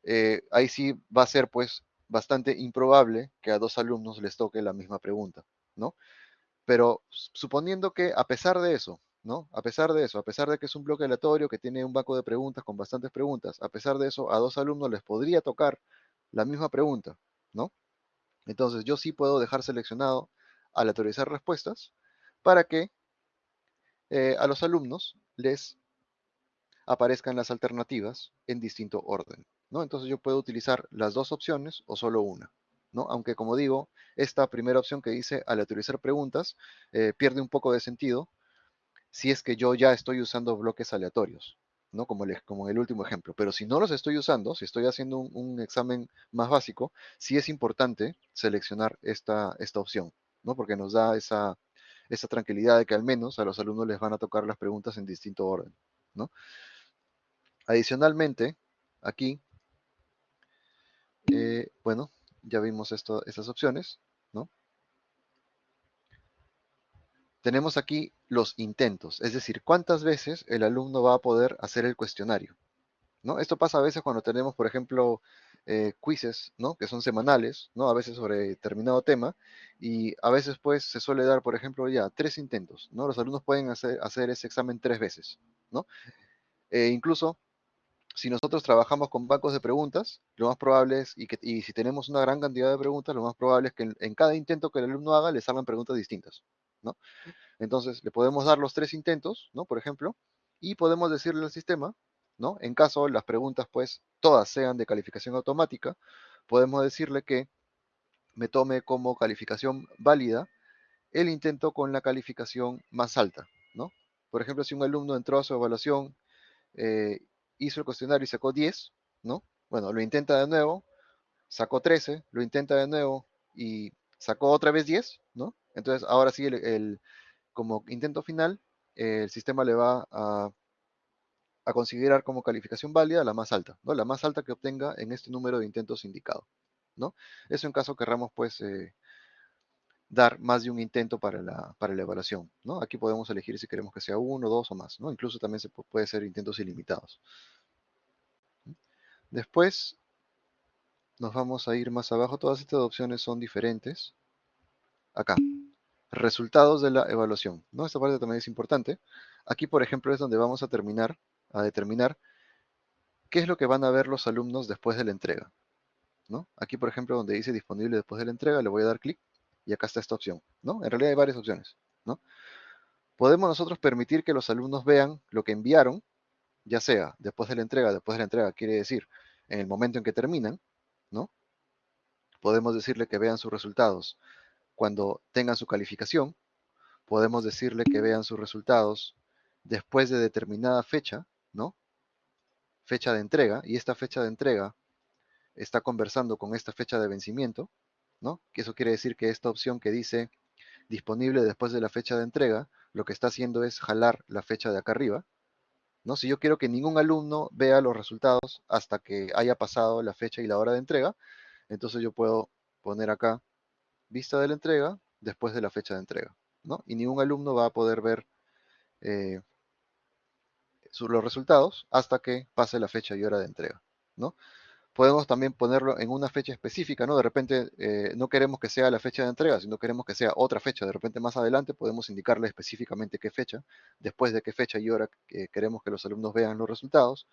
Eh, ahí sí va a ser pues bastante improbable que a dos alumnos les toque la misma pregunta, ¿no? Pero suponiendo que a pesar de eso, ¿no? A pesar de eso, a pesar de que es un bloque aleatorio que tiene un banco de preguntas con bastantes preguntas, a pesar de eso, a dos alumnos les podría tocar la misma pregunta, ¿no? Entonces yo sí puedo dejar seleccionado aleatorizar respuestas para que eh, a los alumnos les aparezcan las alternativas en distinto orden. ¿No? Entonces yo puedo utilizar las dos opciones o solo una. ¿no? Aunque como digo, esta primera opción que dice aleatorizar preguntas eh, pierde un poco de sentido si es que yo ya estoy usando bloques aleatorios. ¿no? Como, como el último ejemplo. Pero si no los estoy usando, si estoy haciendo un, un examen más básico, sí es importante seleccionar esta, esta opción. Porque nos da esa, esa tranquilidad de que al menos a los alumnos les van a tocar las preguntas en distinto orden, ¿no? Adicionalmente, aquí, bueno, ya vimos estas opciones, ¿no? Tenemos aquí los intentos, es decir, cuántas veces el alumno va a poder hacer el cuestionario, ¿no? Esto pasa a veces cuando tenemos, por ejemplo, eh, quizzes, ¿no? Que son semanales, ¿no? A veces sobre determinado tema y a veces pues se suele dar, por ejemplo, ya tres intentos, ¿no? Los alumnos pueden hacer, hacer ese examen tres veces, ¿no? E incluso si nosotros trabajamos con bancos de preguntas, lo más probable es, y, que, y si tenemos una gran cantidad de preguntas, lo más probable es que en, en, cada intento que el alumno haga le salgan preguntas distintas, ¿no? Entonces, le podemos dar los tres intentos, ¿no? Por ejemplo, y podemos decirle al sistema, ¿no? En caso las preguntas, pues, todas sean de calificación automática, podemos decirle que me tome como calificación válida el intento con la calificación más alta, ¿no? Por ejemplo, si un alumno entró a su evaluación, eh, hizo el cuestionario y sacó 10, ¿no? Bueno, lo intenta de nuevo, sacó 13, lo intenta de nuevo y sacó otra vez 10, ¿no? Entonces, ahora sí, el, como intento final, el sistema le va a a considerar como calificación válida la más alta, ¿no? La más alta que obtenga en este número de intentos indicado, ¿no? Eso en caso querramos, pues, eh, dar más de un intento para la, para la evaluación, ¿no? Aquí podemos elegir si queremos que sea uno, dos o más, ¿no? Incluso también se puede ser intentos ilimitados. Después nos vamos a ir más abajo. Todas estas opciones son diferentes. Acá. Resultados de la evaluación. ¿no? Esta parte también es importante. Aquí, por ejemplo, es donde vamos a terminar a determinar qué es lo que van a ver los alumnos después de la entrega. ¿no? Aquí, por ejemplo, donde dice disponible después de la entrega, le voy a dar clic y acá está esta opción. ¿no? En realidad hay varias opciones. ¿no? Podemos nosotros permitir que los alumnos vean lo que enviaron, ya sea después de la entrega, después de la entrega quiere decir en el momento en que terminan, ¿no? Podemos decirle que vean sus resultados cuando tengan su calificación. Podemos decirle que vean sus resultados después de determinada fecha, ¿no? Fecha de entrega, y esta fecha de entrega está conversando con esta fecha de vencimiento, ¿no? Eso quiere decir que esta opción que dice disponible después de la fecha de entrega, lo que está haciendo es jalar la fecha de acá arriba, ¿no? Si yo quiero que ningún alumno vea los resultados hasta que haya pasado la fecha y la hora de entrega, entonces yo puedo poner acá vista de la entrega después de la fecha de entrega, ¿no? Y ningún alumno va a poder ver eh, los resultados hasta que pase la fecha y hora de entrega, ¿no? Podemos también ponerlo en una fecha específica, ¿no? De repente eh, no queremos que sea la fecha de entrega, sino queremos que sea otra fecha. De repente más adelante podemos indicarle específicamente qué fecha, después de qué fecha y hora queremos que los alumnos vean los resultados.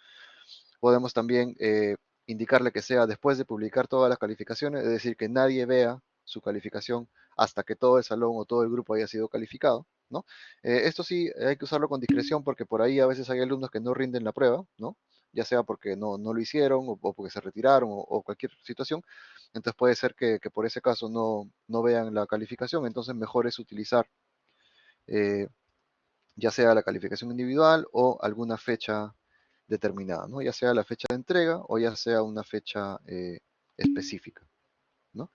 Podemos también eh, indicarle que sea después de publicar todas las calificaciones, es decir, que nadie vea su calificación hasta que todo el salón o todo el grupo haya sido calificado. ¿no? Eh, esto sí hay que usarlo con discreción porque por ahí a veces hay alumnos que no rinden la prueba, ¿no? Ya sea porque no, lo hicieron o, porque se retiraron o, cualquier situación. Entonces puede ser que, por ese caso no, no, vean la calificación, entonces mejor es utilizar eh, ya sea la calificación individual o alguna fecha determinada, ¿no? ya sea la fecha de entrega o ya sea una fecha eh, específica. ¿no?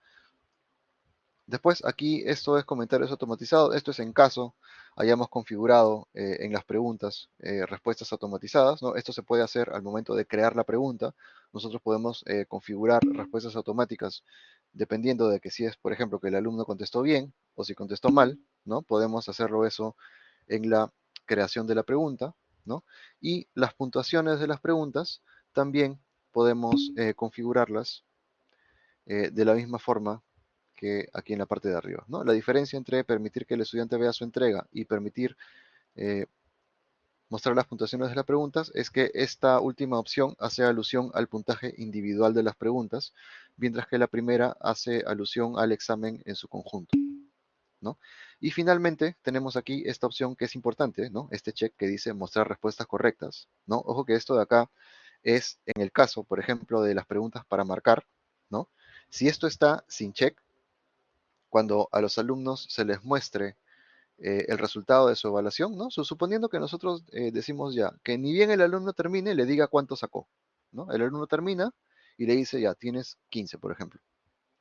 Después aquí esto es comentarios automatizados. Esto es en caso hayamos configurado eh, en las preguntas eh, respuestas automatizadas. ¿no? Esto se puede hacer al momento de crear la pregunta. Nosotros podemos eh, configurar respuestas automáticas dependiendo de que si es, por ejemplo, que el alumno contestó bien o si contestó mal. ¿no? Podemos hacerlo eso en la creación de la pregunta. ¿no? Y las puntuaciones de las preguntas también podemos configurarlas de la misma forma que aquí en la parte de arriba. ¿no? La diferencia entre permitir que el estudiante vea su entrega y permitir eh, mostrar las puntuaciones de las preguntas es que esta última opción hace alusión al puntaje individual de las preguntas, mientras que la primera hace alusión al examen en su conjunto. ¿no? Y finalmente tenemos aquí esta opción que es importante, ¿no? este check que dice mostrar respuestas correctas. ¿no? Ojo que esto de acá es en el caso, por ejemplo, de las preguntas para marcar. ¿no? Si esto está sin check, cuando a los alumnos se les muestre eh, el resultado de su evaluación, ¿no? suponiendo que nosotros eh, decimos ya, que ni bien el alumno termine, le diga cuánto sacó, ¿no? El alumno termina y le dice, ya, tienes 15, por ejemplo,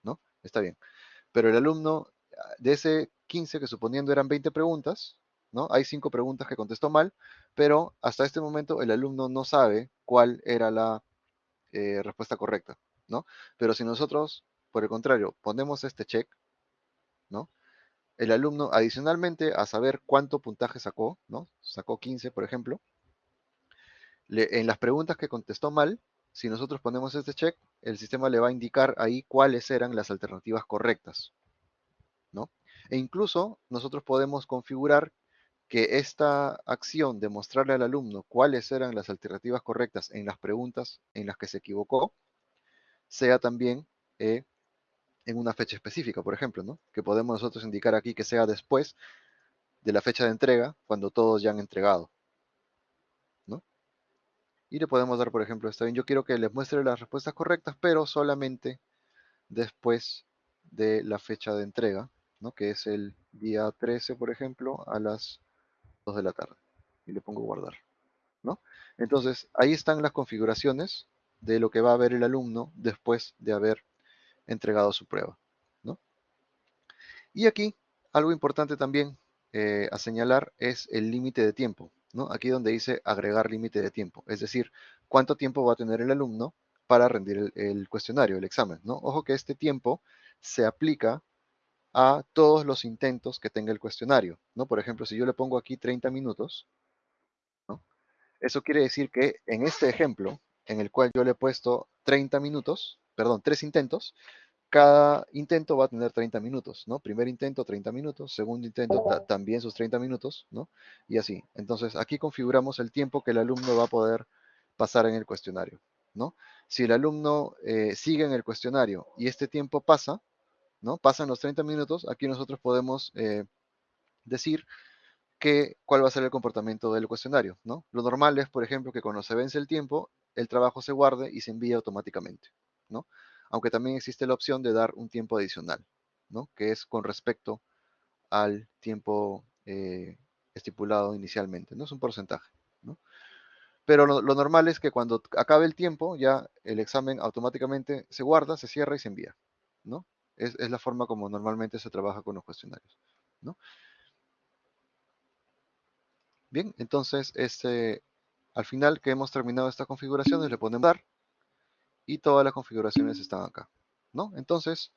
¿no? Está bien. Pero el alumno, ah, de ese 15, que suponiendo eran 20 preguntas, ¿no? Hay 5 preguntas que contestó mal, pero hasta este momento el alumno no sabe cuál era la eh, respuesta correcta, ¿no? Pero si nosotros, por el contrario, ponemos este check, ¿no? El alumno, adicionalmente a saber cuánto puntaje sacó, ¿no? Sacó 15, por ejemplo. en las preguntas que contestó mal, si nosotros ponemos este check, el sistema le va a indicar ahí cuáles eran las alternativas correctas, ¿no? E incluso nosotros podemos configurar que esta acción de mostrarle al alumno cuáles eran las alternativas correctas en las preguntas en las que se equivocó, sea también eh, en una fecha específica, por ejemplo, ¿no? Que podemos nosotros indicar aquí que sea después de la fecha de entrega, cuando todos ya han entregado, ¿no? Y le podemos dar, por ejemplo, está bien, yo quiero que les muestre las respuestas correctas, pero solamente después de la fecha de entrega. Que es el día 13, por ejemplo, a las 2 de la tarde. Y le pongo guardar, ¿no? Entonces, ahí están las configuraciones de lo que va a ver el alumno después de haber entregado su prueba. ¿no? Y aquí, algo importante también eh, a señalar es el límite de tiempo. ¿no? Aquí donde dice agregar límite de tiempo, es decir, cuánto tiempo va a tener el alumno para rendir el, cuestionario, el examen. ¿no? Ojo que este tiempo se aplica a todos los intentos que tenga el cuestionario. ¿no? Por ejemplo, si yo le pongo aquí 30 minutos, eso quiere decir que en este ejemplo, en el cual yo le he puesto 30 minutos, perdón, tres intentos, cada intento va a tener 30 minutos, ¿no? Primer intento, 30 minutos, segundo intento, también sus 30 minutos, ¿no? Y así. Entonces, aquí configuramos el tiempo que el alumno va a poder pasar en el cuestionario, ¿no? Si el alumno eh, sigue en el cuestionario y este tiempo pasa, ¿no? Pasan los 30 minutos, aquí nosotros podemos eh, decir que, cuál va a ser el comportamiento del cuestionario, ¿no? Lo normal es, por ejemplo, que cuando se vence el tiempo, el trabajo se guarde y se envíe automáticamente. ¿No? Aunque también existe la opción de dar un tiempo adicional, ¿no? Que es con respecto al tiempo eh, estipulado inicialmente, ¿no? Es un porcentaje. Pero lo, normal es que cuando acabe el tiempo, ya el examen automáticamente se guarda, se cierra y se envía, ¿no? Es, la forma como normalmente se trabaja con los cuestionarios. Bien, entonces, este, al final que hemos terminado esta configuración, le ponemos dar y todas las configuraciones están acá, ¿no? Entonces,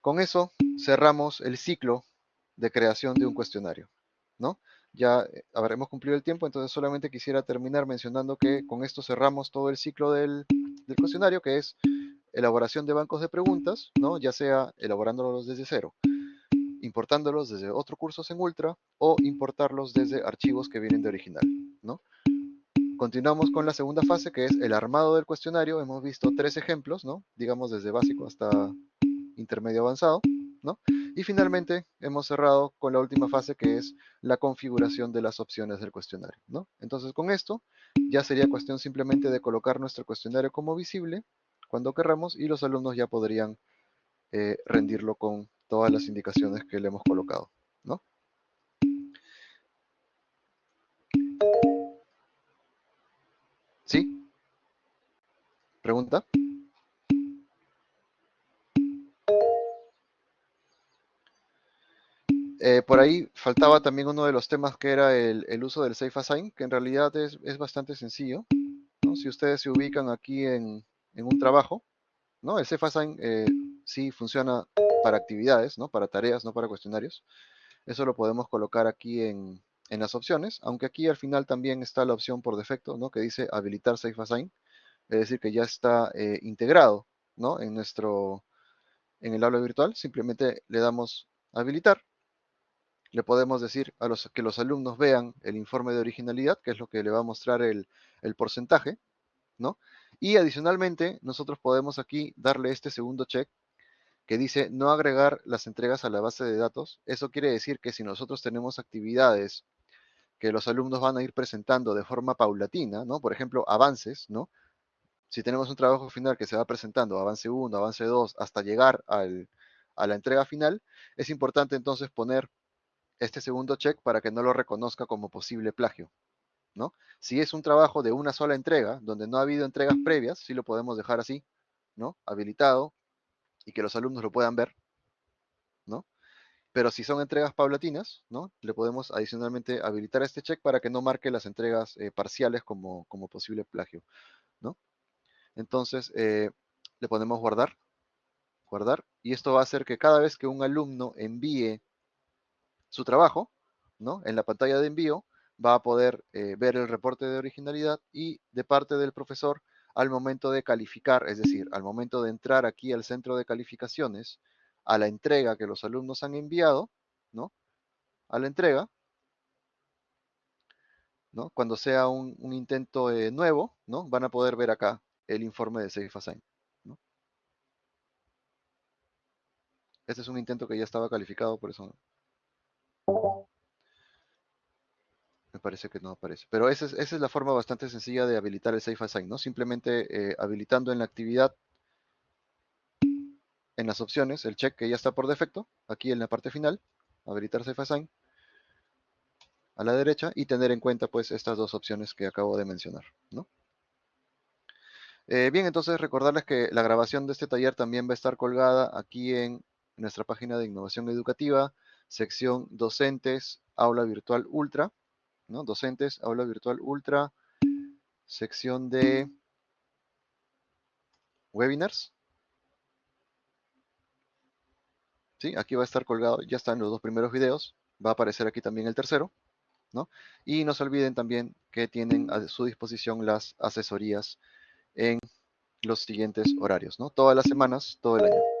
con eso cerramos el ciclo de creación de un cuestionario, ¿no? Ya eh, habremos cumplido el tiempo, entonces solamente quisiera terminar mencionando que con esto cerramos todo el ciclo del, cuestionario, que es elaboración de bancos de preguntas, ¿no? Ya sea elaborándolos desde cero, importándolos desde otro curso en Ultra o importarlos desde archivos que vienen de original, ¿no? Continuamos con la segunda fase, que es el armado del cuestionario. Hemos visto tres ejemplos, ¿no? Digamos desde básico hasta intermedio avanzado, ¿no? Y finalmente hemos cerrado con la última fase, que es la configuración de las opciones del cuestionario, ¿no? Entonces con esto ya sería cuestión simplemente de colocar nuestro cuestionario como visible cuando querramos y los alumnos ya podrían eh, rendirlo con todas las indicaciones que le hemos colocado, ¿no? ¿Pregunta? Eh, por ahí faltaba también uno de los temas que era el, uso del Safe Assign, que en realidad es, bastante sencillo. Si ustedes se ubican aquí en, un trabajo, ¿no? el Safe Assign eh, sí funciona para actividades, ¿no? para tareas, no para cuestionarios. Eso lo podemos colocar aquí en, las opciones, aunque aquí al final también está la opción por defecto, ¿no? Que dice habilitar Safe Assign, es decir, que ya está eh, integrado, ¿no? En nuestro, en el aula virtual, simplemente le damos habilitar. Le podemos decir a los que los alumnos vean el informe de originalidad, que es lo que le va a mostrar el, el porcentaje, ¿no? Y adicionalmente, nosotros podemos aquí darle este segundo check que dice no agregar las entregas a la base de datos. Eso quiere decir que si nosotros tenemos actividades que los alumnos van a ir presentando de forma paulatina, ¿no? Por ejemplo, avances, ¿no? Si tenemos un trabajo final que se va presentando, avance 1, avance 2, hasta llegar a la entrega final, es importante entonces poner este segundo check para que no lo reconozca como posible plagio, ¿no? Si es un trabajo de una sola entrega, donde no ha habido entregas previas, sí lo podemos dejar así, ¿no? Habilitado y que los alumnos lo puedan ver, pero si son entregas paulatinas, ¿no? Le podemos adicionalmente habilitar este check para que no marque las entregas eh, parciales como, como, posible plagio, ¿no? Entonces, eh, le ponemos guardar, guardar, y esto va a hacer que cada vez que un alumno envíe su trabajo, ¿no? En la pantalla de envío, va a poder eh, ver el reporte de originalidad y de parte del profesor al momento de calificar, es decir, al momento de entrar aquí al centro de calificaciones, a la entrega que los alumnos han enviado, ¿no? A la entrega, ¿no? Cuando sea un, intento eh, nuevo, ¿no? Van a poder ver acá el informe de Safe Assign. Este es un intento que ya estaba calificado, por eso me parece que no aparece. Pero esa es, la forma bastante sencilla de habilitar el Safe Assign, ¿no? Simplemente eh, habilitando en la actividad en las opciones el check que ya está por defecto, aquí en la parte final, habilitar Safe Assign, a la derecha, y tener en cuenta pues estas dos opciones que acabo de mencionar. ¿no? Eh, bien, entonces recordarles que la grabación de este taller también va a estar colgada aquí en nuestra página de innovación educativa, sección docentes, aula virtual ultra, ¿no? Docentes, aula virtual ultra, sección de webinars, ¿sí? Aquí va a estar colgado, ya están los dos primeros videos, va a aparecer aquí también el tercero, ¿no? Y no se olviden también que tienen a su disposición las asesorías en los siguientes horarios, ¿no? Todas las semanas, todo el año.